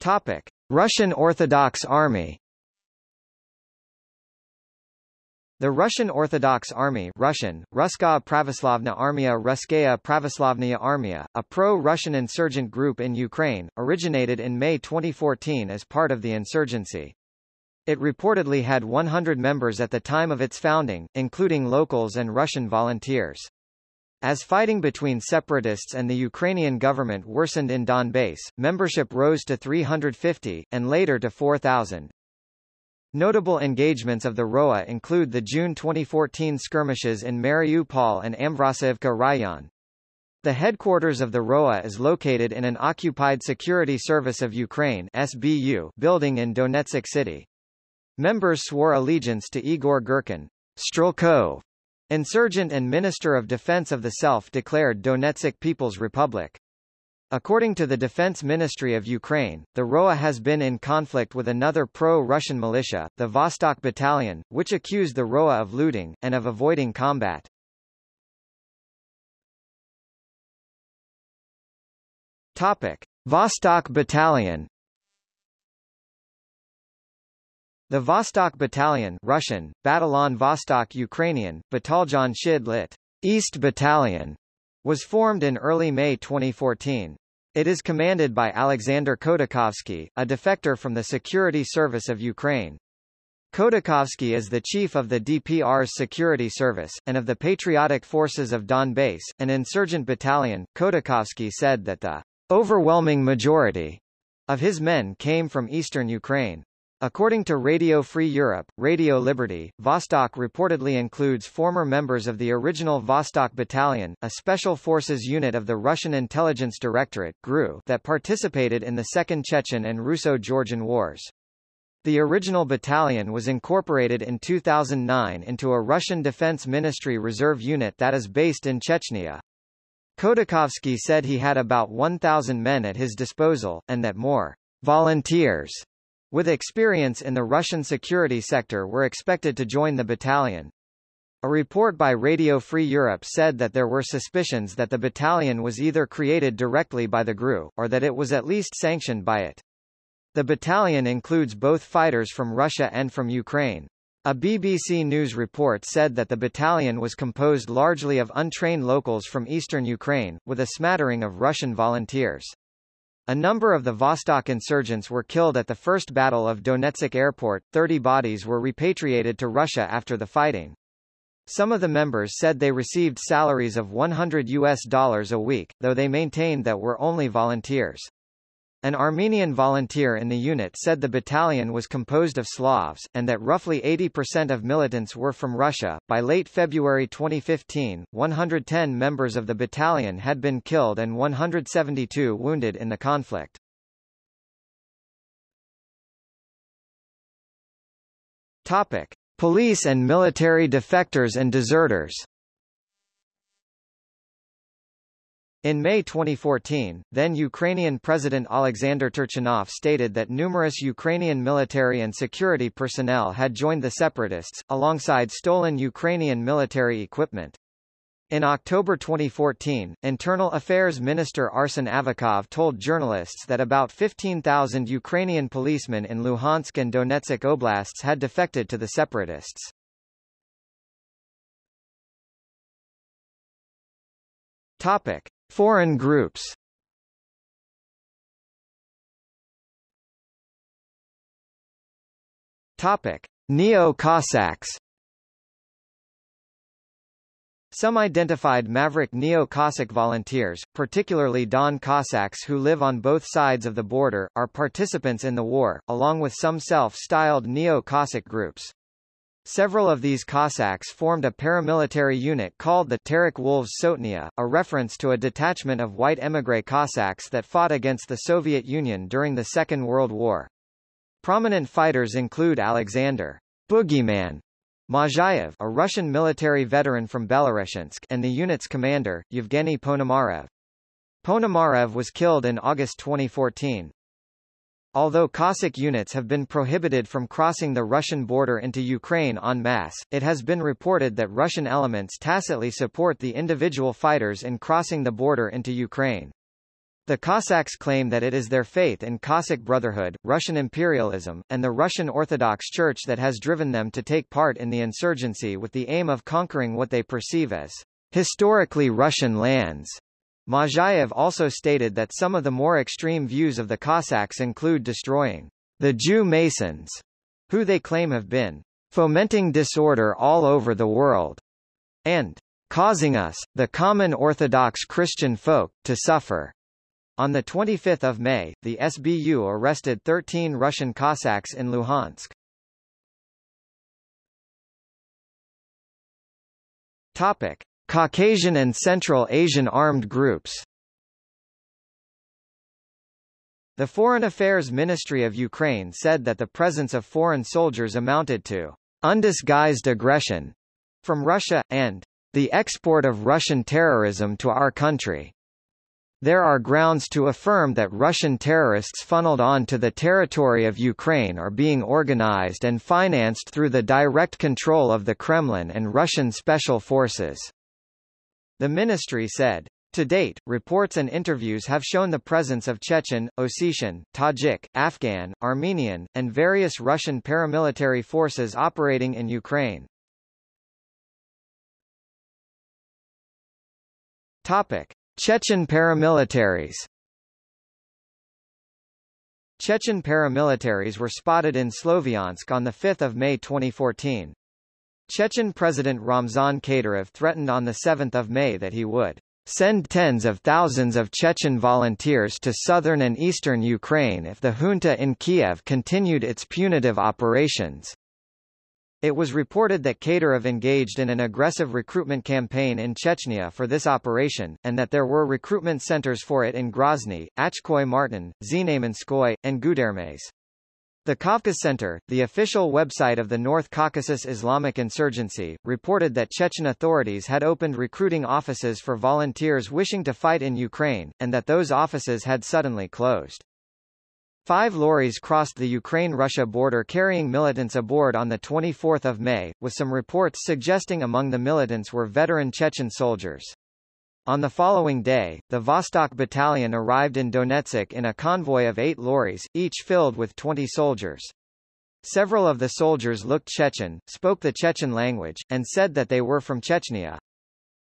S1: Topic: Russian Orthodox Army. The Russian Orthodox Army Russian, Russkaya Pravoslavna Armia Russkaya Pravoslavnaya Armia, a pro-Russian insurgent group in Ukraine, originated in May 2014 as part of the insurgency. It reportedly had 100 members at the time of its founding, including locals and Russian volunteers. As fighting between separatists and the Ukrainian government worsened in Donbass, membership rose to 350, and later to 4,000. Notable engagements of the ROA include the June 2014 skirmishes in Mariupol and Amvrosayevka Rayon. The headquarters of the ROA is located in an occupied Security Service of Ukraine SBU building in Donetsk City. Members swore allegiance to Igor Girkin, Strelkov, insurgent and Minister of Defense of the self-declared Donetsk People's Republic. According to the Defense Ministry of Ukraine, the ROA has been in conflict with another pro-Russian militia, the Vostok Battalion, which accused the ROA of looting, and of avoiding combat. Topic. Vostok Battalion The Vostok Battalion Russian, Batalon Vostok Ukrainian, Bataljon Shid lit. East Battalion was formed in early May 2014. It is commanded by Alexander Khodakovsky, a defector from the Security Service of Ukraine. Khodakovsky is the chief of the DPR's security service, and of the Patriotic Forces of Donbass, an insurgent battalion. Khodakovsky said that the overwhelming majority of his men came from eastern Ukraine. According to Radio Free Europe, Radio Liberty, Vostok reportedly includes former members of the original Vostok Battalion, a special forces unit of the Russian Intelligence Directorate GRU that participated in the Second Chechen and Russo-Georgian Wars. The original battalion was incorporated in 2009 into a Russian Defense Ministry reserve unit that is based in Chechnya. Khodakovsky said he had about 1,000 men at his disposal, and that more volunteers with experience in the Russian security sector were expected to join the battalion. A report by Radio Free Europe said that there were suspicions that the battalion was either created directly by the GRU, or that it was at least sanctioned by it. The battalion includes both fighters from Russia and from Ukraine. A BBC News report said that the battalion was composed largely of untrained locals from eastern Ukraine, with a smattering of Russian volunteers. A number of the Vostok insurgents were killed at the First Battle of Donetsk Airport, 30 bodies were repatriated to Russia after the fighting. Some of the members said they received salaries of 100 US dollars a week, though they maintained that were only volunteers. An Armenian volunteer in the unit said the battalion was composed of Slavs, and that roughly 80% of militants were from Russia. By late February 2015, 110 members of the battalion had been killed and 172 wounded in the conflict. Topic: Police and military defectors and deserters. In May 2014, then Ukrainian President Alexander Turchinov stated that numerous Ukrainian military and security personnel had joined the separatists, alongside stolen Ukrainian military equipment. In October 2014, Internal Affairs Minister Arsen Avakov told journalists that about 15,000 Ukrainian policemen in Luhansk and Donetsk oblasts had defected to the separatists. Topic. Foreign groups Topic: Neo-Cossacks. Some identified maverick Neo-Cossack volunteers, particularly Don Cossacks who live on both sides of the border, are participants in the war, along with some self-styled Neo-Cossack groups. Several of these Cossacks formed a paramilitary unit called the Terek Wolves Sotnia, a reference to a detachment of white émigré Cossacks that fought against the Soviet Union during the Second World War. Prominent fighters include Alexander Boogeyman Mozhaev, a Russian military veteran from Belorechensk, and the unit's commander, Yevgeny Ponomarev. Ponomarev was killed in August 2014. Although Cossack units have been prohibited from crossing the Russian border into Ukraine en masse, it has been reported that Russian elements tacitly support the individual fighters in crossing the border into Ukraine. The Cossacks claim that it is their faith in Cossack Brotherhood, Russian imperialism, and the Russian Orthodox Church that has driven them to take part in the insurgency with the aim of conquering what they perceive as historically Russian lands. Mozhaev also stated that some of the more extreme views of the Cossacks include destroying the Jew Masons, who they claim have been fomenting disorder all over the world, and causing us, the common Orthodox Christian folk, to suffer. On 25 May, the SBU arrested 13 Russian Cossacks in Luhansk. Topic. Caucasian and Central Asian armed groups The Foreign Affairs Ministry of Ukraine said that the presence of foreign soldiers amounted to undisguised aggression from Russia, and the export of Russian terrorism to our country. There are grounds to affirm that Russian terrorists funneled onto the territory of Ukraine are being organized and financed through the direct control of the Kremlin and Russian special forces. The ministry said. To date, reports and interviews have shown the presence of Chechen, Ossetian, Tajik, Afghan, Armenian, and various Russian paramilitary forces operating in Ukraine. Topic: Chechen paramilitaries. Chechen paramilitaries were spotted in Sloviansk on 5 May 2014. Chechen President Ramzan Kadyrov threatened on 7 May that he would send tens of thousands of Chechen volunteers to southern and eastern Ukraine if the junta in Kiev continued its punitive operations. It was reported that Kadyrov engaged in an aggressive recruitment campaign in Chechnya for this operation, and that there were recruitment centers for it in Grozny, Achkhoy Martan, Znamenskoy, and Gudermes. The Kavkaz Center, the official website of the North Caucasus Islamic Insurgency, reported that Chechen authorities had opened recruiting offices for volunteers wishing to fight in Ukraine, and that those offices had suddenly closed. Five lorries crossed the Ukraine-Russia border carrying militants aboard on 24 May, with some reports suggesting among the militants were veteran Chechen soldiers. On the following day, the Vostok Battalion arrived in Donetsk in a convoy of eight lorries, each filled with 20 soldiers. Several of the soldiers looked Chechen, spoke the Chechen language, and said that they were from Chechnya.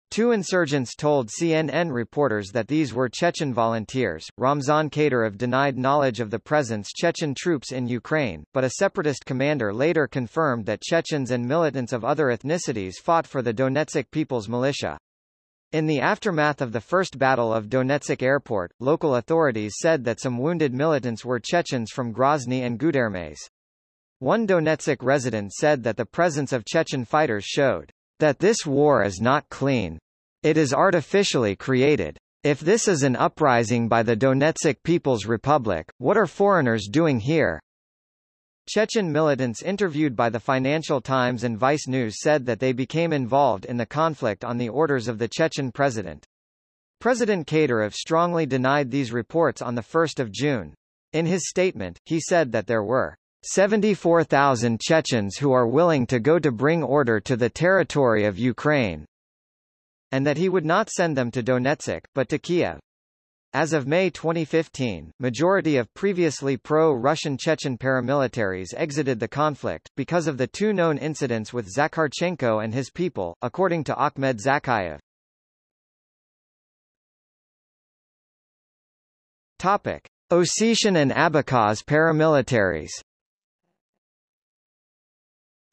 S1: Two insurgents told CNN reporters that these were Chechen volunteers. Ramzan Kadyrov denied knowledge of the presence Chechen troops in Ukraine, but a separatist commander later confirmed that Chechens and militants of other ethnicities fought for the Donetsk People's Militia. In the aftermath of the First Battle of Donetsk Airport, local authorities said that some wounded militants were Chechens from Grozny and Gudermes. One Donetsk resident said that the presence of Chechen fighters showed that this war is not clean. It is artificially created. If this is an uprising by the Donetsk People's Republic, what are foreigners doing here? Chechen militants interviewed by the Financial Times and Vice News said that they became involved in the conflict on the orders of the Chechen president. President Kadyrov strongly denied these reports on 1 June. In his statement, he said that there were 74,000 Chechens who are willing to go to bring order to the territory of Ukraine, and that he would not send them to Donetsk, but to Kiev. As of May 2015, majority of previously pro-Russian Chechen paramilitaries exited the conflict, because of the two known incidents with Zakharchenko and his people, according to Ahmed Zakayev. Topic. Ossetian and Abkhaz paramilitaries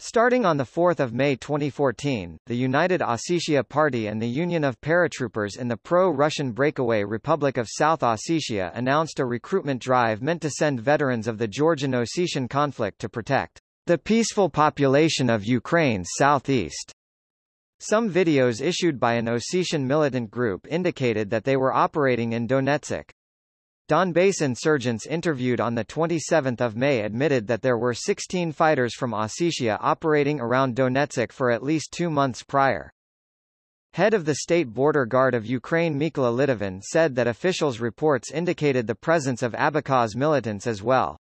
S1: Starting on 4 May 2014, the United Ossetia Party and the Union of Paratroopers in the pro-Russian breakaway Republic of South Ossetia announced a recruitment drive meant to send veterans of the Georgian-Ossetian conflict to protect the peaceful population of Ukraine's southeast. Some videos issued by an Ossetian militant group indicated that they were operating in Donetsk. Donbass insurgents interviewed on 27 May admitted that there were 16 fighters from Ossetia operating around Donetsk for at least two months prior. Head of the State Border Guard of Ukraine Mykola Litovin said that officials' reports indicated the presence of Abkhaz militants as well.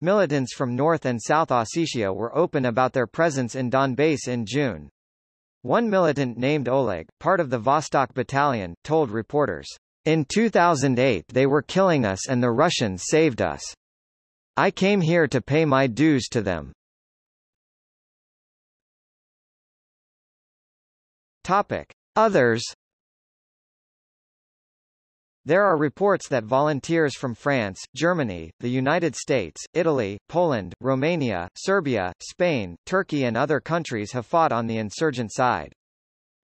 S1: Militants from North and South Ossetia were open about their presence in Donbass in June. One militant named Oleg, part of the Vostok Battalion, told reporters, in 2008 they were killing us and the Russians saved us. I came here to pay my dues to them. Topic. Others There are reports that volunteers from France, Germany, the United States, Italy, Poland, Romania, Serbia, Spain, Turkey and other countries have fought on the insurgent side.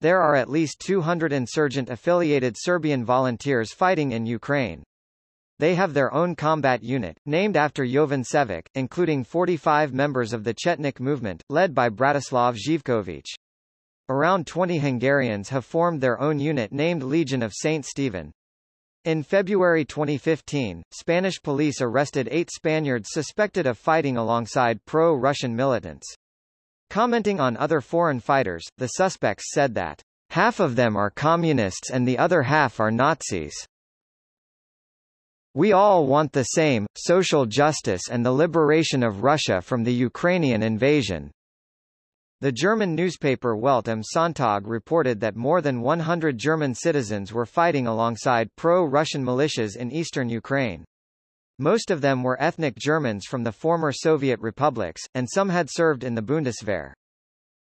S1: There are at least 200 insurgent-affiliated Serbian volunteers fighting in Ukraine. They have their own combat unit, named after Jovan Cevic, including 45 members of the Chetnik movement, led by Bratislav Živković. Around 20 Hungarians have formed their own unit named Legion of St. Stephen. In February 2015, Spanish police arrested eight Spaniards suspected of fighting alongside pro-Russian militants. Commenting on other foreign fighters, the suspects said that, half of them are communists and the other half are Nazis. We all want the same, social justice and the liberation of Russia from the Ukrainian invasion. The German newspaper Welt am Sonntag reported that more than 100 German citizens were fighting alongside pro-Russian militias in eastern Ukraine. Most of them were ethnic Germans from the former Soviet republics, and some had served in the Bundeswehr.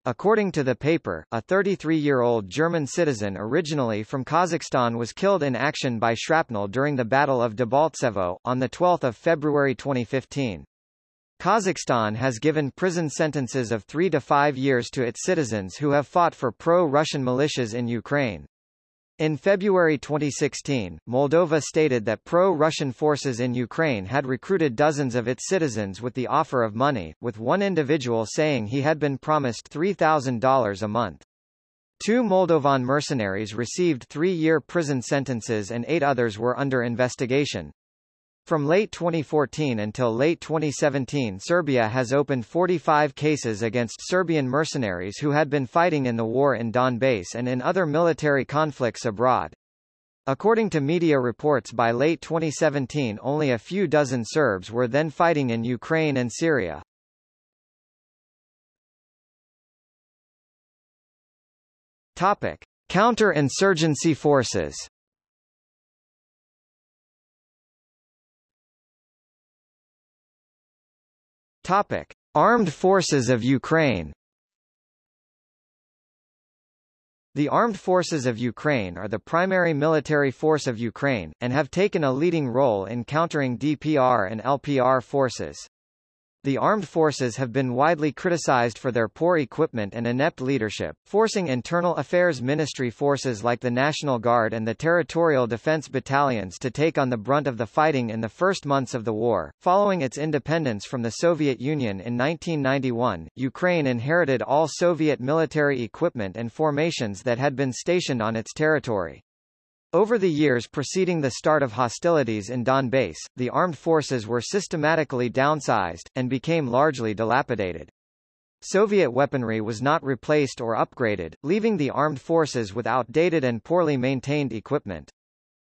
S1: According to the paper, a 33-year-old German citizen originally from Kazakhstan was killed in action by shrapnel during the Battle of Debaltsevo, on 12 February 2015. Kazakhstan has given prison sentences of three to five years to its citizens who have fought for pro-Russian militias in Ukraine. In February 2016, Moldova stated that pro-Russian forces in Ukraine had recruited dozens of its citizens with the offer of money, with one individual saying he had been promised $3,000 a month. Two Moldovan mercenaries received three-year prison sentences and eight others were under investigation. From late 2014 until late 2017 Serbia has opened 45 cases against Serbian mercenaries who had been fighting in the war in Donbass and in other military conflicts abroad. According to media reports by late 2017 only a few dozen Serbs were then fighting in Ukraine and Syria. Topic. Counter-insurgency forces Topic: Armed Forces of Ukraine. The Armed Forces of Ukraine are the primary military force of Ukraine, and have taken a leading role in countering DPR and LPR forces. The armed forces have been widely criticized for their poor equipment and inept leadership, forcing Internal Affairs Ministry forces like the National Guard and the Territorial Defense Battalions to take on the brunt of the fighting in the first months of the war. Following its independence from the Soviet Union in 1991, Ukraine inherited all Soviet military equipment and formations that had been stationed on its territory. Over the years preceding the start of hostilities in Donbass, the armed forces were systematically downsized, and became largely dilapidated. Soviet weaponry was not replaced or upgraded, leaving the armed forces with outdated and poorly maintained equipment.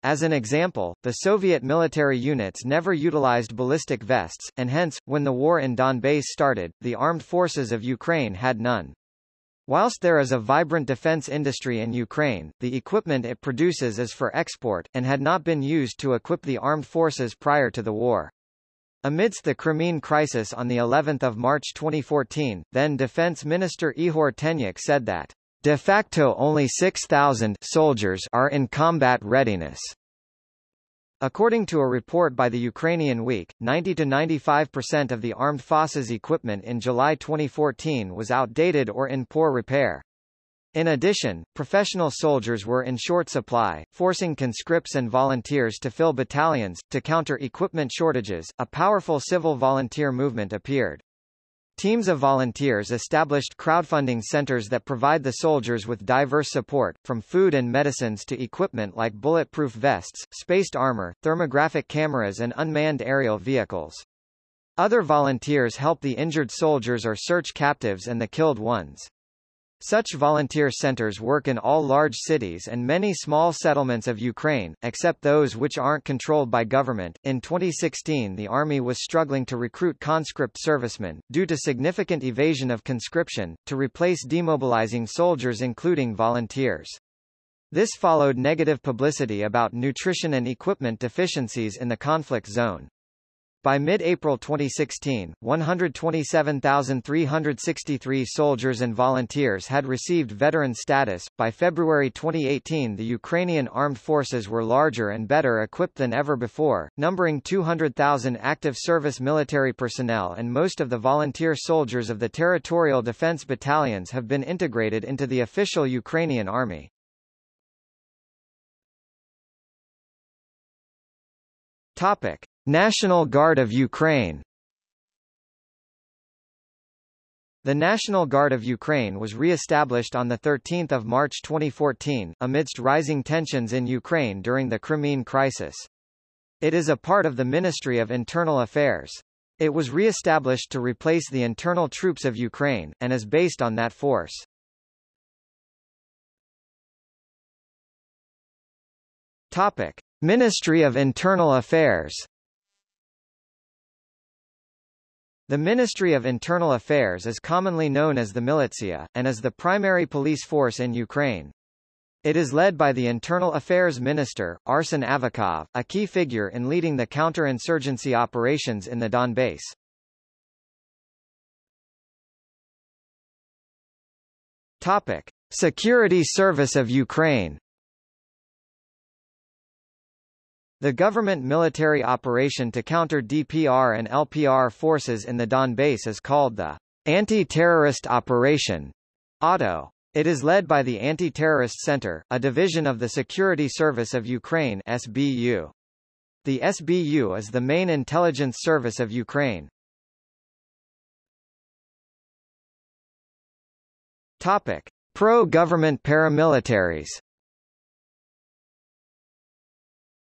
S1: As an example, the Soviet military units never utilized ballistic vests, and hence, when the war in Donbass started, the armed forces of Ukraine had none. Whilst there is a vibrant defense industry in Ukraine, the equipment it produces is for export, and had not been used to equip the armed forces prior to the war. Amidst the Crimean crisis on the 11th of March 2014, then Defense Minister Ihor Tenyukh said that de facto only 6,000 soldiers are in combat readiness. According to a report by the Ukrainian Week, 90-95% of the armed forces equipment in July 2014 was outdated or in poor repair. In addition, professional soldiers were in short supply, forcing conscripts and volunteers to fill battalions. To counter equipment shortages, a powerful civil volunteer movement appeared. Teams of volunteers established crowdfunding centers that provide the soldiers with diverse support, from food and medicines to equipment like bulletproof vests, spaced armor, thermographic cameras and unmanned aerial vehicles. Other volunteers help the injured soldiers or search captives and the killed ones. Such volunteer centers work in all large cities and many small settlements of Ukraine, except those which aren't controlled by government. In 2016, the army was struggling to recruit conscript servicemen, due to significant evasion of conscription, to replace demobilizing soldiers including volunteers. This followed negative publicity about nutrition and equipment deficiencies in the conflict zone. By mid-April 2016, 127,363 soldiers and volunteers had received veteran status. By February 2018, the Ukrainian armed forces were larger and better equipped than ever before, numbering 200,000 active service military personnel and most of the volunteer soldiers of the territorial defense battalions have been integrated into the official Ukrainian army. Topic: National Guard of Ukraine The National Guard of Ukraine was re-established on 13 March 2014, amidst rising tensions in Ukraine during the Crimean crisis. It is a part of the Ministry of Internal Affairs. It was re-established to replace the internal troops of Ukraine, and is based on that force. Topic. Ministry of Internal Affairs The Ministry of Internal Affairs is commonly known as the Militia, and is the primary police force in Ukraine. It is led by the Internal Affairs Minister, Arsen Avakov, a key figure in leading the counter-insurgency operations in the Donbass. Topic. Security Service of Ukraine The government military operation to counter DPR and LPR forces in the Donbass is called the Anti-Terrorist Operation ATO. It is led by the Anti-Terrorist Center, a division of the Security Service of Ukraine SBU. The SBU is the main intelligence service of Ukraine. Topic: Pro-government paramilitaries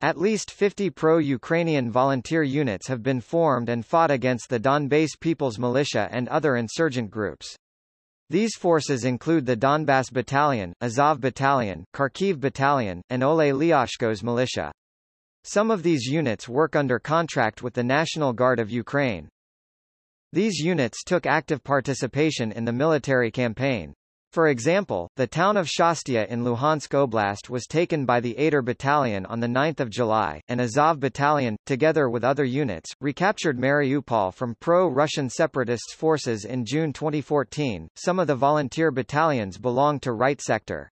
S1: At least 50 pro-Ukrainian volunteer units have been formed and fought against the Donbass People's Militia and other insurgent groups. These forces include the Donbass Battalion, Azov Battalion, Kharkiv Battalion, and Ole Lyashko's militia. Some of these units work under contract with the National Guard of Ukraine. These units took active participation in the military campaign. For example, the town of Shchastia in Luhansk Oblast was taken by the Aidar Battalion on 9 July, and Azov Battalion, together with other units, recaptured Mariupol from pro-Russian separatists forces in June 2014. Some of the volunteer battalions belonged to Right Sector.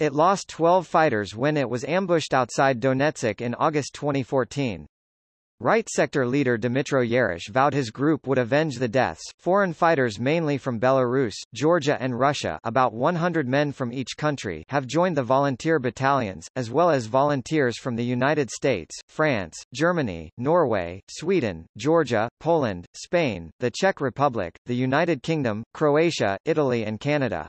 S1: It lost 12 fighters when it was ambushed outside Donetsk in August 2014. Right sector leader Dmytro Yarosh vowed his group would avenge the deaths. Foreign fighters mainly from Belarus, Georgia and Russia about 100 men from each country have joined the volunteer battalions, as well as volunteers from the United States, France, Germany, Norway, Sweden, Georgia, Poland, Spain, the Czech Republic, the United Kingdom, Croatia, Italy and Canada.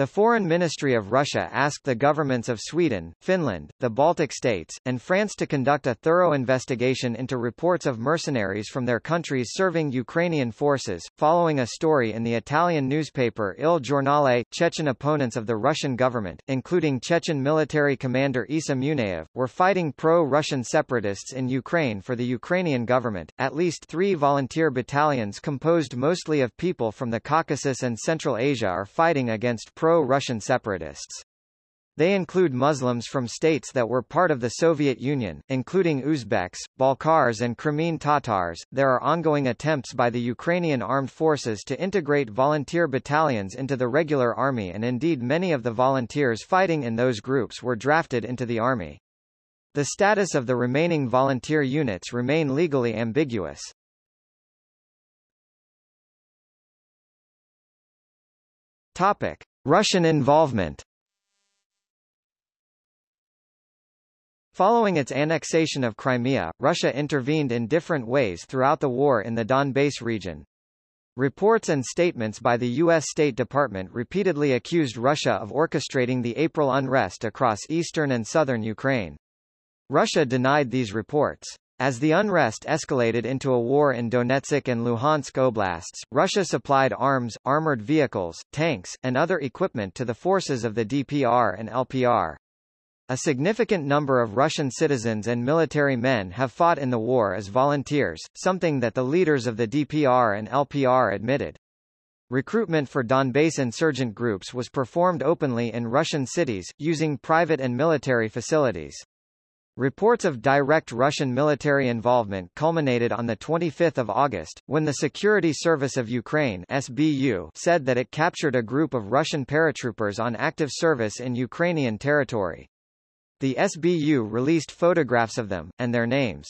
S1: The Foreign Ministry of Russia asked the governments of Sweden, Finland, the Baltic states, and France to conduct a thorough investigation into reports of mercenaries from their countries serving Ukrainian forces, following a story in the Italian newspaper Il Giornale. Chechen opponents of the Russian government, including Chechen military commander Isa Munayev, were fighting pro-Russian separatists in Ukraine for the Ukrainian government. At least three volunteer battalions composed mostly of people from the Caucasus and Central Asia are fighting against pro pro-Russian separatists. They include Muslims from states that were part of the Soviet Union, including Uzbeks, Balkars and Crimean Tatars. There are ongoing attempts by the Ukrainian armed forces to integrate volunteer battalions into the regular army and indeed many of the volunteers fighting in those groups were drafted into the army. The status of the remaining volunteer units remain legally ambiguous. Topic. Russian involvement Following its annexation of Crimea, Russia intervened in different ways throughout the war in the Donbass region. Reports and statements by the U.S. State Department repeatedly accused Russia of orchestrating the April unrest across eastern and southern Ukraine. Russia denied these reports. As the unrest escalated into a war in Donetsk and Luhansk oblasts, Russia supplied arms, armored vehicles, tanks, and other equipment to the forces of the DPR and LPR. A significant number of Russian citizens and military men have fought in the war as volunteers, something that the leaders of the DPR and LPR admitted. Recruitment for Donbass insurgent groups was performed openly in Russian cities, using private and military facilities. Reports of direct Russian military involvement culminated on 25 August, when the Security Service of Ukraine SBU said that it captured a group of Russian paratroopers on active service in Ukrainian territory. The SBU released photographs of them, and their names.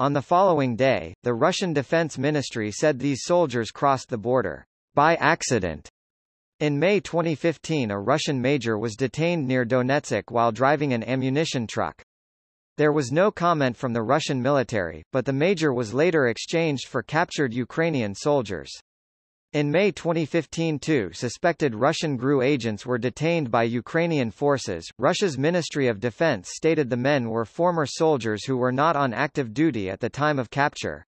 S1: On the following day, the Russian Defense Ministry said these soldiers crossed the border by accident. In May 2015 a Russian major was detained near Donetsk while driving an ammunition truck. There was no comment from the Russian military, but the major was later exchanged for captured Ukrainian soldiers. In May 2015 two suspected Russian GRU agents were detained by Ukrainian forces. Russia's Ministry of Defense stated the men were former soldiers who were not on active duty at the time of capture.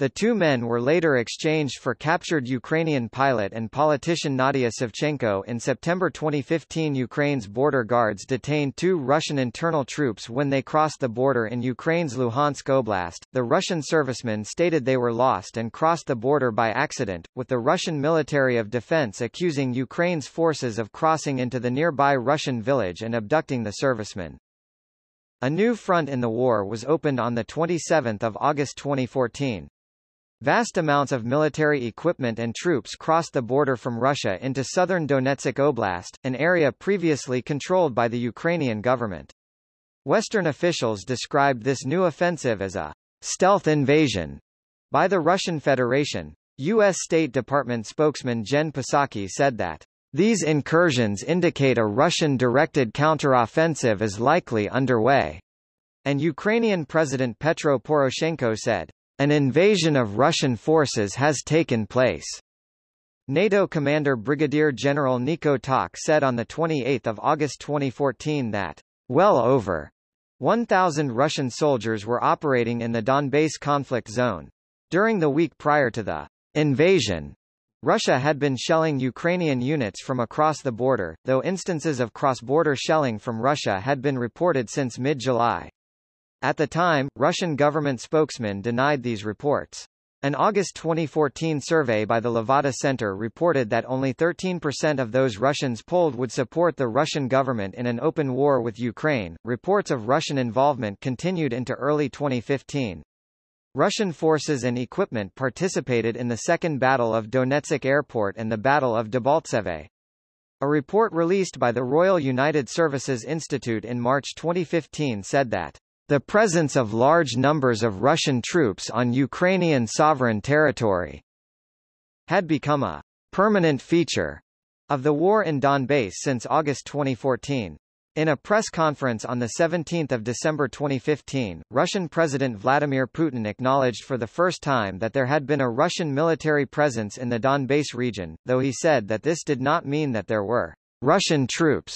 S1: The two men were later exchanged for captured Ukrainian pilot and politician Nadia Savchenko. In September 2015, Ukraine's border guards detained two Russian internal troops when they crossed the border in Ukraine's Luhansk Oblast. The Russian servicemen stated they were lost and crossed the border by accident, with the Russian military of defense accusing Ukraine's forces of crossing into the nearby Russian village and abducting the servicemen. A new front in the war was opened on 27 August 2014. Vast amounts of military equipment and troops crossed the border from Russia into southern Donetsk Oblast, an area previously controlled by the Ukrainian government. Western officials described this new offensive as a stealth invasion by the Russian Federation. U.S. State Department spokesman Jen Psaki said that these incursions indicate a Russian-directed counteroffensive is likely underway. And Ukrainian President Petro Poroshenko said, an invasion of Russian forces has taken place. NATO commander Brigadier General Nico Tak said on 28 August 2014 that, well over 1,000 Russian soldiers were operating in the Donbass conflict zone. During the week prior to the invasion, Russia had been shelling Ukrainian units from across the border, though instances of cross-border shelling from Russia had been reported since mid-July. At the time, Russian government spokesmen denied these reports. An August 2014 survey by the Levada Center reported that only 13% of those Russians polled would support the Russian government in an open war with Ukraine. Reports of Russian involvement continued into early 2015. Russian forces and equipment participated in the Second Battle of Donetsk Airport and the Battle of Debaltseve. A report released by the Royal United Services Institute in March 2015 said that the presence of large numbers of Russian troops on Ukrainian sovereign territory had become a permanent feature of the war in Donbass since August 2014. In a press conference on 17 December 2015, Russian President Vladimir Putin acknowledged for the first time that there had been a Russian military presence in the Donbass region, though he said that this did not mean that there were Russian troops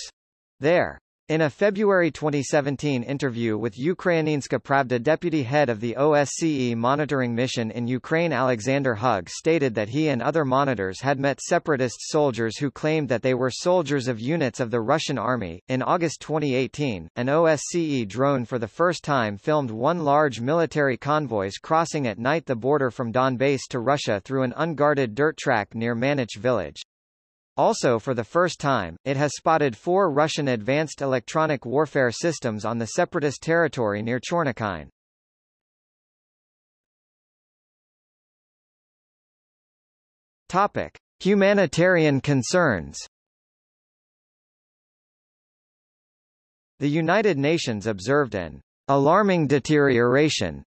S1: there. In a February 2017 interview with Ukrainska Pravda deputy head of the OSCE monitoring mission in Ukraine Alexander Hug stated that he and other monitors had met separatist soldiers who claimed that they were soldiers of units of the Russian army. In August 2018, an OSCE drone for the first time filmed one large military convoys crossing at night the border from Donbass to Russia through an unguarded dirt track near Manich village. Also for the first time, it has spotted four Russian advanced electronic warfare systems on the separatist territory near Chornokine. Topic: Humanitarian concerns. The United Nations observed an alarming deterioration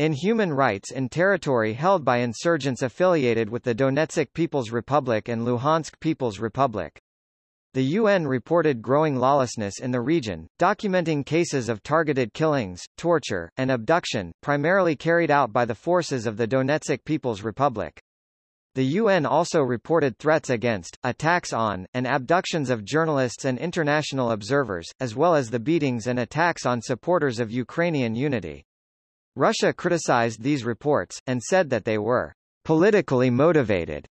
S1: in human rights in territory held by insurgents affiliated with the Donetsk People's Republic and Luhansk People's Republic. The UN reported growing lawlessness in the region, documenting cases of targeted killings, torture, and abduction, primarily carried out by the forces of the Donetsk People's Republic. The UN also reported threats against, attacks on, and abductions of journalists and international observers, as well as the beatings and attacks on supporters of Ukrainian unity. Russia criticized these reports, and said that they were politically motivated.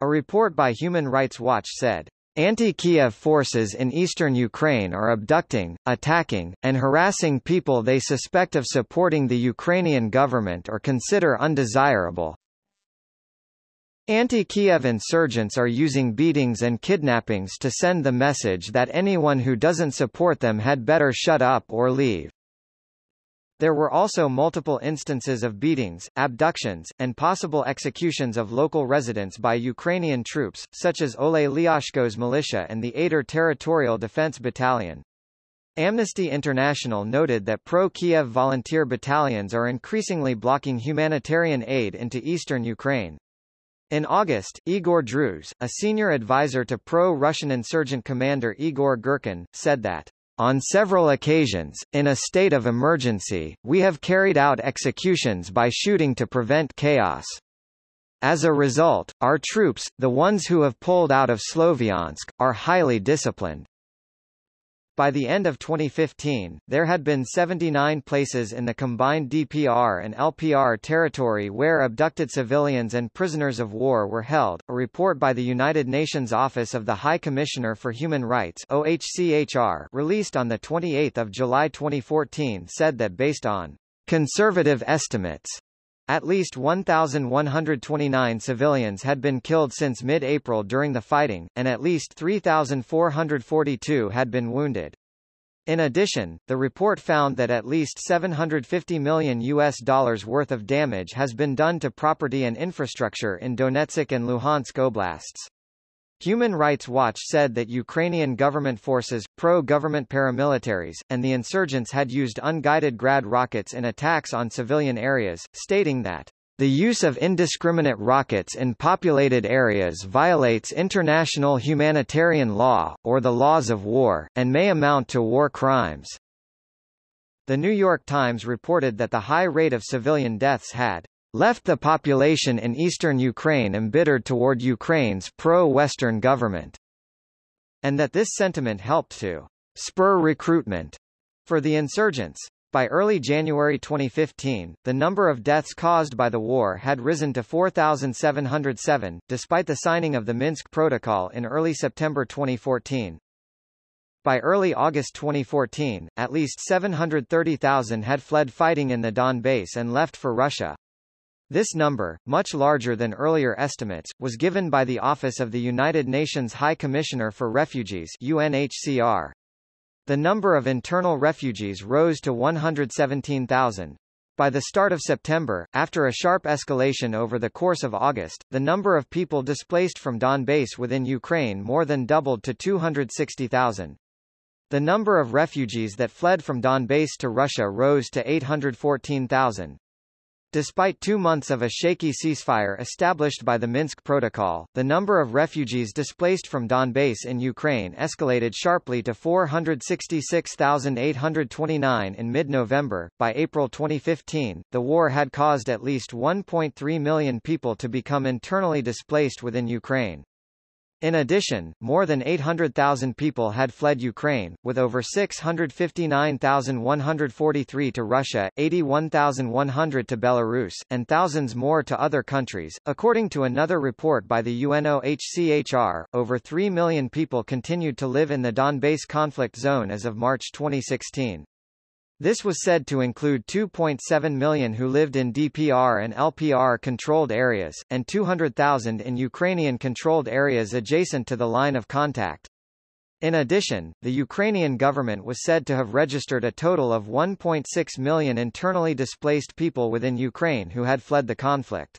S1: A report by Human Rights Watch said, Anti-Kiev forces in eastern Ukraine are abducting, attacking, and harassing people they suspect of supporting the Ukrainian government or consider undesirable. Anti-Kiev insurgents are using beatings and kidnappings to send the message that anyone who doesn't support them had better shut up or leave. There were also multiple instances of beatings, abductions, and possible executions of local residents by Ukrainian troops, such as Ole Lyashko's militia and the Aidar Territorial Defense Battalion. Amnesty International noted that pro-Kiev volunteer battalions are increasingly blocking humanitarian aid into eastern Ukraine. In August, Igor Druz, a senior advisor to pro-Russian insurgent commander Igor Girkin, said that on several occasions, in a state of emergency, we have carried out executions by shooting to prevent chaos. As a result, our troops, the ones who have pulled out of Sloviansk, are highly disciplined. By the end of 2015, there had been 79 places in the combined DPR and LPR territory where abducted civilians and prisoners of war were held. A report by the United Nations Office of the High Commissioner for Human Rights OHCHR released on the 28th of July 2014 said that based on conservative estimates, at least 1,129 civilians had been killed since mid-April during the fighting, and at least 3,442 had been wounded. In addition, the report found that at least 750 million US dollars worth of damage has been done to property and infrastructure in Donetsk and Luhansk oblasts. Human Rights Watch said that Ukrainian government forces, pro-government paramilitaries, and the insurgents had used unguided Grad rockets in attacks on civilian areas, stating that the use of indiscriminate rockets in populated areas violates international humanitarian law, or the laws of war, and may amount to war crimes. The New York Times reported that the high rate of civilian deaths had left the population in eastern Ukraine embittered toward Ukraine's pro-Western government, and that this sentiment helped to spur recruitment for the insurgents. By early January 2015, the number of deaths caused by the war had risen to 4,707, despite the signing of the Minsk Protocol in early September 2014. By early August 2014, at least 730,000 had fled fighting in the Donbass and left for Russia. This number, much larger than earlier estimates, was given by the Office of the United Nations High Commissioner for Refugees UNHCR. The number of internal refugees rose to 117,000. By the start of September, after a sharp escalation over the course of August, the number of people displaced from Donbass within Ukraine more than doubled to 260,000. The number of refugees that fled from Donbass to Russia rose to 814,000. Despite two months of a shaky ceasefire established by the Minsk Protocol, the number of refugees displaced from Donbass in Ukraine escalated sharply to 466,829 in mid-November. By April 2015, the war had caused at least 1.3 million people to become internally displaced within Ukraine. In addition, more than 800,000 people had fled Ukraine, with over 659,143 to Russia, 81,100 to Belarus, and thousands more to other countries. According to another report by the UNOHCHR, over 3 million people continued to live in the Donbass conflict zone as of March 2016. This was said to include 2.7 million who lived in DPR and LPR-controlled areas, and 200,000 in Ukrainian-controlled areas adjacent to the line of contact. In addition, the Ukrainian government was said to have registered a total of 1.6 million internally displaced people within Ukraine who had fled the conflict.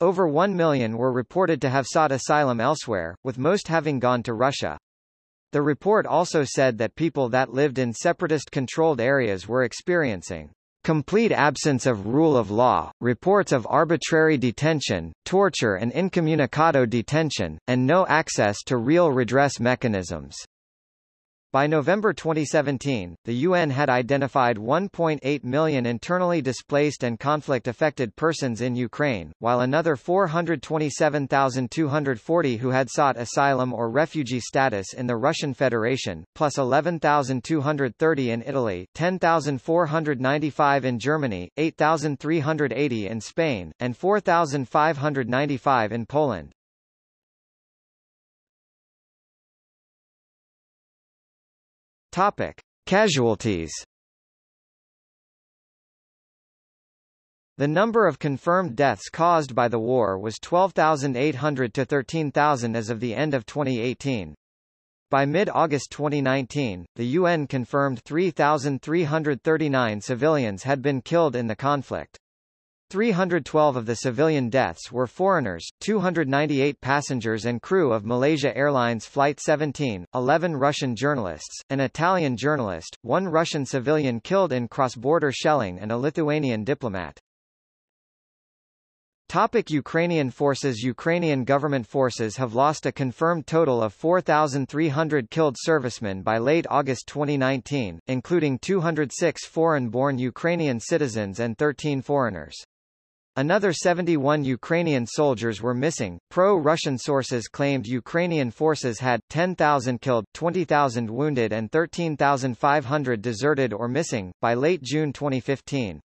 S1: Over 1 million were reported to have sought asylum elsewhere, with most having gone to Russia. The report also said that people that lived in separatist-controlled areas were experiencing complete absence of rule of law, reports of arbitrary detention, torture and incommunicado detention, and no access to real redress mechanisms. By November 2017, the UN had identified 1.8 million internally displaced and conflict-affected persons in Ukraine, while another 427,240 who had sought asylum or refugee status in the Russian Federation, plus 11,230 in Italy, 10,495 in Germany, 8,380 in Spain, and 4,595 in Poland. Topic: Casualties. The number of confirmed deaths caused by the war was 12,800 to 13,000 as of the end of 2018. By mid-August 2019, the UN confirmed 3,339 civilians had been killed in the conflict. 312 of the civilian deaths were foreigners, 298 passengers and crew of Malaysia Airlines Flight 17, 11 Russian journalists, an Italian journalist, one Russian civilian killed in cross-border shelling and a Lithuanian diplomat. Topic Ukrainian forces Ukrainian government forces have lost a confirmed total of 4,300 killed servicemen by late August 2019, including 206 foreign-born Ukrainian citizens and 13 foreigners. Another 71 Ukrainian soldiers were missing. Pro-Russian sources claimed Ukrainian forces had 10,000 killed, 20,000 wounded and 13,500 deserted or missing by late June 2015.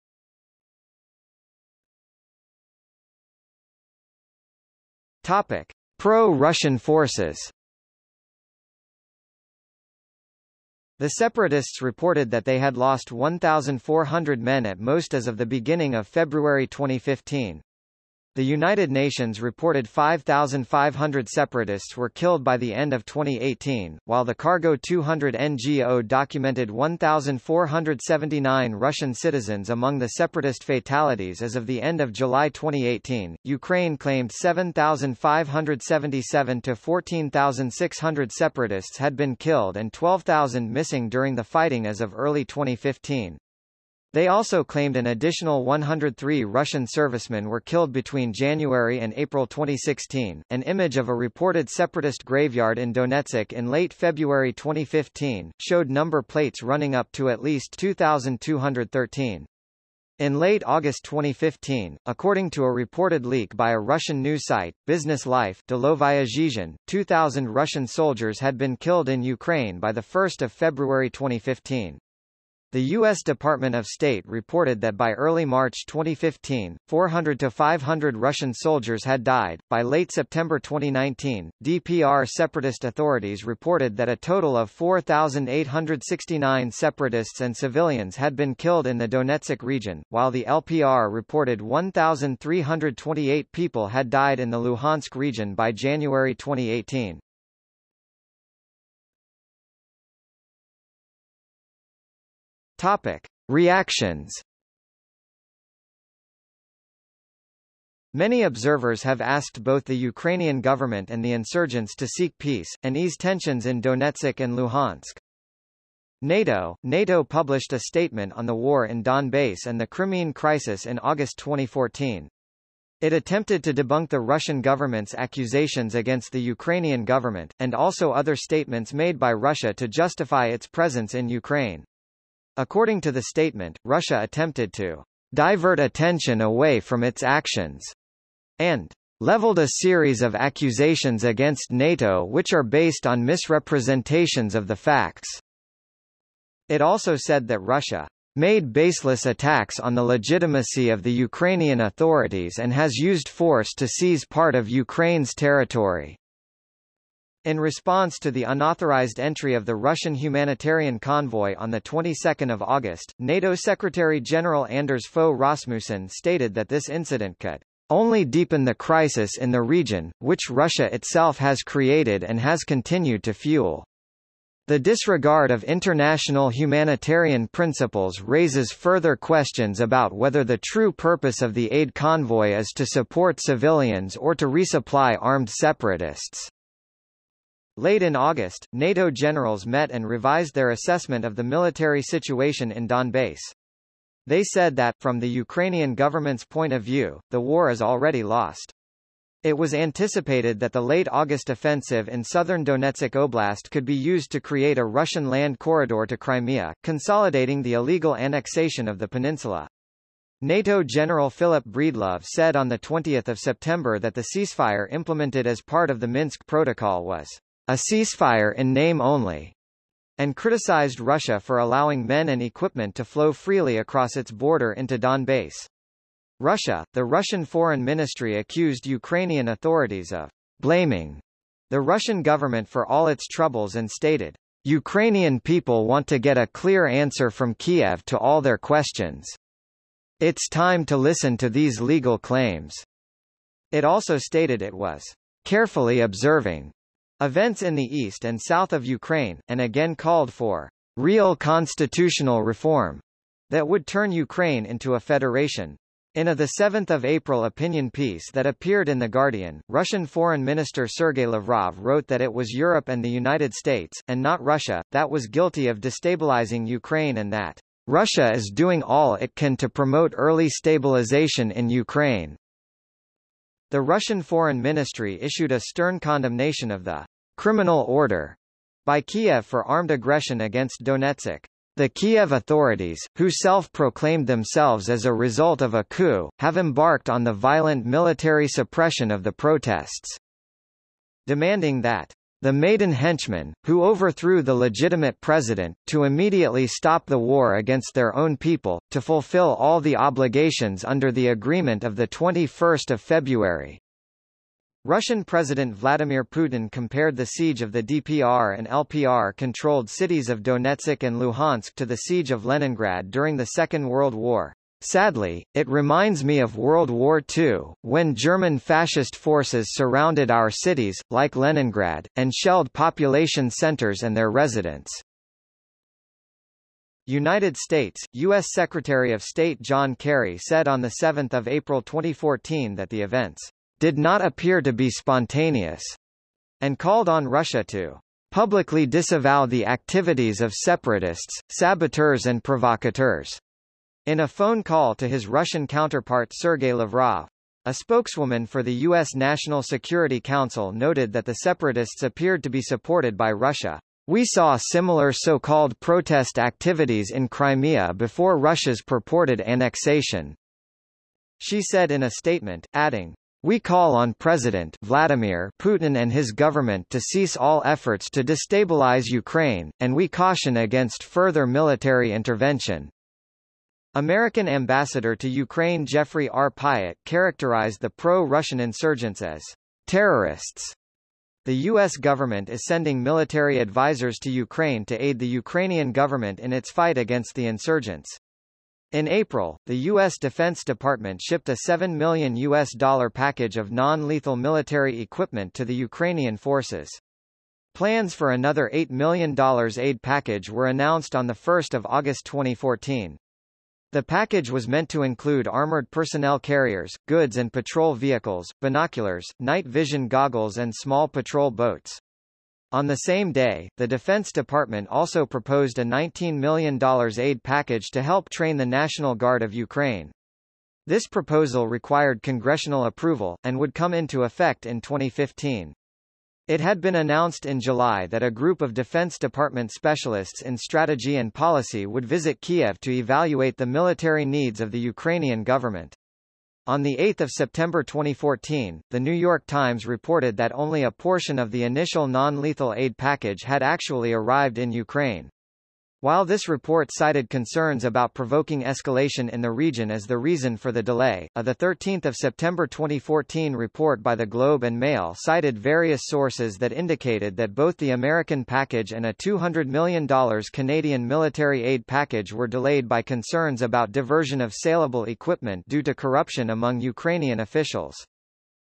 S1: Topic: Pro-Russian forces. The separatists reported that they had lost 1,400 men at most as of the beginning of February 2015. The United Nations reported 5,500 separatists were killed by the end of 2018, while the Cargo 200 NGO documented 1,479 Russian citizens among the separatist fatalities as of the end of July 2018. Ukraine claimed 7,577 to 14,600 separatists had been killed and 12,000 missing during the fighting as of early 2015. They also claimed an additional 103 Russian servicemen were killed between January and April 2016. An image of a reported separatist graveyard in Donetsk in late February 2015 showed number plates running up to at least 2,213. In late August 2015, according to a reported leak by a Russian news site, Business Life 2,000 Russian soldiers had been killed in Ukraine by 1 February 2015. The U.S. Department of State reported that by early March 2015, 400 to 500 Russian soldiers had died. By late September 2019, DPR separatist authorities reported that a total of 4,869 separatists and civilians had been killed in the Donetsk region, while the LPR reported 1,328 people had died in the Luhansk region by January 2018. Topic. Reactions Many observers have asked both the Ukrainian government and the insurgents to seek peace, and ease tensions in Donetsk and Luhansk. NATO NATO published a statement on the war in Donbass and the Crimean crisis in August 2014. It attempted to debunk the Russian government's accusations against the Ukrainian government, and also other statements made by Russia to justify its presence in Ukraine. According to the statement, Russia attempted to divert attention away from its actions and leveled a series of accusations against NATO which are based on misrepresentations of the facts. It also said that Russia made baseless attacks on the legitimacy of the Ukrainian authorities and has used force to seize part of Ukraine's territory. In response to the unauthorized entry of the Russian humanitarian convoy on the 22nd of August, NATO Secretary-General Anders Fogh Rasmussen stated that this incident could only deepen the crisis in the region, which Russia itself has created and has continued to fuel. The disregard of international humanitarian principles raises further questions about whether the true purpose of the aid convoy is to support civilians or to resupply armed separatists. Late in August, NATO generals met and revised their assessment of the military situation in Donbass. They said that, from the Ukrainian government's point of view, the war is already lost. It was anticipated that the late August offensive in southern Donetsk Oblast could be used to create a Russian land corridor to Crimea, consolidating the illegal annexation of the peninsula. NATO General Philip Breedlove said on 20 September that the ceasefire implemented as part of the Minsk Protocol was a ceasefire in name only, and criticized Russia for allowing men and equipment to flow freely across its border into Donbass. Russia, the Russian Foreign Ministry accused Ukrainian authorities of blaming the Russian government for all its troubles and stated, Ukrainian people want to get a clear answer from Kiev to all their questions. It's time to listen to these legal claims. It also stated it was carefully observing events in the east and south of Ukraine, and again called for real constitutional reform that would turn Ukraine into a federation. In a 7 April opinion piece that appeared in The Guardian, Russian Foreign Minister Sergei Lavrov wrote that it was Europe and the United States, and not Russia, that was guilty of destabilizing Ukraine and that Russia is doing all it can to promote early stabilization in Ukraine. The Russian Foreign Ministry issued a stern condemnation of the criminal order by Kiev for armed aggression against Donetsk. The Kiev authorities, who self-proclaimed themselves as a result of a coup, have embarked on the violent military suppression of the protests. Demanding that the Maidan henchmen, who overthrew the legitimate president, to immediately stop the war against their own people, to fulfill all the obligations under the agreement of 21 February. Russian President Vladimir Putin compared the siege of the DPR and LPR-controlled cities of Donetsk and Luhansk to the siege of Leningrad during the Second World War. Sadly, it reminds me of World War II, when German fascist forces surrounded our cities, like Leningrad, and shelled population centers and their residents. United States, U.S. Secretary of State John Kerry said on 7 April 2014 that the events did not appear to be spontaneous, and called on Russia to publicly disavow the activities of separatists, saboteurs and provocateurs. In a phone call to his Russian counterpart Sergei Lavrov, a spokeswoman for the U.S. National Security Council noted that the separatists appeared to be supported by Russia. We saw similar so-called protest activities in Crimea before Russia's purported annexation. She said in a statement, adding, we call on President Vladimir Putin and his government to cease all efforts to destabilize Ukraine, and we caution against further military intervention. American ambassador to Ukraine Jeffrey R. Pyatt characterized the pro-Russian insurgents as terrorists. The U.S. government is sending military advisors to Ukraine to aid the Ukrainian government in its fight against the insurgents. In April, the U.S. Defense Department shipped a $7 million US dollar package of non-lethal military equipment to the Ukrainian forces. Plans for another $8 million aid package were announced on 1 August 2014. The package was meant to include armored personnel carriers, goods and patrol vehicles, binoculars, night vision goggles and small patrol boats. On the same day, the Defense Department also proposed a $19 million aid package to help train the National Guard of Ukraine. This proposal required congressional approval, and would come into effect in 2015. It had been announced in July that a group of Defense Department specialists in strategy and policy would visit Kiev to evaluate the military needs of the Ukrainian government. On 8 September 2014, The New York Times reported that only a portion of the initial non-lethal aid package had actually arrived in Ukraine. While this report cited concerns about provoking escalation in the region as the reason for the delay, a 13 September 2014 report by the Globe and Mail cited various sources that indicated that both the American package and a $200 million Canadian military aid package were delayed by concerns about diversion of saleable equipment due to corruption among Ukrainian officials.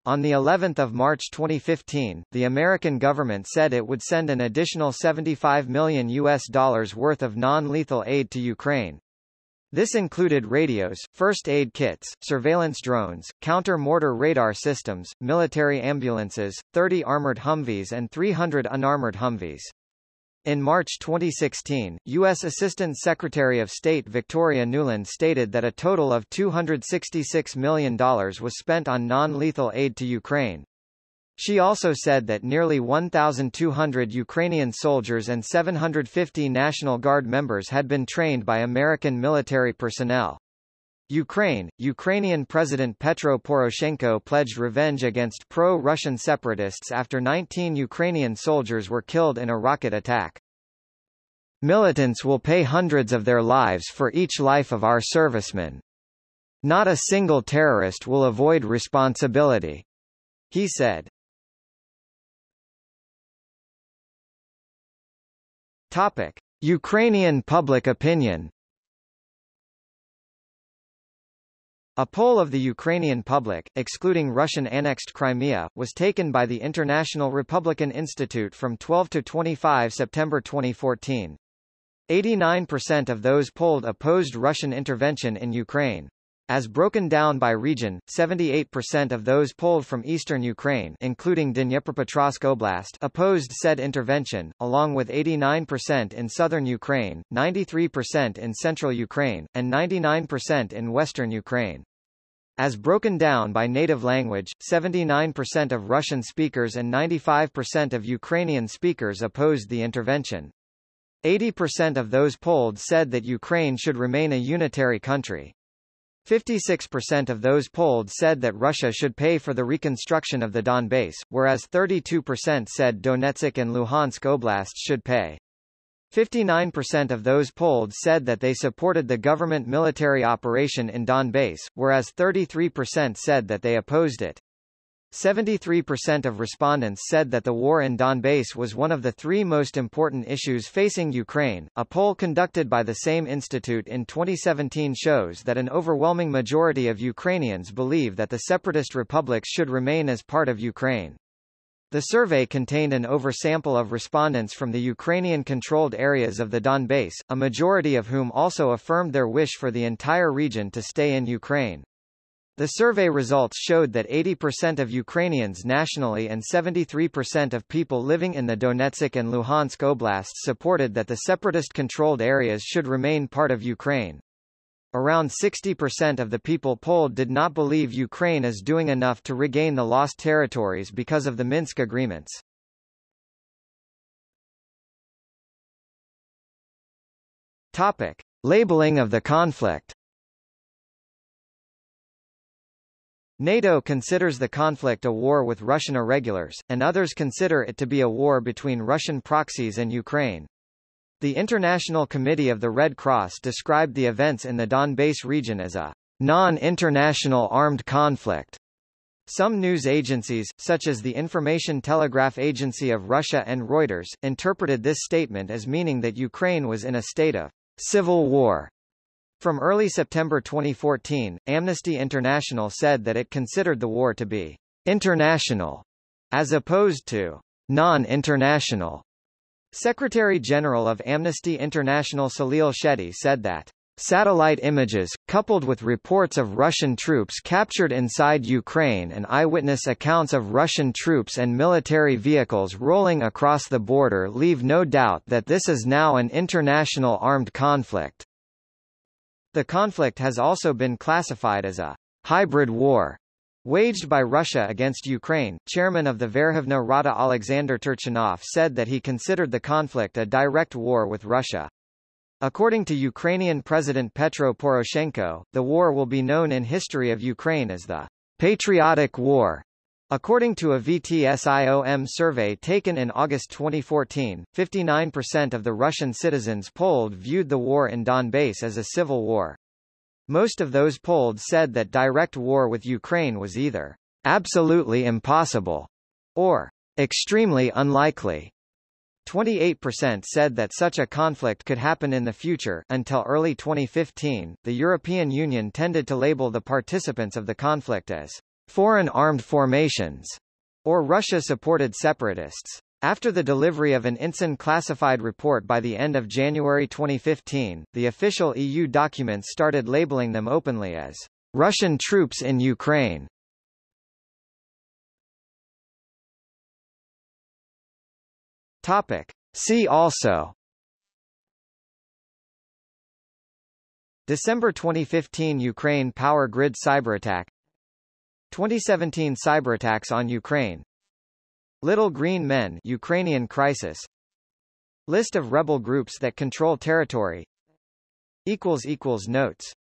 S1: On the 11th of March 2015, the American government said it would send an additional 75 million US dollars worth of non-lethal aid to Ukraine. This included radios, first aid kits, surveillance drones, counter-mortar radar systems, military ambulances, 30 armored Humvees and 300 unarmored Humvees. In March 2016, U.S. Assistant Secretary of State Victoria Nuland stated that a total of $266 million was spent on non-lethal aid to Ukraine. She also said that nearly 1,200 Ukrainian soldiers and 750 National Guard members had been trained by American military personnel. Ukraine, Ukrainian President Petro Poroshenko pledged revenge against pro-Russian separatists after 19 Ukrainian soldiers were killed in a rocket attack. Militants will pay hundreds of their lives for each life of our servicemen. Not a single terrorist will avoid responsibility. He said. Topic. Ukrainian public opinion A poll of the Ukrainian public, excluding Russian-annexed Crimea, was taken by the International Republican Institute from 12 to 25 September 2014. 89% of those polled opposed Russian intervention in Ukraine. As broken down by region, 78% of those polled from eastern Ukraine including Dnipropetrovsk Oblast opposed said intervention, along with 89% in southern Ukraine, 93% in central Ukraine, and 99% in western Ukraine. As broken down by native language, 79% of Russian speakers and 95% of Ukrainian speakers opposed the intervention. 80% of those polled said that Ukraine should remain a unitary country. 56% of those polled said that Russia should pay for the reconstruction of the Donbass, whereas 32% said Donetsk and Luhansk oblasts should pay. 59% of those polled said that they supported the government military operation in Donbass, whereas 33% said that they opposed it. 73% of respondents said that the war in Donbass was one of the three most important issues facing Ukraine. A poll conducted by the same institute in 2017 shows that an overwhelming majority of Ukrainians believe that the separatist republics should remain as part of Ukraine. The survey contained an oversample of respondents from the Ukrainian-controlled areas of the Donbass, a majority of whom also affirmed their wish for the entire region to stay in Ukraine. The survey results showed that 80% of Ukrainians nationally and 73% of people living in the Donetsk and Luhansk oblasts supported that the separatist-controlled areas should remain part of Ukraine. Around 60% of the people polled did not believe Ukraine is doing enough to regain the lost territories because of the Minsk agreements. Topic. Labeling of the conflict NATO considers the conflict a war with Russian irregulars, and others consider it to be a war between Russian proxies and Ukraine. The International Committee of the Red Cross described the events in the Donbass region as a non-international armed conflict. Some news agencies, such as the Information Telegraph Agency of Russia and Reuters, interpreted this statement as meaning that Ukraine was in a state of civil war. From early September 2014, Amnesty International said that it considered the war to be international, as opposed to non-international. Secretary-General of Amnesty International Salil Shetty said that Satellite images, coupled with reports of Russian troops captured inside Ukraine and eyewitness accounts of Russian troops and military vehicles rolling across the border leave no doubt that this is now an international armed conflict. The conflict has also been classified as a hybrid war Waged by Russia against Ukraine, chairman of the Verkhovna Rada Alexander Turchinov said that he considered the conflict a direct war with Russia. According to Ukrainian President Petro Poroshenko, the war will be known in history of Ukraine as the Patriotic War. According to a VTSIOM survey taken in August 2014, 59% of the Russian citizens polled viewed the war in Donbass as a civil war. Most of those polled said that direct war with Ukraine was either absolutely impossible or extremely unlikely. 28% said that such a conflict could happen in the future. Until early 2015, the European Union tended to label the participants of the conflict as foreign armed formations or Russia-supported separatists. After the delivery of an INTCEN classified report by the end of January 2015, the official EU documents started labeling them openly as Russian troops in Ukraine. Topic. See also December 2015 Ukraine power grid cyberattack 2017 cyberattacks on Ukraine. Little Green Men Ukrainian crisis. List of rebel groups that control territory. Notes